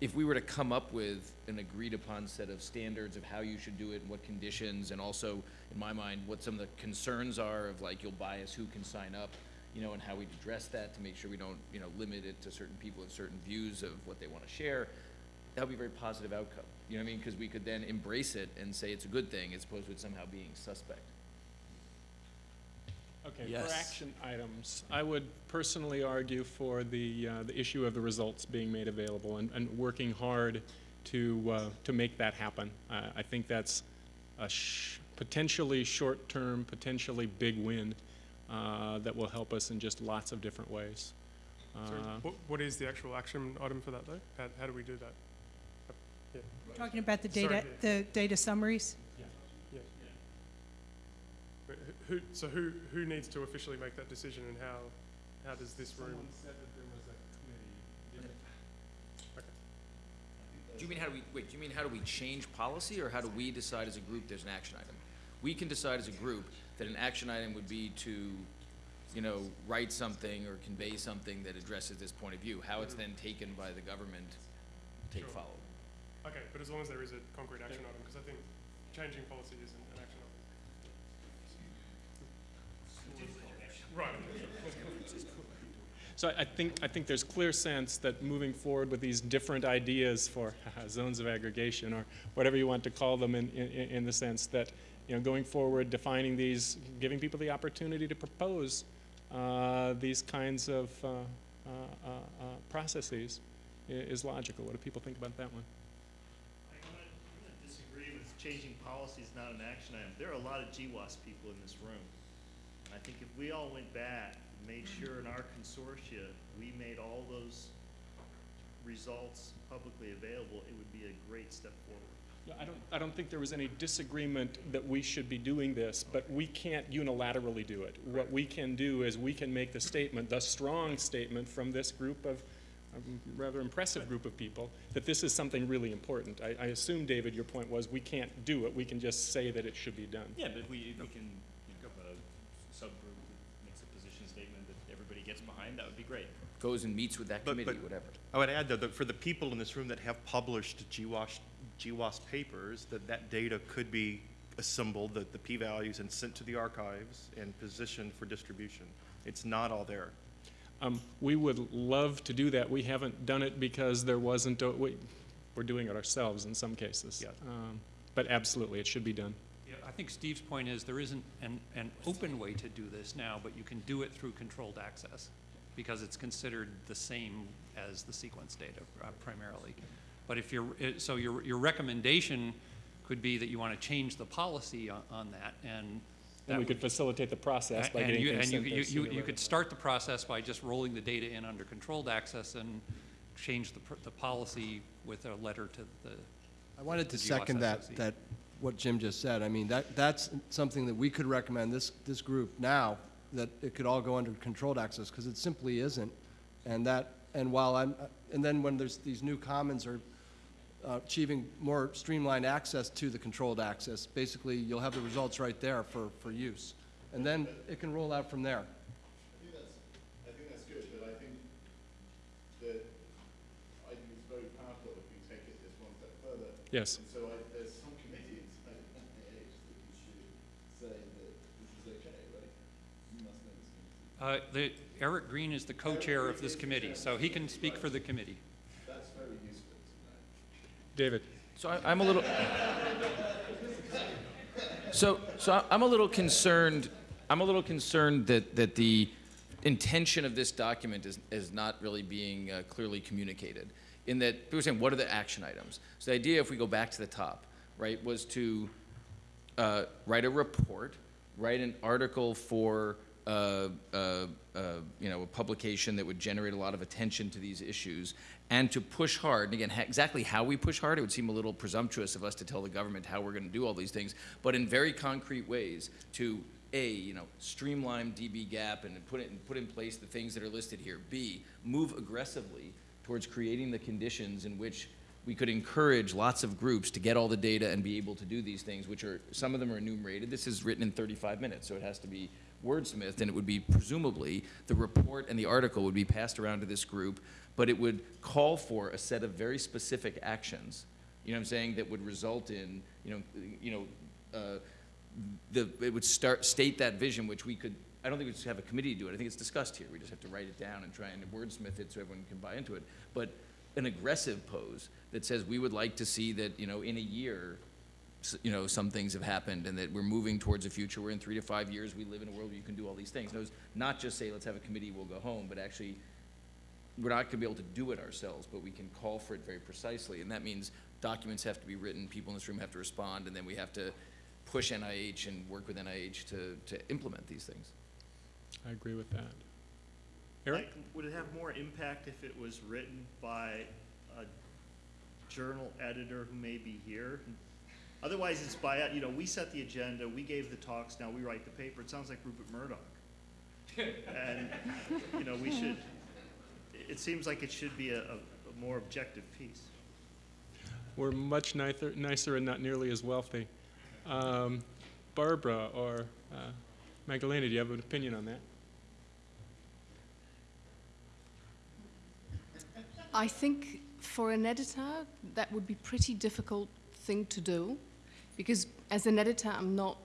If we were to come up with an agreed upon set of standards of how you should do it and what conditions, and also, in my mind, what some of the concerns are of like, you'll bias who can sign up, you know, and how we'd address that to make sure we don't, you know, limit it to certain people with certain views of what they want to share, that would be a very positive outcome. You know what I mean? Because we could then embrace it and say it's a good thing as opposed to it somehow being suspect. Okay, for action items, I would personally argue for the, uh, the issue of the results being made available and, and working hard to, uh, to make that happen. Uh, I think that's a sh- potentially short-term, potentially big win uh, that will help us in just lots of different ways. So Uh, what, what is the actual action item for that though? How, how do we do that? Yeah. Talking about the Sorry, data, the data summaries? Yeah. But who- who, so who, who needs to officially make that decision and how, how does this room? Someone said that there was a committee. Okay. Do you mean how do we, wait, do you mean how do we change policy or how do we decide as a group there's an action item? We can decide as a group that an action item would be to, you know, write something or convey something that addresses this point of view. How it's mm-hmm. then taken by the government, take Sure. follow. Okay, but as long as there is a concrete action item, because I think changing policy isn't an action item. Right. So I- I think, I think there's clear sense that moving forward with these different ideas for zones of aggregation, or whatever you want to call them in, in, in the sense that, you know, going forward, defining these, giving people the opportunity to propose uh, these kinds of uh, uh, uh, uh, processes is logical. What do people think about that one? I'm gonna, I'm gonna disagree with changing policy is not an action item. There are a lot of GWAS people in this room. And I think if we all went back, and made sure in our consortia, we made all those results publicly available, it would be a great step forward. Yeah, I don't, I don't think there was any disagreement that we should be doing this, but we can't unilaterally do it. What we can do is we can make the statement, the strong statement from this group of, um, rather impressive group of people, that this is something really important. I, I assume, David, your point was we can't do it, we can just say that it should be done. Yeah, but we, we can, you know, have a subgroup that makes a position statement that everybody gets behind, that would be great. Goes and meets with that But- committee, but whatever. I would add, though, that for the people in this room that have published GWAS, GWAS papers, that that data could be assembled, the, the p-values, and sent to the archives and positioned for distribution. It's not all there. Um, we would love to do that. We haven't done it because there wasn't, a, we, we're doing it ourselves in some cases. Um, but absolutely, it should be done. Yeah, I think Steve's point is there isn't an, an open way to do this now, but you can do it through controlled access because it's considered the same as the sequence data uh, primarily. But if you're, so your, your recommendation could be that you want to change the policy on, on that and. And that we would- could facilitate the process by and getting you- things And you, sent you, you, sooner you rather. could start the process by just rolling the data in under controlled access and change the, pr- the policy with a letter to the. I wanted to the GWAS second that, SOC. that, what Jim just said. I mean, that, that's something that we could recommend, this, this group now, that it could all go under controlled access, because it simply isn't. And that, and while I'm, and then when there's, these new commons are uh, achieving more streamlined access to the controlled access, basically, you'll have the results right there for, for use. And then it can roll out from there. I think that's, I think that's good, but I think that, I think it's very powerful if we take it this one step further. Yes. And so I, there's some committee inside of NIH that we should say that this is okay, right? You must know this committee. Uh, the, Eric Green is the co-chair of this committee, so he can speak for the committee. That's very useful to know. David. So I, I'm a little. So, so I'm a little concerned. I'm a little concerned that that the intention of this document is is not really being uh, clearly communicated. In that people are saying, what are the action items? So the idea, if we go back to the top, right, was to uh, write a report, write an article for uh, uh, uh, you know, a publication that would generate a lot of attention to these issues, and to push hard, and again, exactly how we push hard, it would seem a little presumptuous of us to tell the government how we're gonna do all these things, but in very concrete ways to, A, you know, streamline dbGaP and put it, and put in place the things that are listed here. B, move aggressively towards creating the conditions in which we could encourage lots of groups to get all the data and be able to do these things, which are, some of them are enumerated. This is written in 35 minutes, so it has to be wordsmithed, and it would be presumably, the report and the article would be passed around to this group, but it would call for a set of very specific actions, you know what I'm saying, that would result in, you know, you know, uh, the, it would start, state that vision, which we could, I don't think we just have a committee to do it, I think it's discussed here, we just have to write it down and try and wordsmith it so everyone can buy into it. But an aggressive pose that says we would like to see that, you know, in a year, you know, some things have happened and that we're moving towards a future where in three to five years, we live in a world where you can do all these things. Those, not just say, let's have a committee, we'll go home, but actually, we're not gonna be able to do it ourselves, but we can call for it very precisely. And that means documents have to be written, people in this room have to respond, and then we have to push NIH and work with NIH to, to implement these things. I agree with that. Eric? Like, would it have more impact if it was written by a journal editor who may be here? Otherwise, it's by, you know, we set the agenda, we gave the talks, now we write the paper. It sounds like Rupert Murdoch. And, you know, we should, it seems like it should be a, a a more objective piece. We're much nicer, nicer and not nearly as wealthy. Um, Barbara or uh, Magdalena, do you have an opinion on that? I think for an editor, that would be pretty difficult thing to do, because as an editor, I'm not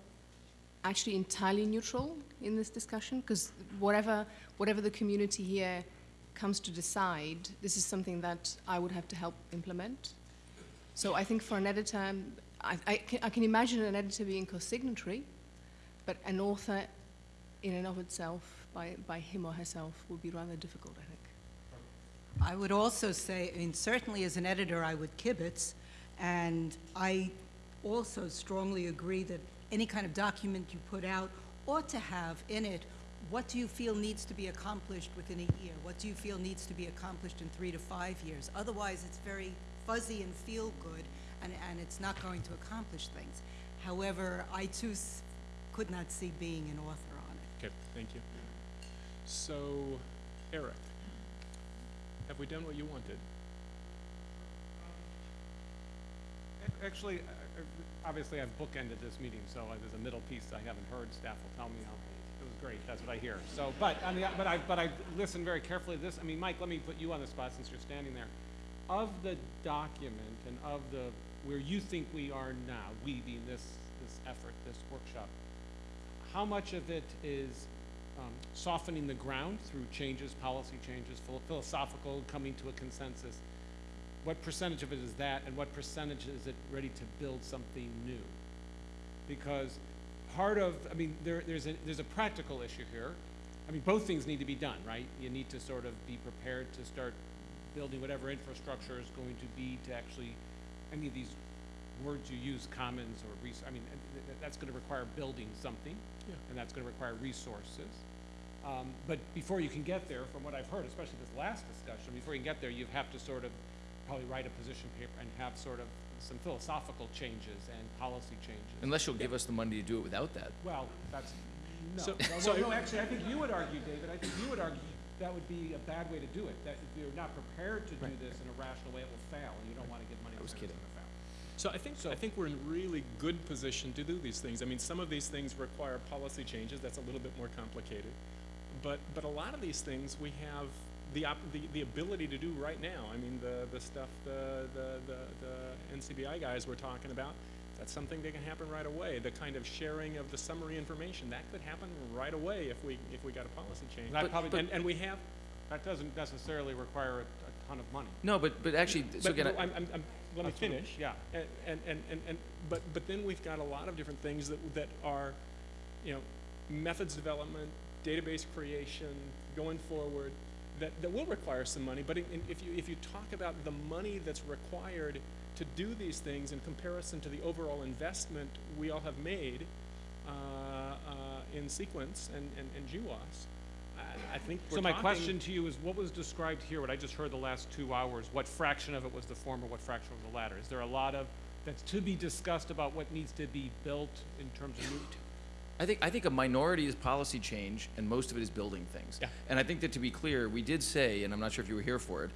actually entirely neutral in this discussion, because whatever, whatever the community here comes to decide, this is something that I would have to help implement. So I think for an editor, I, I, can, I can imagine an editor being co-signatory, but an author in and of itself, by, by him or herself, would be rather difficult, I think. I would also say, I mean, certainly as an editor, I would kibitz, and I also strongly agree that any kind of document you put out ought to have in it, what do you feel needs to be accomplished within a year? What do you feel needs to be accomplished in three to five years? Otherwise, it's very fuzzy and feel good, and, and it's not going to accomplish things. However, I too s- could not see being an author on it. Okay, thank you. So, Eric, have we done what you wanted? Um, actually, I- I- obviously, I've bookended this meeting, so there's a middle piece I haven't heard. Staff will tell me how, it was great, that's what I hear. So, but, I mean, but I, but I listened very carefully to this. I mean, Mike, let me put you on the spot since you're standing there. Of the document and of the, where you think we are now, we being this, this effort, this workshop, how much of it is um, softening the ground through changes, policy changes, philosophical, coming to a consensus? What percentage of it is that, and what percentage is it ready to build something new? Because part of, I mean, there, there's a, there's a practical issue here. I mean, both things need to be done, right? You need to sort of be prepared to start building whatever infrastructure is going to be to actually, any of these words you use, commons or res, I mean, th- that's gonna require building something. Yeah. And that's gonna require resources. Um, but before you can get there, from what I've heard, especially this last discussion, before you can get there, you have to sort of probably write a position paper and have sort of some philosophical changes and policy changes. Unless you'll give us the money to do it without that. Well, that's, no. So- Well, so- well, no, actually, I think you would argue, David, I think you would argue that would be a bad way to do it, that if you're not prepared to do Right. this in a rational way, it will fail, and you don't wanna give money I was where it's kidding. gonna. So I think, so I think we're in really good position to do these things. I mean, some of these things require policy changes, that's a little bit more complicated. But, but a lot of these things we have the, op- the, the ability to do right now. I mean, the, the stuff the, the, the, the NCBI guys were talking about, that's something that can happen right away. The kind of sharing of the summary information, that could happen right away if we, if we got a policy change. And probably, But- and, and we have, that doesn't necessarily require a, a ton of money. No, but, but actually, so But, again, but I- I'm, I'm, I'm, let me finish. yeah. And, and, and, and, and, but, but then we've got a lot of different things that, that are, you know, methods development, database creation, going forward, that, that will require some money, but in, in- if you, if you talk about the money that's required to do these things in comparison to the overall investment we all have made, uh, uh, in sequence and, and, and GWAS. I, I think we're So my question to you is, what was described here, what I just heard the last two hours, what fraction of it was the former, what fraction was the latter? Is there a lot of, that's to be discussed about what needs to be built in terms of new? I think, I think a minority is policy change, and most of it is building things. Yeah. And I think that to be clear, we did say, and I'm not sure if you were here for it,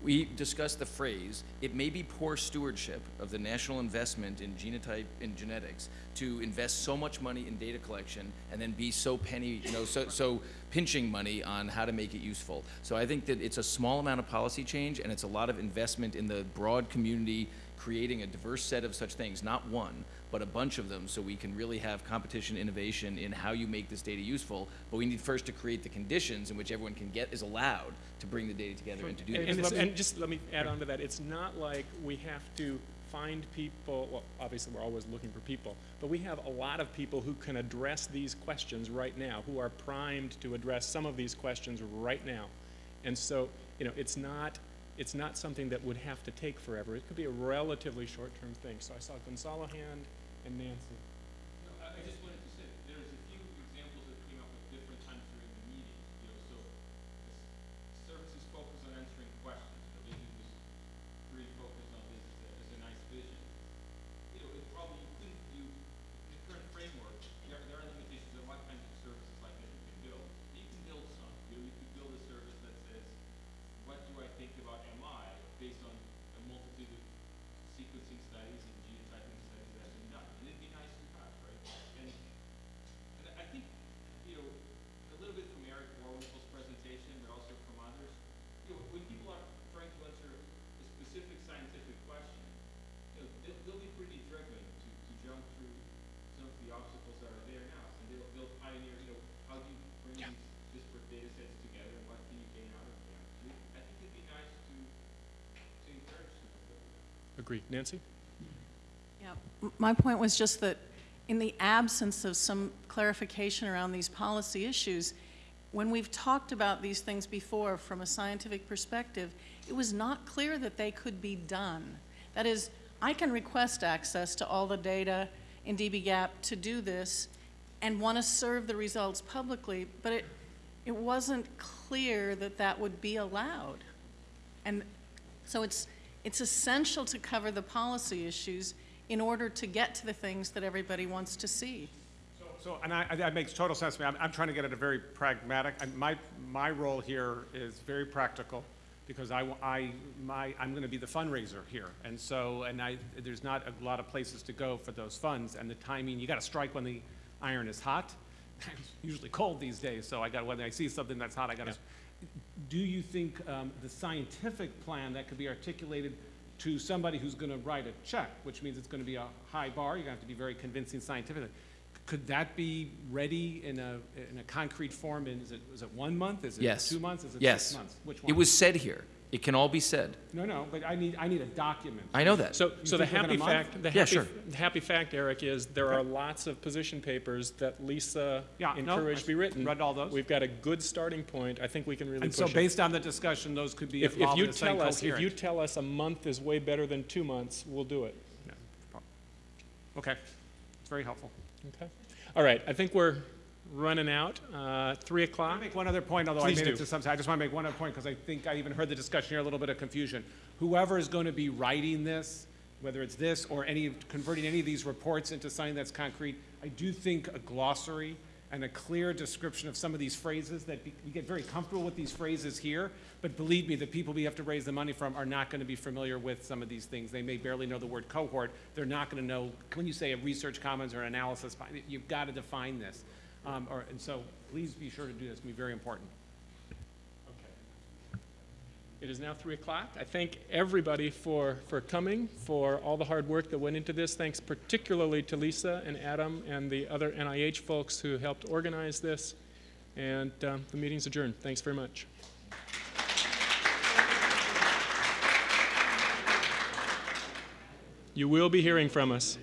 we discussed the phrase, it may be poor stewardship of the national investment in genotype, in genetics, to invest so much money in data collection and then be so penny, you know, so, so pinching money on how to make it useful. So I think that it's a small amount of policy change, and it's a lot of investment in the broad community, creating a diverse set of such things, not one, but a bunch of them, so we can really have competition, innovation in how you make this data useful. But we need first to create the conditions in which everyone can get, is allowed to bring the data together and to do And, that. and just let me add on to that, it's not like we have to find people, well, obviously, we're always looking for people, but we have a lot of people who can address these questions right now, who are primed to address some of these questions right now. And so, you know, it's not, it's not something that would have to take forever. It could be a relatively short-term thing. So I saw Gonçalo hand and Nancy. I just wanted to say, there's a few examples that came up at different times during the meeting, you know, so the services focus on answering questions, the vision was pretty focused on this as a, as a nice vision. You know, it probably you couldn't do, the current framework, there, there are limitations, there are a lot of kinds of services like that you can build. You can build some, you know, you could build a service that says, what do I think about MI based on a multitude of sequencing studies and genotyping studies that have been done. And it'd be nice to have, right? And, and I think, you know, a little bit from Eric Boerwinkle's presentation, but also from others, you know, when people are trying to answer a specific scientific question, you know, they'll, they'll be pretty driven to, to jump through some of the obstacles that are there now. And they'll, they'll pioneer, you know, how do you bring these disparate data sets together and what can you gain out of them? So I think it'd be nice to, to encourage some of Agreed. Nancy? Yeah, my point was just that in the absence of some clarification around these policy issues, when we've talked about these things before from a scientific perspective, it was not clear that they could be done. That is, I can request access to all the data in dbGaP to do this and want to serve the results publicly, but it, it wasn't clear that that would be allowed. And so it's, it's essential to cover the policy issues in order to get to the things that everybody wants to see. So, and I, I- that makes total sense to me. I'm, I'm trying to get at a very pragmatic, and my, my role here is very practical, because I, I, my, I'm gonna be the fundraiser here. And so, and I, there's not a lot of places to go for those funds, and the timing, you gotta strike when the iron is hot. It's usually cold these days, so I got, when I see something that's hot, I gotta. Do you think, um, the scientific plan that could be articulated to somebody who's gonna write a check, which means it's gonna be a high bar, you're gonna have to be very convincing scientifically. Could that be ready in a, in a concrete form, in, is it, is it one month, is it Yes. two months, is it Yes. six months? Which It was said here. It can all be said. No, no, but I need, I need a document. I know that. So, so the think within a happy fact, the Yeah, happy, sure. the happy fact, Eric, is there are lots of position papers that Lisa Yeah, no, encouraged to be written. read all those. We've got a good starting point. I think we can really And push so it. based on the discussion, those could be If, if evolved you into something tell us, if you coherent. tell us a month is way better than two months, we'll do it. Okay, it's very helpful. Okay. All right, I think we're running out. Uh, three o'clock. make one other point, although Please I made do. it to some, I just want to make one other point, because I think I even heard the discussion here, a little bit of confusion. Whoever is going to be writing this, whether it's this or any, converting any of these reports into something that's concrete, I do think a glossary and a clear description of some of these phrases that be- we get very comfortable with these phrases here, but believe me, the people we have to raise the money from are not going to be familiar with some of these things. They may barely know the word cohort. They're not going to know, when you say a research commons or an analysis, you've got to define this. Um, or, and so please be sure to do this, it's going to be very important. Okay. It is now three o'clock. I thank everybody for, for coming, for all the hard work that went into this. Thanks particularly to Lisa and Adam and the other NIH folks who helped organize this. And um, the meeting's adjourned. Thanks very much. You will be hearing from us.